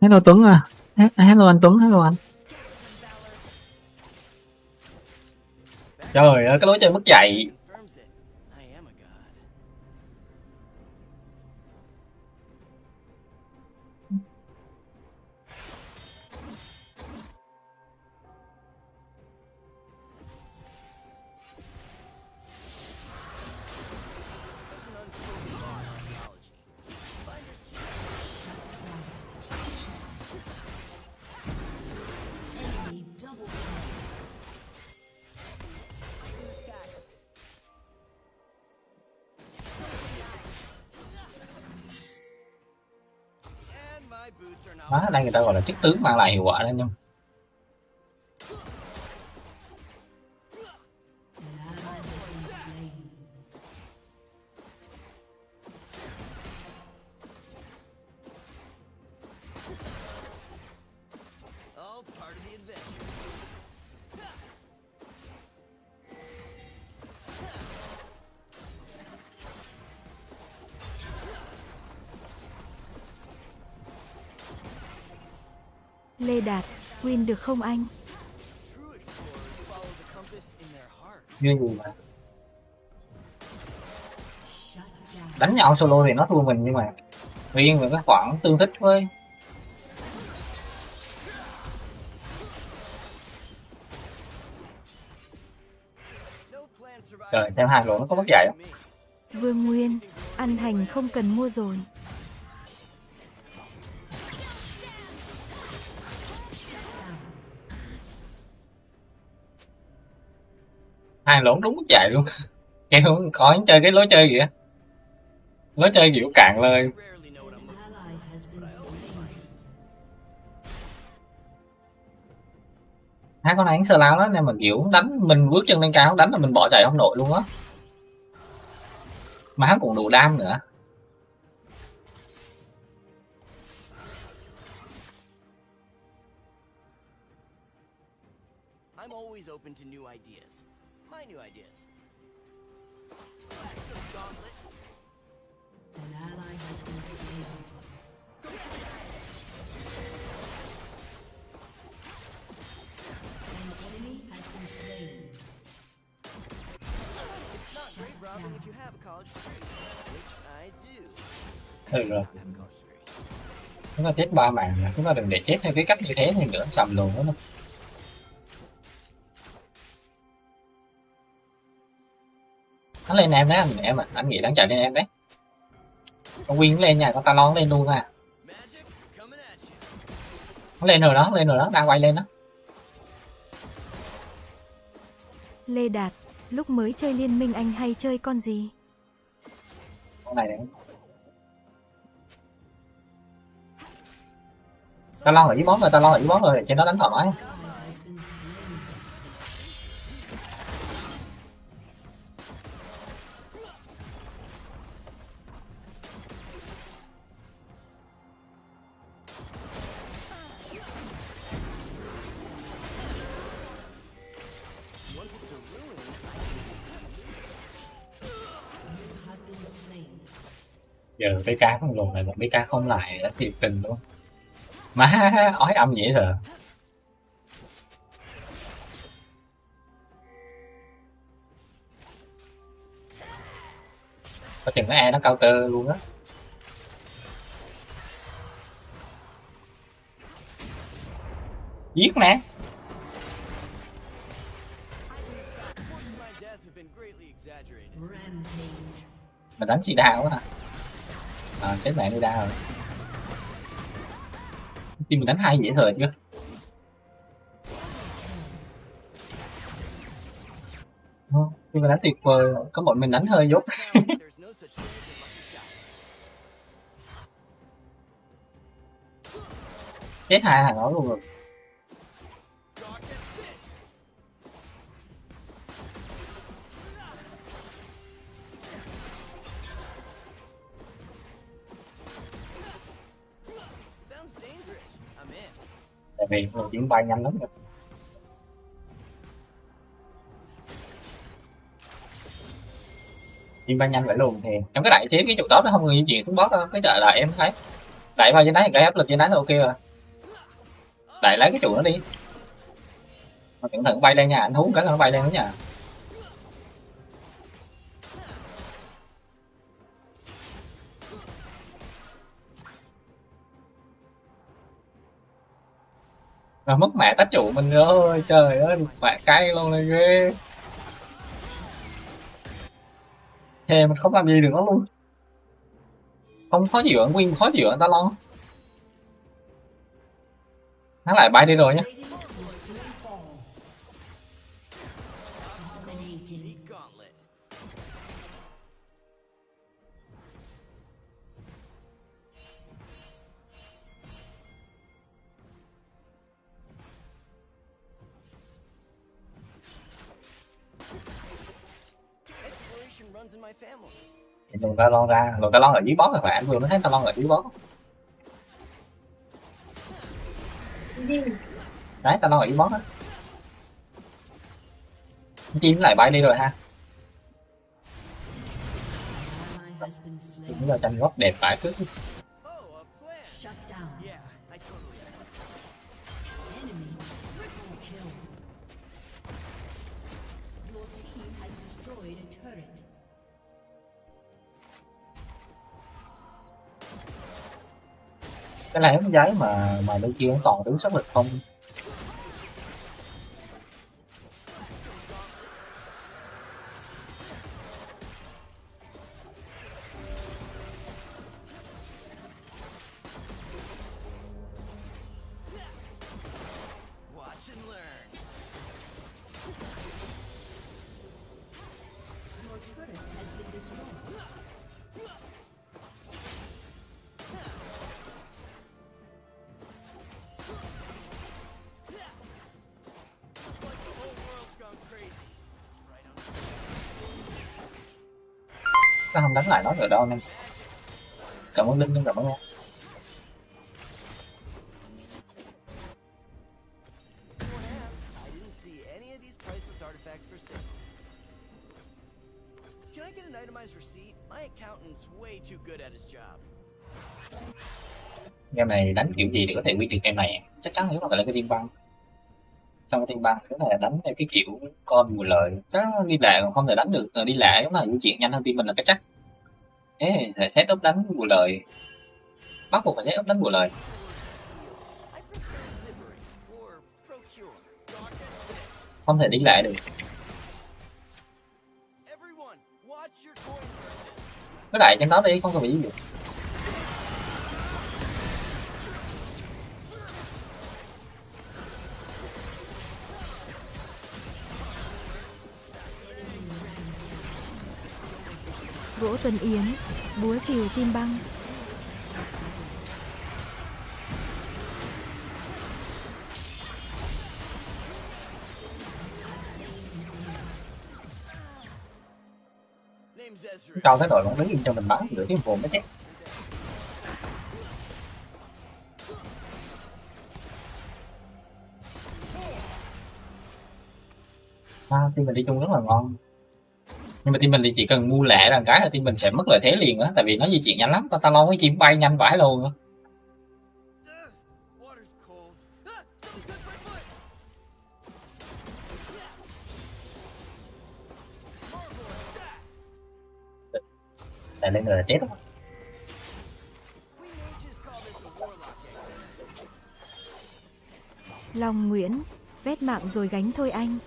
Speaker 7: Hello Tuấn à. He- Hello anh Tuấn, hello anh. Trời ơi, cái lối chơi mất dạy chức tướng mang lại hiệu quả đó nhưng
Speaker 2: được không anh?
Speaker 3: Như gì mà đánh nhau solo thì nó thua mình nhưng mà riêng về cái khoảng tương thích với trời xem hai lỗ nó có mất dạy không.
Speaker 2: Vương Nguyên, ăn hành không cần mua rồi.
Speaker 3: Hai lỗ đúng dạy luôn. Kiểu khỏi chơi cái lối chơi kìa lối chơi kiểu cạn lời hai con này sơ lao đó nên mà kiểu đánh mình bước chân lên cao đánh là mình bỏ chạy không nổi luôn á. Mà hắn cũng đủ đam nữa.
Speaker 7: I'm always open to new ideas. My new ideas.
Speaker 1: An ally has been slain. An enemy has been slain.
Speaker 7: It's not grave robbing if you have a college degree, which I do.
Speaker 3: rồi chúng ta chết ba mạng chúng ta đừng để chết theo cái cách như thế thì nữa sầm luôn đó hắn lên em đấy anh em à anh nghĩ đang chạy lên em đấy. Con Win lên nha con Talon lên luôn à. Nó lên rồi đó lên rồi đó đang quay lên đó.
Speaker 2: Lê Đạt, lúc mới chơi liên minh anh hay chơi con gì?
Speaker 3: con này này Talon ở dưới bóng rồi Talon ở dưới bóng rồi trên đó đánh thoải mái giờ BK con lùn này một BK không lại đã thiệt tình luôn. Má ói âm dễ rồi có chừng cái E nó counter luôn á. Giết nè mà đánh chị đau quá hả à chết mẹ đi đau rồi. Tim mình đánh hai dễ thời chứ, nhưng ờ, mà đánh tuyệt vời có bọn mình đánh hơi dốt chết hai thằng đó luôn rồi. Này rồi chuyển bay nhanh lắm rồi. Chuyển bay nhanh vậy luôn thì trong cái đại chế cái trụ đó nó không? Người di chuyển xuống boss đâu cái đại là em thấy. Đại bay trên đáy gây áp lực trên đáy là ok rồi. Đại lấy cái trụ nó đi. Mà cẩn thận bay lên nha, anh thú cái là nó bay lên đó nha. Mà mất mẹ tách trụ mình ơi, trời ơi mẹ cay luôn này ghê. Thề mình không làm gì được nó luôn. Không khó chịu anh Win khó chịu anh ta lo. Hắn lại bay đi rồi nhá. Luồng ta lon ra luồng ta lon ở dưới boss rồi phải anh vừa mới thấy ta lon ở dưới boss đấy ta lon ở dưới boss á. Chim lại bay đi rồi ha. Cũng là tranh góc đẹp phải trước
Speaker 7: cái này không giấy mà mà đôi kia cũng đứng sát lực không.
Speaker 4: Itemized receipt? My accountant's way too good at his job.
Speaker 7: game này đánh kiểu gì để có thể win được game này. Chắc chắn nếu mà phải là cái team băng. Trong cái team băng này là đánh theo cái kiểu con mùi lời. Chắc đi lạ còn không thể đánh được. Ờ, đi lạ giống là di chuyển nhanh hơn team mình là cái chắc thế là xét ốc đánh bù lời. Bắt buộc phải xét ốc đánh bù lời. Không thể đi lại được. Cứ đại trên đó đi, không có bị gì
Speaker 2: Gỗ Tân Yến búa rìu tim băng.
Speaker 4: Cao Ezra.
Speaker 7: cái đội bóng đứng yên cho mình bắn giữa tiếng vồn mới chết à, team mình đi chung rất là ngon nhưng mà team mình thì chỉ cần mua lẻ là cái là team mình sẽ mất lợi thế liền á tại vì nó di chuyển nhanh lắm ta ta lo cái chim bay nhanh vãi luôn á tại lên rồi là chết rồi.
Speaker 2: Long Nguyễn, vét mạng rồi gánh thôi anh.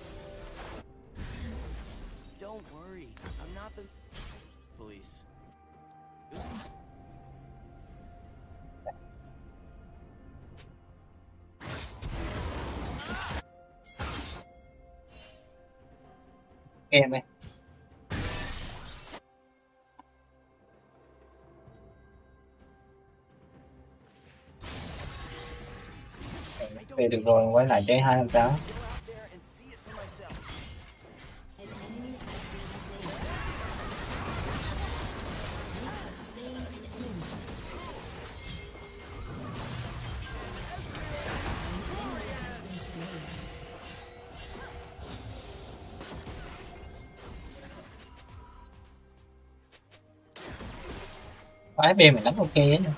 Speaker 7: Em đây về được rồi quay lại chơi hai
Speaker 1: trăm tráng
Speaker 7: Quái B mình đánh ok ấy nha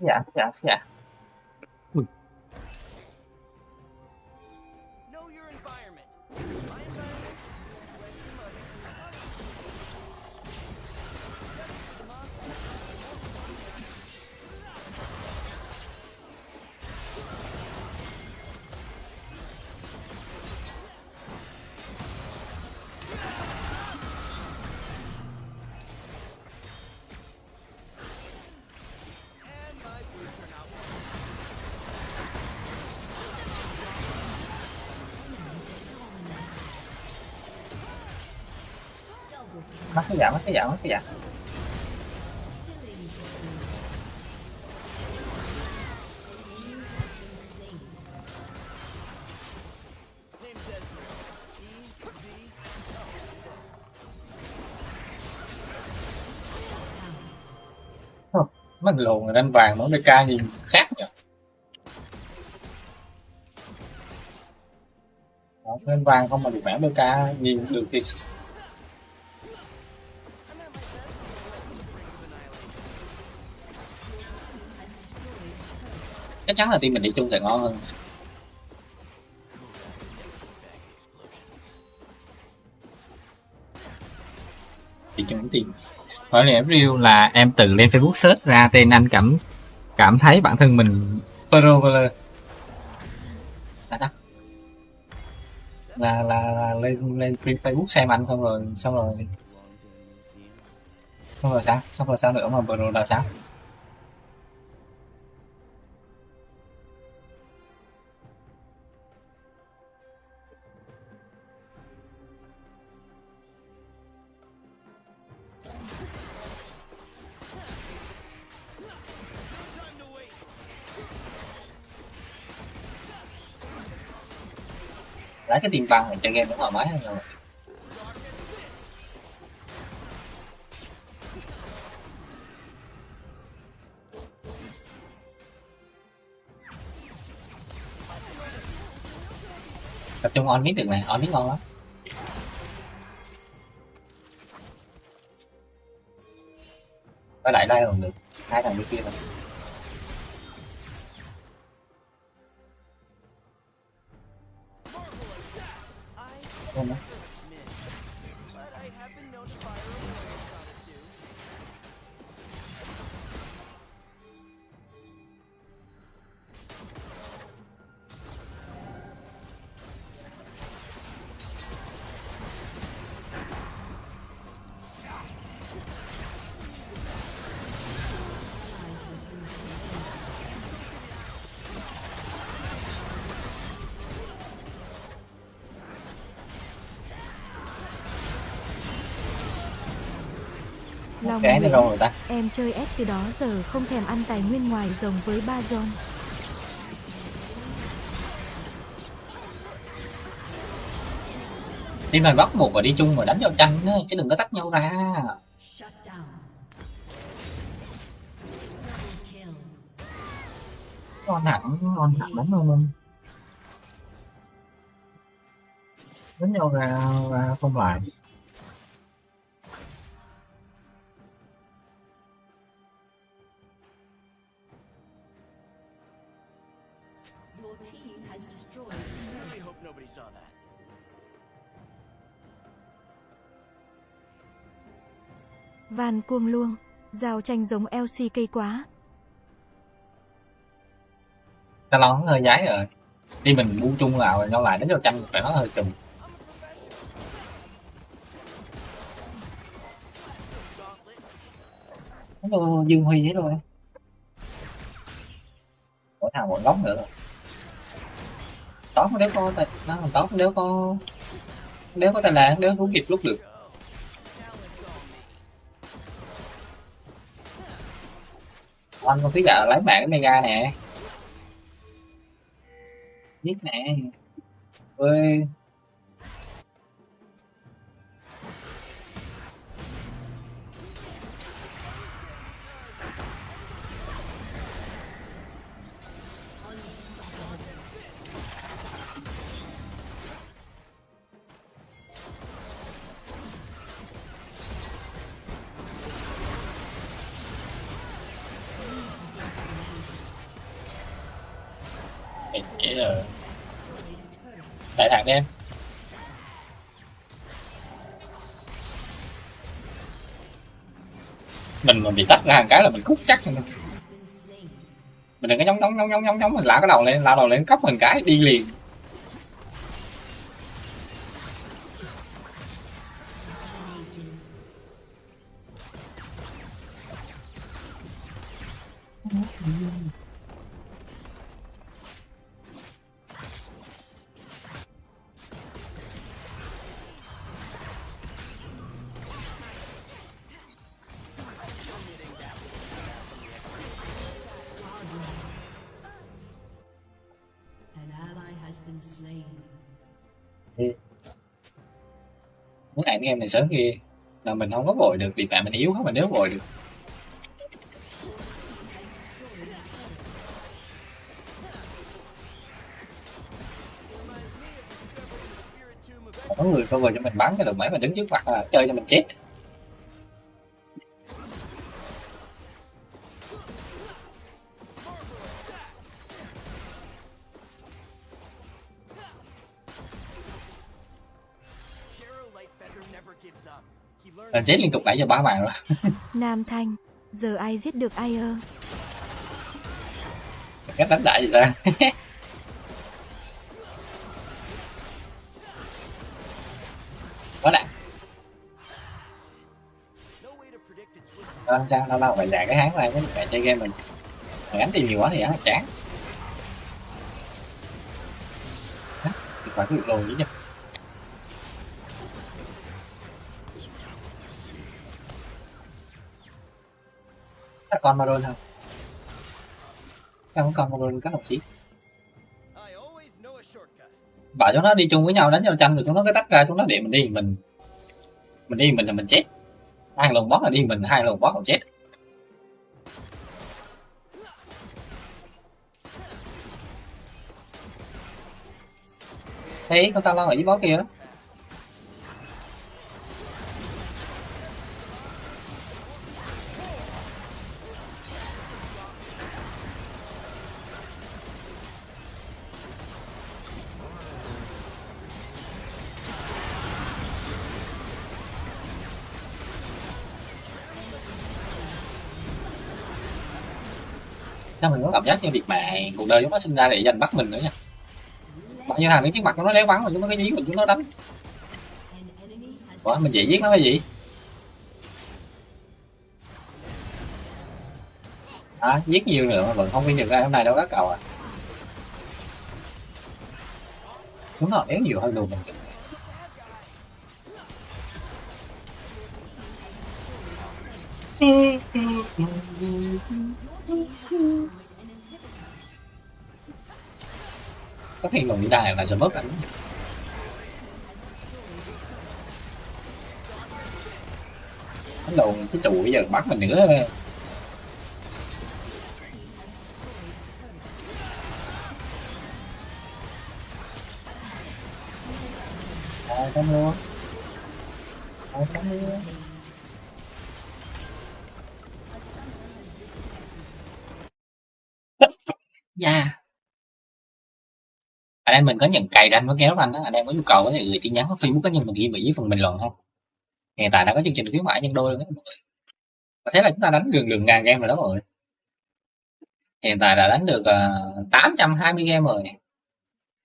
Speaker 4: Yeah,
Speaker 1: yeah,
Speaker 7: yeah. Cái dạng, cái dạng, cái
Speaker 4: dạng. Mấy
Speaker 7: thằng lùn người đánh vàng mà ca nhìn khác nhỉ Đó, đánh vàng không mà được vẽ bơ ca nhìn được thì chắc chắn là team mình đi chung sẽ ngon hơn. Đi chung team.
Speaker 3: Hỏi là review là em tự lên Facebook search ra tên anh cảm cảm thấy bản thân mình pro là là, là, là lên lên Facebook xem anh xong rồi xong rồi. Xong rồi sao? Xong rồi sao nữa mà pro là sao cái tiền bằng mình chơi game cũng thoải mái hơn rồi tập trung on mít được này, on mít ngon lắm. Có đại lai còn được? Hai thằng bên kia rồi
Speaker 2: Long
Speaker 3: cái này rồi ta.
Speaker 2: Em chơi S từ đó giờ không thèm ăn tài nguyên ngoài rồng với ba John.
Speaker 3: đi mà bắt một và đi chung mà đánh giao tranh chứ đừng có tách nhau ra. Ngon hẳn ngon hẳn đánh không đánh nhau ra ra không lại
Speaker 2: Van cuông luông. Giao tranh giống LCK quá.
Speaker 3: ta lo hơi giấy rồi đi mình bu chung nào rồi nhau lại đến giao tranh, phải nó hơi trùm. nó dương huy hết rồi mỗi thằng một góc nữa rồi tóm nếu có tài- nó tóm nếu có nếu có tài lạng nếu rút kịp lúc được anh không tí gà lấy mạng cái mega nè. Biết nè. Ơi em Mình mà bị tách ra cái là mình cút chắc rồi. Mình đừng có nhóng nhóng nhóng nhóng nhóng mình lao cái đầu lên lao đầu lên, cốc mình cái, đi liền sớm kia. Là mình không có vội được, vì bạn mình yếu không mình nếu vội được. Có người cover cho mình bắn cái đầu máy mà đứng trước mặt là chơi cho mình chết. Làm chết liên tục nãy giờ ba mạng rồi.
Speaker 2: Nam Thanh, giờ ai giết được ai ơ?
Speaker 3: Cách đánh đại gì ta? Quá
Speaker 4: a twist.
Speaker 3: Sao lâu lâu phải dạy cái háng này mới mẹ chơi game mình. Mà gắn tìm nhiều quá thì hắn là chán. Hả? Thì phải có việc lùi chứ con Maron không? Em con con Maron các đồng chí. Bảo chúng nó đi chung với nhau, đánh nhau tranh rồi chúng nó cứ tách ra, chúng nó để mình đi mình mình đi mình là mình chết hai lần boss là đi mình, hai lần boss còn chết thấy con ta lo ở dưới boss kia đó mình có cảm giác như việc mà cuộc đời chúng nó sinh ra để giành bắt mình nữa nha. Bao nhiêu thằng đứng trước mặt chúng nó léo vắng mà chúng nó cái dí mình chúng nó đánh. Ủa, mình dễ giết nó hay gì? À, giết nhiều nữa mà vẫn không viên được ra hôm nay đâu các cậu à chúng nó éo nhiều hơn luôn mình có khi còn đi đài là sẽ mất ảnh bắt đầu cái trụ bây giờ bắt mình nữa. Rồi, come luôn Rồi, come luôn Yeah anh em mình có nhận cày ranh có kéo anh đó anh em có nhu cầu có thể gửi tin nhắn vào facebook cá nhân mình ghi mỹ dưới phần bình luận ha hiện tại đã có chương trình khuyến mãi nhân đôi luôn mọi người. Và thế là chúng ta đánh đường đường ngàn game rồi đó mọi người. Hiện tại đã đánh được ờ, uh, 820 game rồi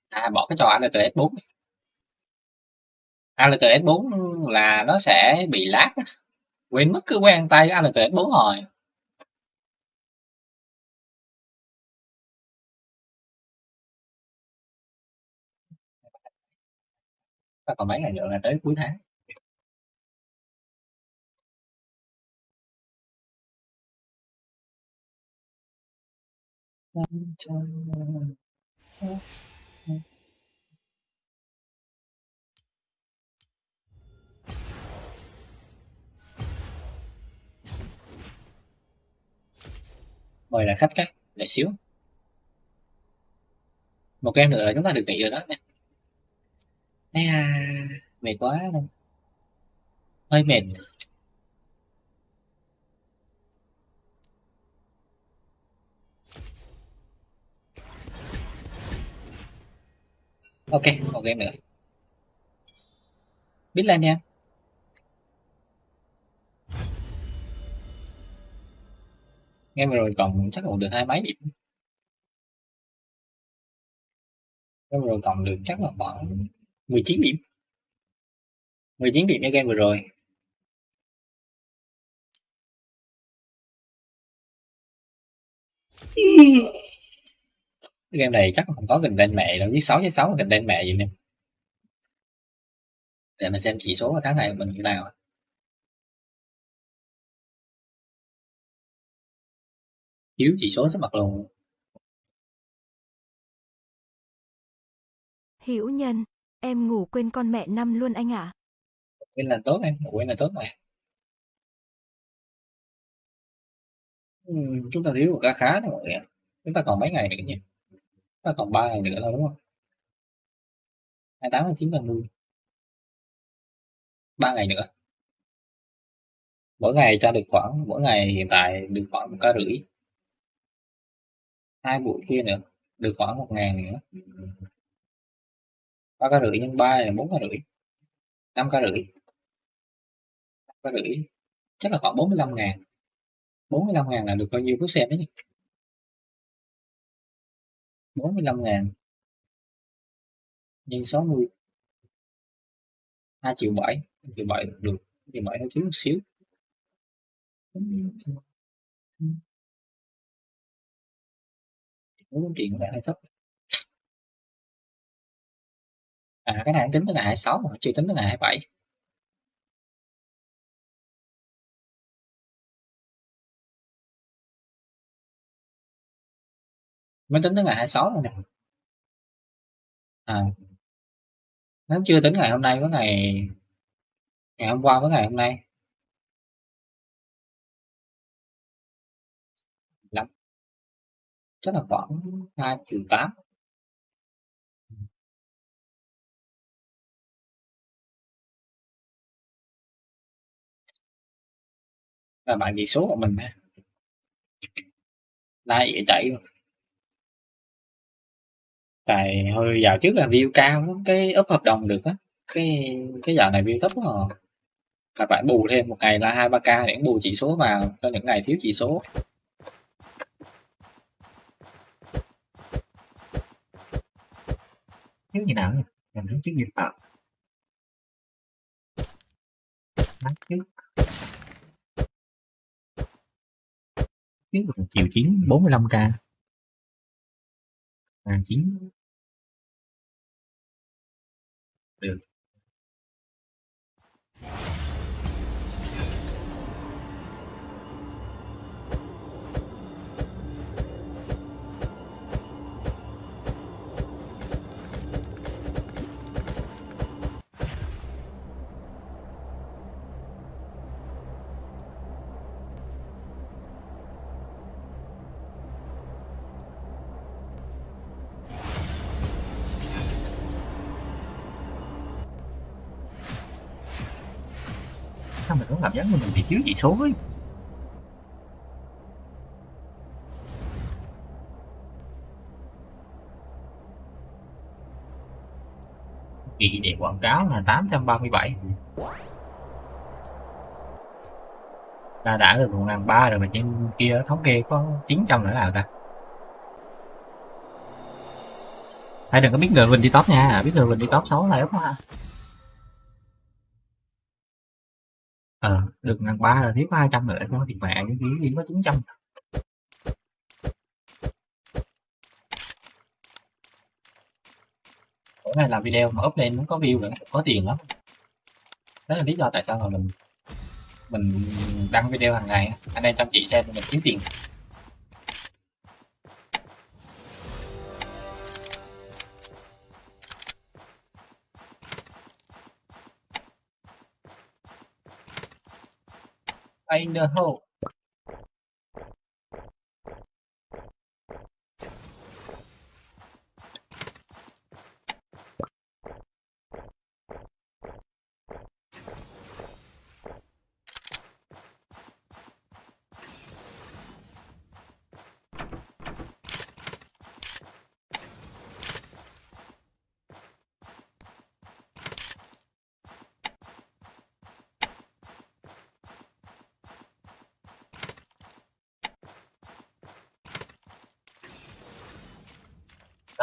Speaker 3: à bỏ cái trò ALTS 4 ALTS 4 là nó sẽ bị lát quên mất cứ quen tay ALTS 4 rồi. Và còn mấy ngày nữa là tới cuối tháng. Mời là khách cái để xíu. Một game nữa là chúng ta được nghỉ rồi đó nè à, mệt quá luôn hơi mệt. Ok một game nữa. Biết lên nha. Game rồi còn chắc còn được hai mấy điểm. Game rồi còn được chắc là khoảng 19 điểm. 19 điểm cho game vừa rồi. Game này chắc không có gần tên mẹ đâu, với 6 với 6 là gần tên mẹ gì nè. Để mình xem chỉ số tháng này của mình như nào. Thiếu chỉ số sắp mặt luôn.
Speaker 2: Hiểu nhanh em ngủ quên con mẹ năm luôn anh ạ.
Speaker 3: quên là tốt em quên là tốt mà Ừ, chúng ta thiếu một khá khá thôi mọi người ạ. chúng ta còn mấy ngày nữa nhỉ? Chúng ta còn 3 ngày nữa thôi đúng không? 28 29 30 ba ngày nữa. Mỗi ngày cho được khoảng mỗi ngày hiện tại được khoảng một ca rưỡi. Hai buổi kia nữa được khoảng một ngàn nữa ba ca rưỡi nhân ba là bốn ca rưỡi năm ca rưỡi
Speaker 10: ba rưỡi chắc là khoảng 45 ngàn 45 ngàn là được bao nhiêu phút xem đấy nhỉ 45 ngàn nhân 60 2 triệu 7 2 triệu 7 được 2 triệu 7 hơi thiếu một xíu bốn triệu có vẻ hơi thấp à cái này tính tới ngày 26 mà chưa tính tới ngày 27 mới tính tới ngày 26 rồi nè. À. Nó chưa tính ngày hôm nay với ngày ngày hôm qua với ngày hôm nay. Lắm. Chắc là khoảng 2 triệu 8 là bạn chỉ số của mình nè đây dễ chạy luôn. Tại hơi dạo trước là view cao lắm, cái up hợp đồng được á. Cái cái dạo này view thấp quá à. là phải bù thêm một ngày là hai ba k để bù chỉ số vào cho những ngày thiếu chỉ số.
Speaker 3: Thiếu gì nào nhỉ? Làm trước gì. Bán trước trước được chiều triệu chín 45k hàng chín được. Cảm giác mình bị thiếu chỉ số ấy. Kỳ để quảng cáo là 837 ta đã được một ngàn ba rồi mà trên kia thống kê có 900 nữa nào ta? Hãy đừng có biết người mình đi top nha, biết người mình đi top 6 là đúng ha được ngàn ba là thiếu có 200 nữa có tiền mạng chứ gì có 900 mỗi này làm video mà up lên nó có view nữa, có tiền lắm. Đó là lý do tại sao mà mình mình đăng video hàng ngày anh em chăm chỉ xem mình kiếm tiền. In the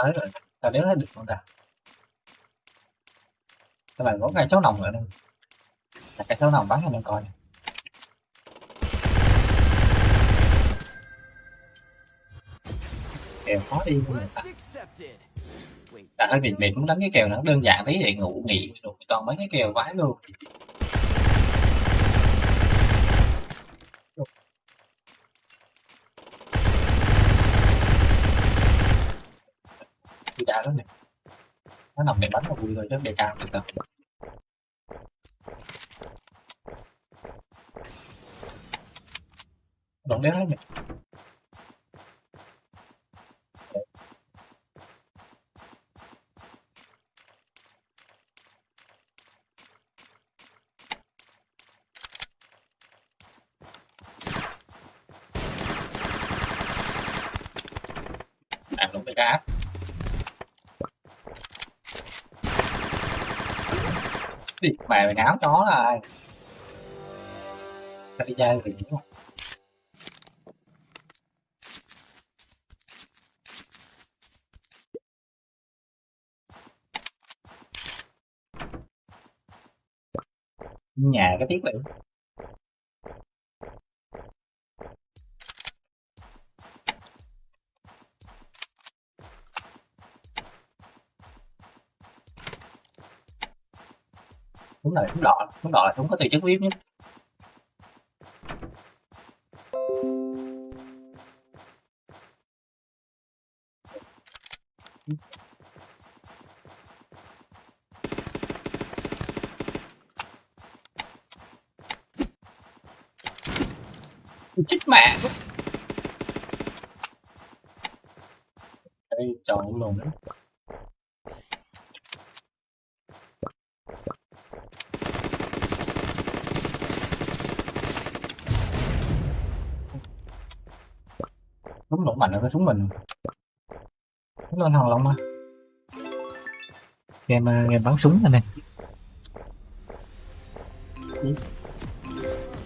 Speaker 3: tới rồi. Ta đéo thấy được con ta các bạn có cây số nòng nữa đây. Là cây số nòng bắn cho mình coi nè. kèo khó đi luôn ta.
Speaker 7: Quest accepted. Wait,
Speaker 3: đã hơi bị mệt muốn đánh cái kèo nó đơn giản tí để ngủ nghỉ rồi toàn mấy cái kèo vãi luôn đi đã đó nè. Nó nằm để bắn vào vui thôi chứ để cao được đâu. Đoạn đéo hết nè làm đúng cái cá đi mày chó là ai? Đi chơi thì đúng nhà cái thiết bị đúng rồi đúng đỏ đúng đỏ đúng có từ chức viết nhất chích mẹ đây trò cũng lồn đấy súng nổ mạnh hơn cái súng mình. Súng lên hòn long mà. Game game bắn súng anh em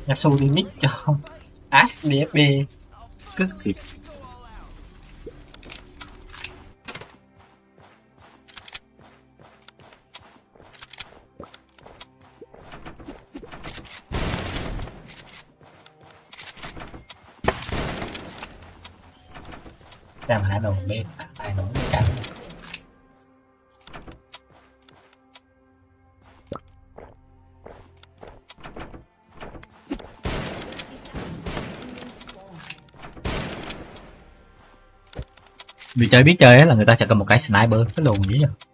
Speaker 3: Yasuo đi nick cho Ash DFB cứ thiệt hạ đồ bên hai đồ bên cả.
Speaker 11: Vì chơi biết chơi là người ta sẽ cầm một cái sniper, cái lùn
Speaker 3: dữ vậy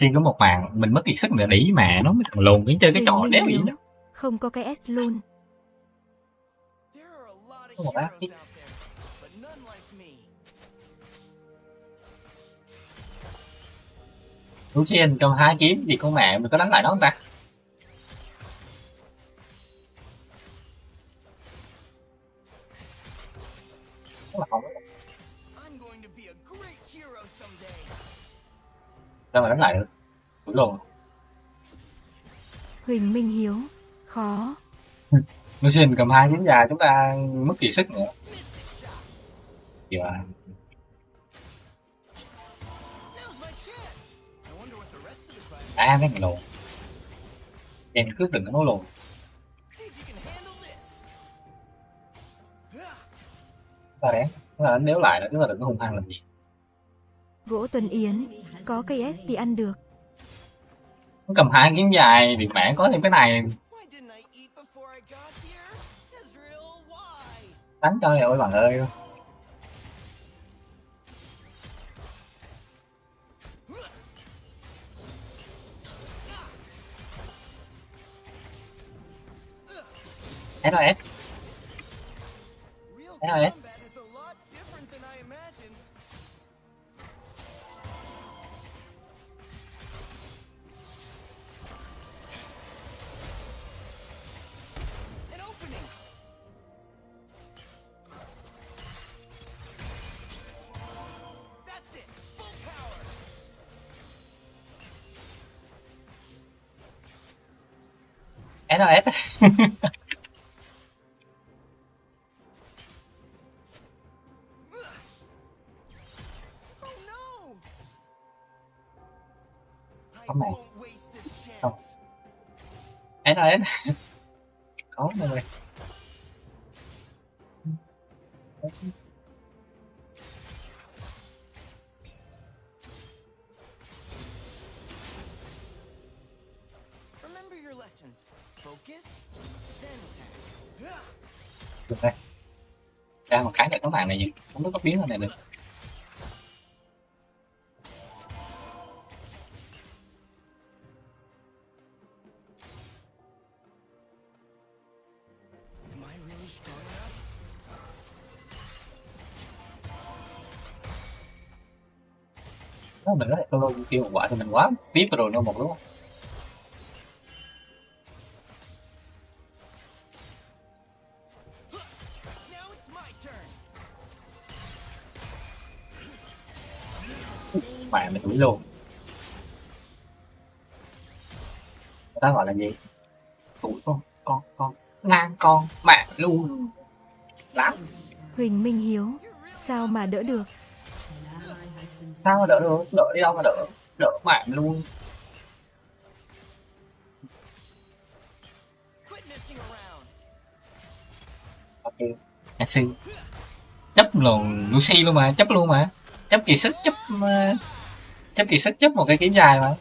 Speaker 3: Lucy có một màn mình mất kiệt sức nữa đỉ mà nó mới thằng lùn đến chơi cái trò đéo gì đó
Speaker 2: Không có cái S luôn.
Speaker 7: None like me.
Speaker 3: Lucian cầm hai kiếm thì con mẹ mình có đánh lại nó không ta
Speaker 2: Huỳnh Minh Hiếu. Khó.
Speaker 3: Lucian cầm hai kiếm dài chúng ta mất kiệt sức nữa
Speaker 7: of the class
Speaker 3: à cái thằng lùn em cứ đừng có nói chúng ta đánh chúng ta đánh đéo lại nữa chúng ta đừng có hung hăng làm gì
Speaker 2: Gỗ Tuần Yến. Có cây S thì ăn được.
Speaker 3: Cầm hai kiếm dài thì mẹ có thêm cái này. Đánh cho rồi bạn ơi. SOS
Speaker 7: Real
Speaker 3: SOS
Speaker 7: Oh no! I
Speaker 3: Come on.
Speaker 7: won't waste this
Speaker 3: Come.
Speaker 7: chance.
Speaker 3: được đây. Ra một cái để các bạn này nhỉ không có biến này được. Mình nói solo kêu một quả thì mình quá tiếp rồi đâu một đúng luôn. Người ta gọi là gì? Đuổi con con con. Ngang con mẹ luôn. Lắm.
Speaker 2: Huỳnh Minh Hiếu, sao mà đỡ được?
Speaker 3: sao mà đỡ được? Đỡ đi đâu mà đỡ? Đỡ mẹ luôn. Ok Nancy chấp luôn Lucy luôn mà chấp luôn mà. Chấp kỳ sức chấp ờ, chấp kỳ sức chấp một cái kiếm dài mà.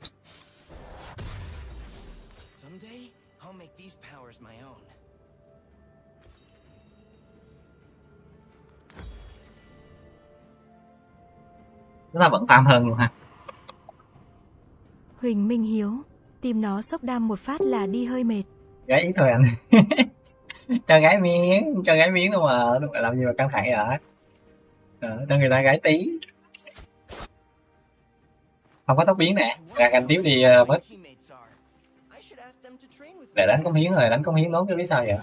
Speaker 3: Chúng ta vẫn tam hơn luôn ha
Speaker 2: Huỳnh Minh Hiếu, tìm nó sốc đam một phát là đi hơi mệt.
Speaker 3: gái ý thôi anh. Cho gái miếng cho gái miếng đâu mà đâu phải làm gì mà căng thẳng vậy ờ, cho người ta gái tí không có tóc biến nè. Ra canh tiếp đi ờ, mất để đánh công hiến rồi đánh công hiến nốt chứ biết sao vậy?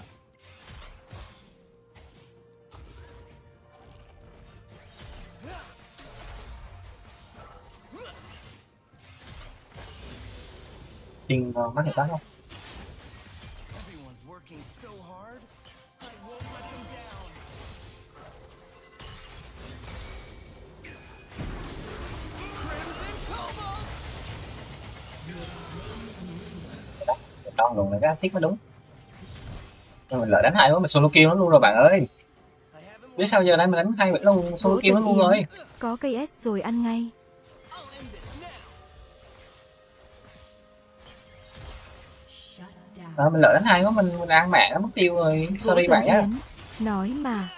Speaker 3: Tiên mắt người ta không? Đòn luôn là cái axit mới đúng. Nhưng mình lợi đánh hai quá mình solo kill nó luôn rồi bạn ơi. Biết sao giờ đây mình đánh hai vậy luôn solo kill nó luôn rồi.
Speaker 2: Có cây S rồi ăn ngay.
Speaker 1: Down.
Speaker 3: Ờ, mình lợi đánh hai quá mình, mình ăn mạng nó mất tiêu rồi. Sorry bạn
Speaker 2: Yến, nói mà.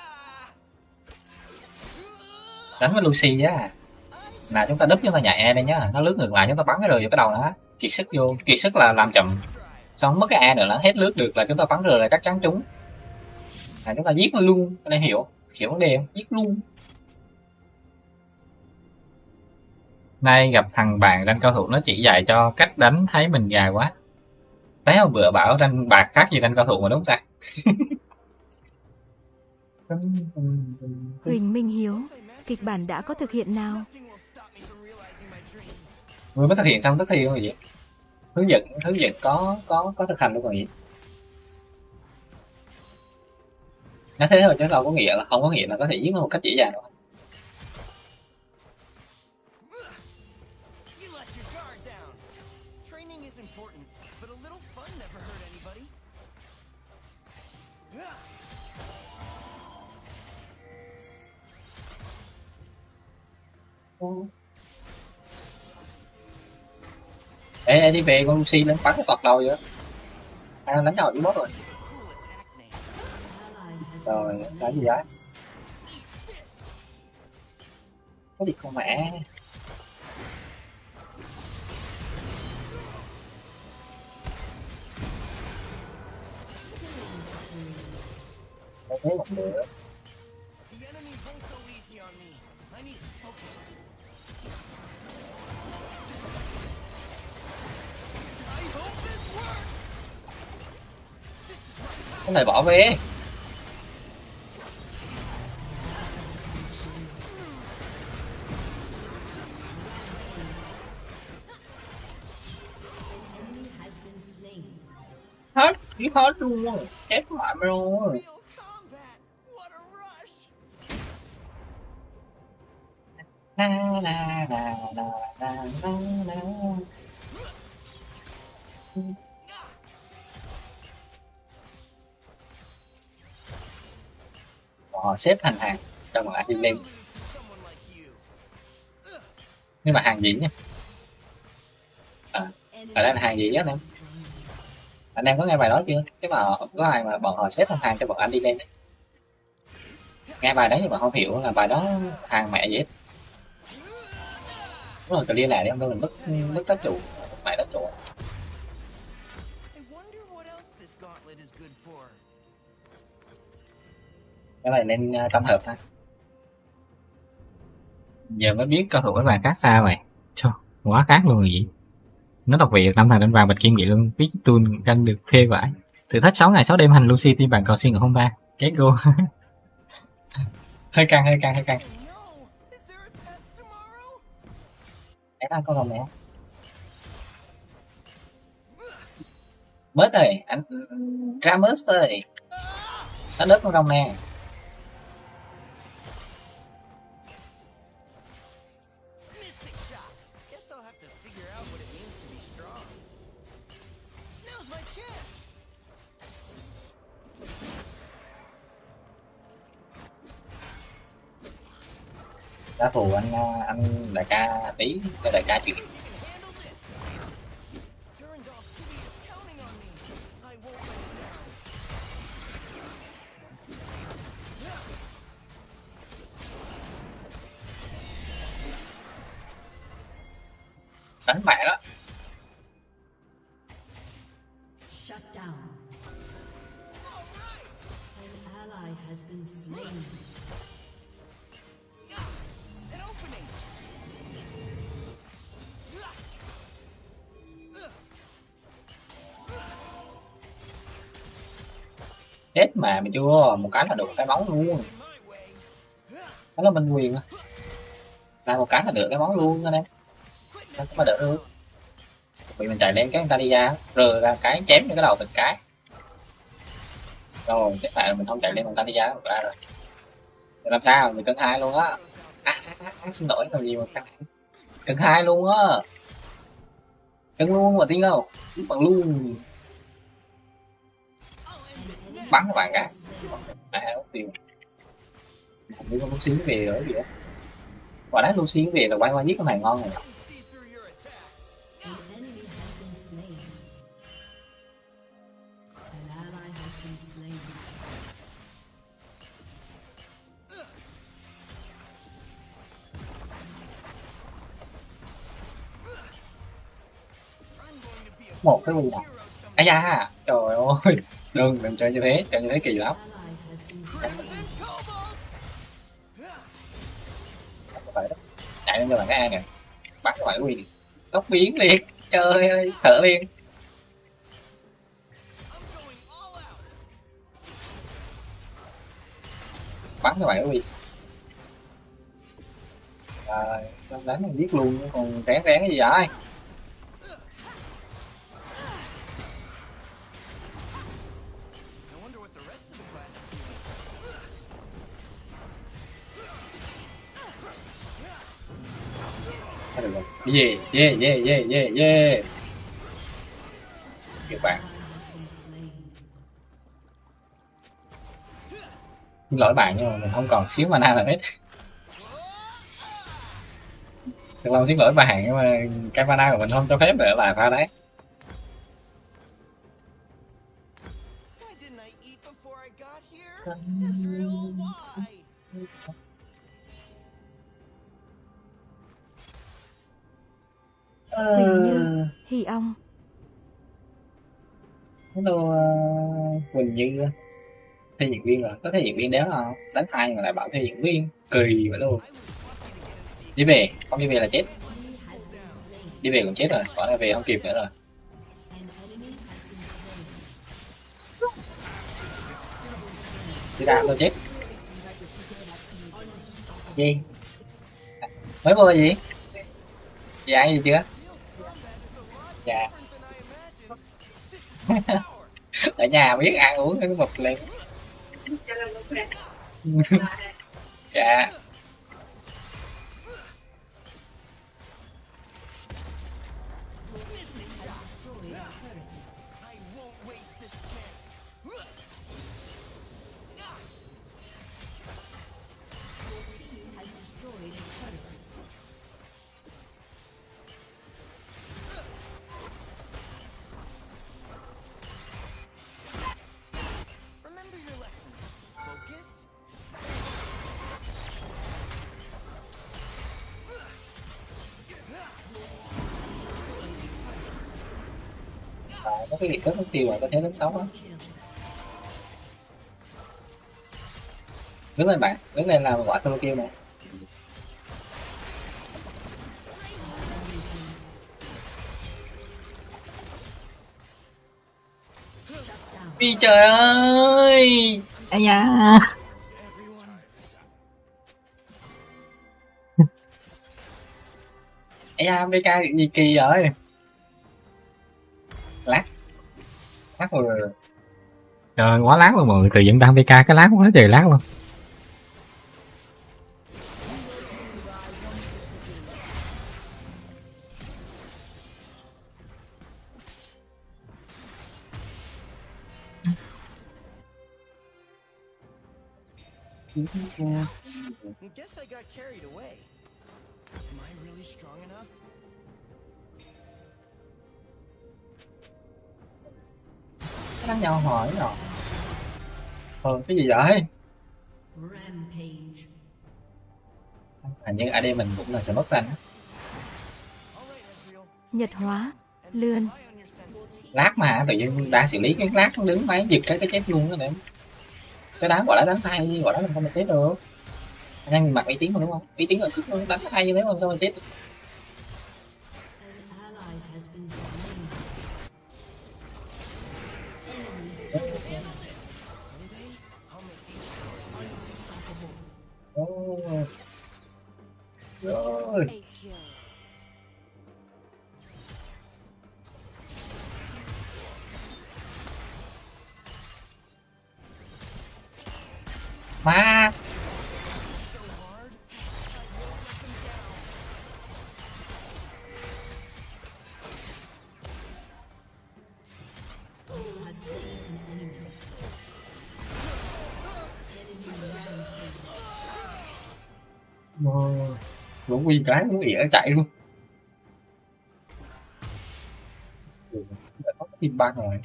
Speaker 3: Đánh với Lucy á Nào chúng ta đúp chúng ta nhảy E đây nhá. Nó lướt ngược lại chúng ta bắn cái rời vào cái đầu nó Kiệt sức vô. Kiệt sức là làm chậm Xong mất cái E nữa là hết lướt được là chúng ta bắn rời là chắc chắn trúng. Là chúng ta giết nó luôn anh em hiểu hiểu vấn đề không? Giết luôn. Nay gặp thằng bạn đánh cao thủ nó chỉ dạy cho cách đánh thấy mình gà quá. Đấy hôm bữa bảo đánh bạc khác gì đánh cao thủ mà đúng không ta?
Speaker 2: Huỳnh Minh Hiếu, kịch bản đã có thực hiện nào?
Speaker 3: Vừa mới thực hiện xong tức luôn rồi gì hướng dẫn hướng dẫn có có có thực hành luôn còn gì nói thế thôi chứ đâu có nghĩa là không có nghĩa là có thể giết nó một cách dễ dàng đâu.
Speaker 12: You
Speaker 3: ê, ê đi về con Lucy lên bắn cái tọt đầu vậy ai đang à, đánh đầu với bot rồi. Rồi đánh gì vậy? Có gì con mẹ? Có thế vẫn được không thể bỏ về. Hết chỉ hết luôn. Chết mẹ mày luôn. Na na na na na na na. Họ xếp thành hàng cho mọi anh đi lên nhưng mà hàng gì nhá à, ở đây là hàng gì á anh em? Anh em có nghe bài đó chưa? Cái mà có ai mà bọn họ xếp thành hàng cho bọn anh đi lên đấy. Nghe bài đấy nhưng mà không hiểu là bài đó hàng mẹ gì hết. Đúng rồi clear lại đi không đâu mình mất mất tác chủ mẹ tác chủ. Cái này nên uh, tâm hợp ha giờ mới biết cao thủ với bàn khác xa mày. Trời
Speaker 7: quá khác luôn rồi gì nó đọc việt năm thằng đánh vàng bạch kim nghị luôn. Biết tuôn canh được phê vải thử thách 6 ngày 6 đêm hành Lucy team bạn cầu xin ở hôm ba. Cái cô hơi căng hơi căng hơi căng.
Speaker 3: Em ăn con rồng nè Mớt ơi anh ra mớt ơi. Nó đớp con rồng nè trả thù anh ờ, anh đại ca tí, cho đại ca chịu đánh mẹ đó
Speaker 1: Shut down. An ally has been slain.
Speaker 3: Chết mà mày chưa? Một cái là được cái bóng luôn. Đó là minh quyền à. là một cái là được cái bóng luôn anh em. Nó sẽ mà đỡ luôn, bị mình chạy lên cái người ta đi ra rờ ra cái chém những cái đầu từng cái. Rồi tiếp lại là mình không chạy lên người ta đi ra ra rồi. Rồi làm sao? Mình cân hai luôn á. À, à, à, à xin lỗi làm gì mà cân cân hai luôn á. Cân luôn mà tiếng không bằng luôn bắn các bạn cả mẹ nó tiêu không biết có xíu về nữa gì đó. Quả đá luôn xíu về là quay qua giết con này ngon rồi. Một cái quần này ai da, trời ơi đừng đừng chơi như thế, chơi như thế kỳ lắm. Phải chạy lên cho bạn cái A nè. Bắn cho bạn cái tóc biến liền. Trời ơi, thở liền. Bắn cho bạn quyền quỳ rồi đánh mình giết luôn chứ còn rén rén cái gì vậy? Thôi được rồi yeah yeah yeah yeah yeah yeah các bạn. Xin lỗi bạn nhưng mà mình không còn xíu mana nào hết. Thật lòng xin lỗi bạn nhưng mà cái mana của mình không cho phép để lại pha đấy.
Speaker 4: Why
Speaker 2: Huỳnh Như, Hy Ong,
Speaker 3: hello uh, Quỳnh Như thi diễn viên rồi có thi diễn viên đéo không đánh hai mà lại bảo thi diễn viên kỳ vậy luôn. Đi về không đi về là chết. Đi về cũng chết rồi còn là về không kịp nữa rồi. Đi ra tôi chết. Gì? Mới mua gì? Dạ gì chưa dạ ở nhà biết ăn uống cái một lên dạ có cái nghị thức mất tiêu mà có thế đến sáu á. Đứng lên bạn đứng lên làm quả tôi kêu nè
Speaker 7: vì trời ơi! Ây da. Ây da, APK gì kỳ rồi. Lát rồi Trời quá lát luôn mọi người, tự dựng đang BK cái lát quá trời lát luôn
Speaker 4: Guess I got carried away.
Speaker 3: Ờ cái gì vậy. Hình như AD mình cũng là mất rank.
Speaker 2: Nhật hóa, lươn,
Speaker 3: lát mà tự nhiên đang xử lý cái lát nó đứng máy giật cái cái chết luôn đó em cái đá gọi là đánh tay gọi đó làm sao mà chết được. Anh em mình mặc uy tín mà đúng không? Uy tín là cứ đánh tay như thế làm sao mà chết được Rồi.
Speaker 8: Eight
Speaker 3: quy cái đúng ỉa chạy luôn. Đã có team ba rồi.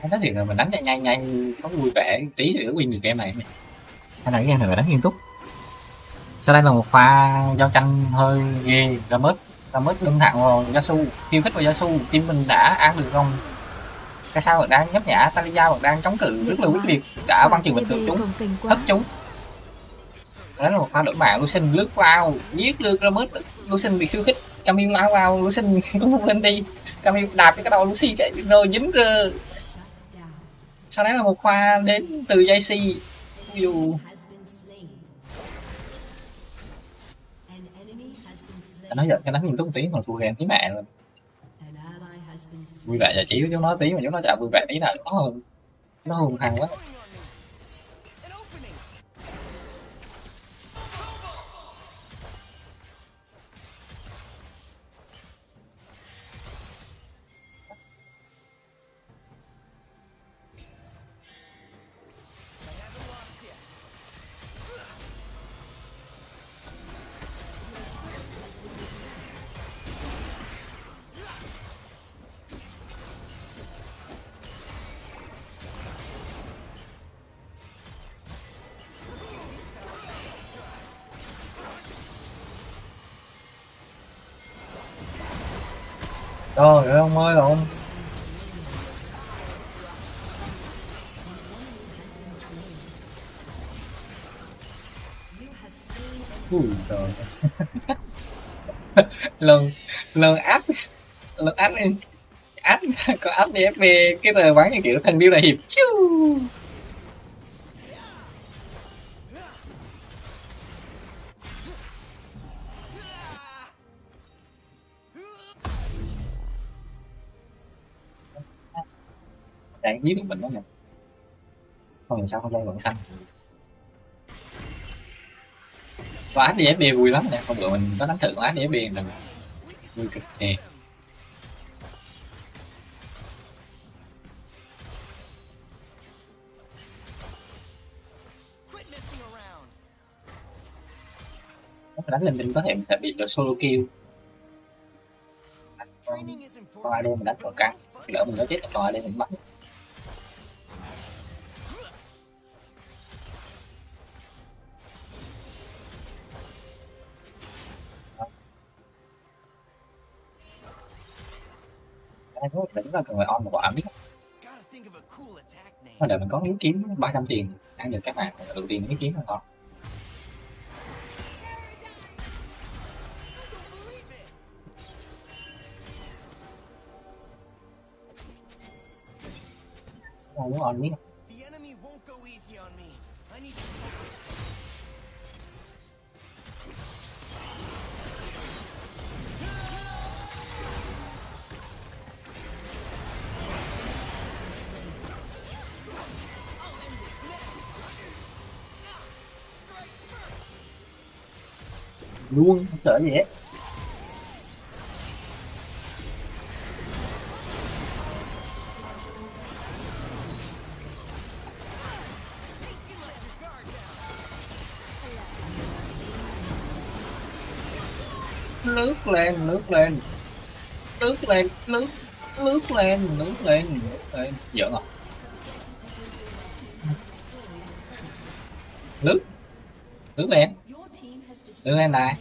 Speaker 3: Anh nói thiệt là mình đánh nhanh nhanh nhanh có vui vẻ tí thì win được game này.
Speaker 7: Hay là cái game này phải đánh nghiêm túc. Sau đây là một pha giao tranh hơi ghê ra mất ra mất lưng thẳng vào Yasu khiêu khích vào Yasu team mình đã ăn được không cái sao vẫn đang nhấp nhả Talia vẫn đang chống cự rất là quyết liệt đã băng chừng bình thường chúng thất chúng đó là một pha đổi mạng Lucian lướt vào giết được ra mất Lucian bị khiêu khích. Camille lao vào Lucian cũng không lên đi. Camille đạp cái đầu Lucy chạy, rồi dính rơ. Sau đấy là một pha đến từ JC dù
Speaker 3: anh nói giờ cái đánh nhìn túc một tí, còn thua game tí mẹ rồi vui vẻ giải trí với chúng nó tí mà chúng nó chả vui vẻ tí nào. Nó hùng. Nó hùng hăng quá. Trời ơi, ông ơi, ông. Ui, trời. Lần lần áp lần áp đi áp có áp đi FB cái tờ bán như kiểu thằng điêu đại hiệp. Chú đang giết được mình đó nè không làm sao không dây vẫn tăng và ánh đi FB vui lắm nè, hôm bữa mình có đánh thử con áp đi FB lần vui cực kỳ. Đánh lên mình có thể sẽ bị được solo kill.
Speaker 4: Training is important.
Speaker 3: mình đánh vào căng lỡ mình có chết còn đây mình bắn ai có đỉnh cần phải on một quả biết mà để mình có miếng kiếm 300 tiền ăn được các bạn đầu tiên miếng kiếm là ngon muốn on
Speaker 7: miếng.
Speaker 3: Luôn không sợ gì hết lướt lên lướt lên. Lướt lên lướt lướt lên lướt lên lướt lên. Giỡn à? Lướt lướt lên đứng lên lại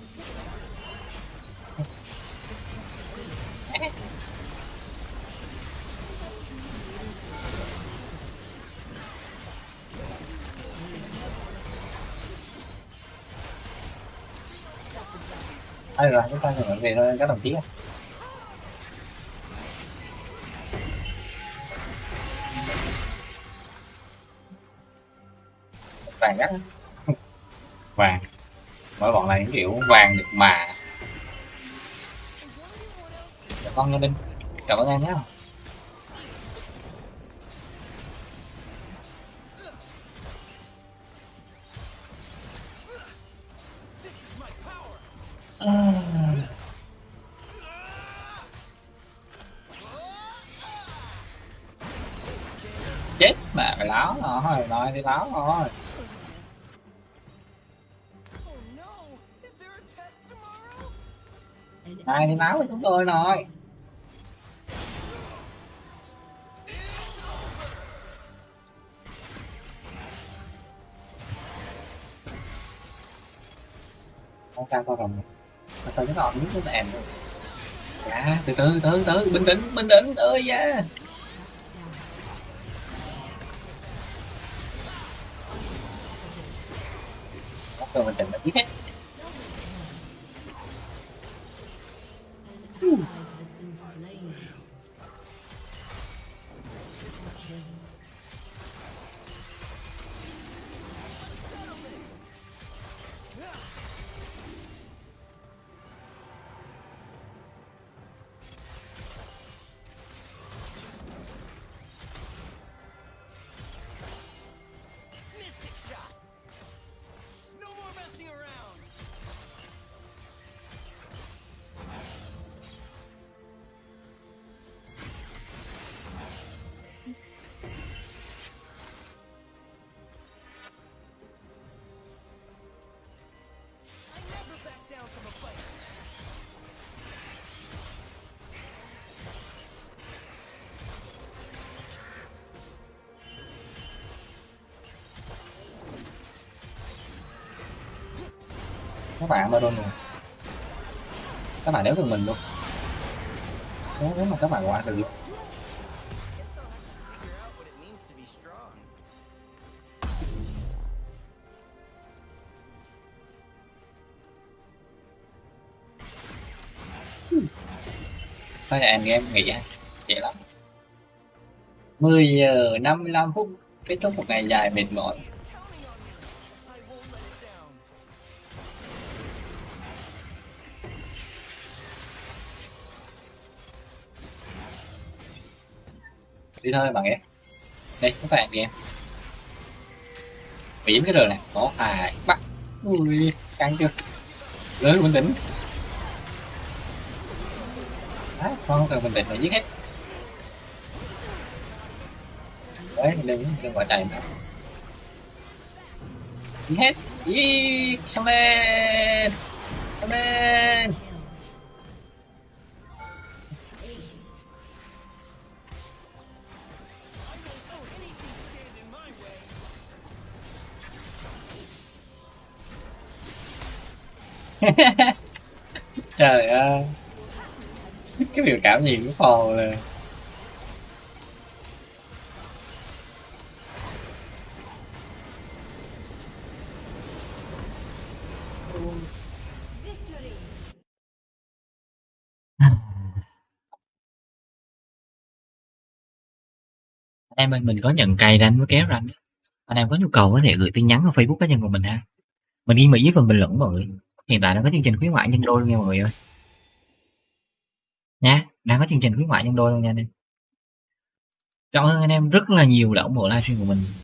Speaker 3: ai rồi, chúng ta nhận về thôi, các đồng chí tàn ngắt là những kiểu vàng được mà. Chào con nha Linh. Chào con em nhé. chết mà, phải láo rồi, nói đi, láo rồi
Speaker 1: này
Speaker 3: ai máu láo chúng tôi rồi. Không sao con rồng mà tôi nó còn những cái em. Nữa dạ từ từ từ từ, bình tĩnh bình tĩnh ơi da.
Speaker 7: yeah.
Speaker 3: Các bạn rồi các bạn đéo được mình luôn. Nếu, nếu mà các bạn qua được. Luôn thôi là game nghỉ ha dễ lắm. 10 giờ 55 phút kết thúc một ngày dài mệt mỏi. Đi thôi bạn em đây các bạn em biển cái đường này có hài bắt? Ui căng chưa? Lớn bình tĩnh. Đấy, con không cần bình tĩnh là giết hết. Đấy đừng đừng gọi chạy nữa giết hết. Giết xong lên. Xong lên. Để cái biểu cảm gì cũng phò là em ơi, mình có nhận cày ranh với kéo ranh anh em có nhu cầu có thể gửi tin nhắn vào facebook cá nhân của mình ha. Mình ghi mỹ với phần bình luận mọi người hiện tại đang có chương trình khuyến mại nhân đôi luôn nha mọi người ơi. Nhá đang có chương trình khuyến mại nhân đôi luôn nha anh em. Cảm ơn anh em rất là nhiều đã ủng hộ livestream của mình.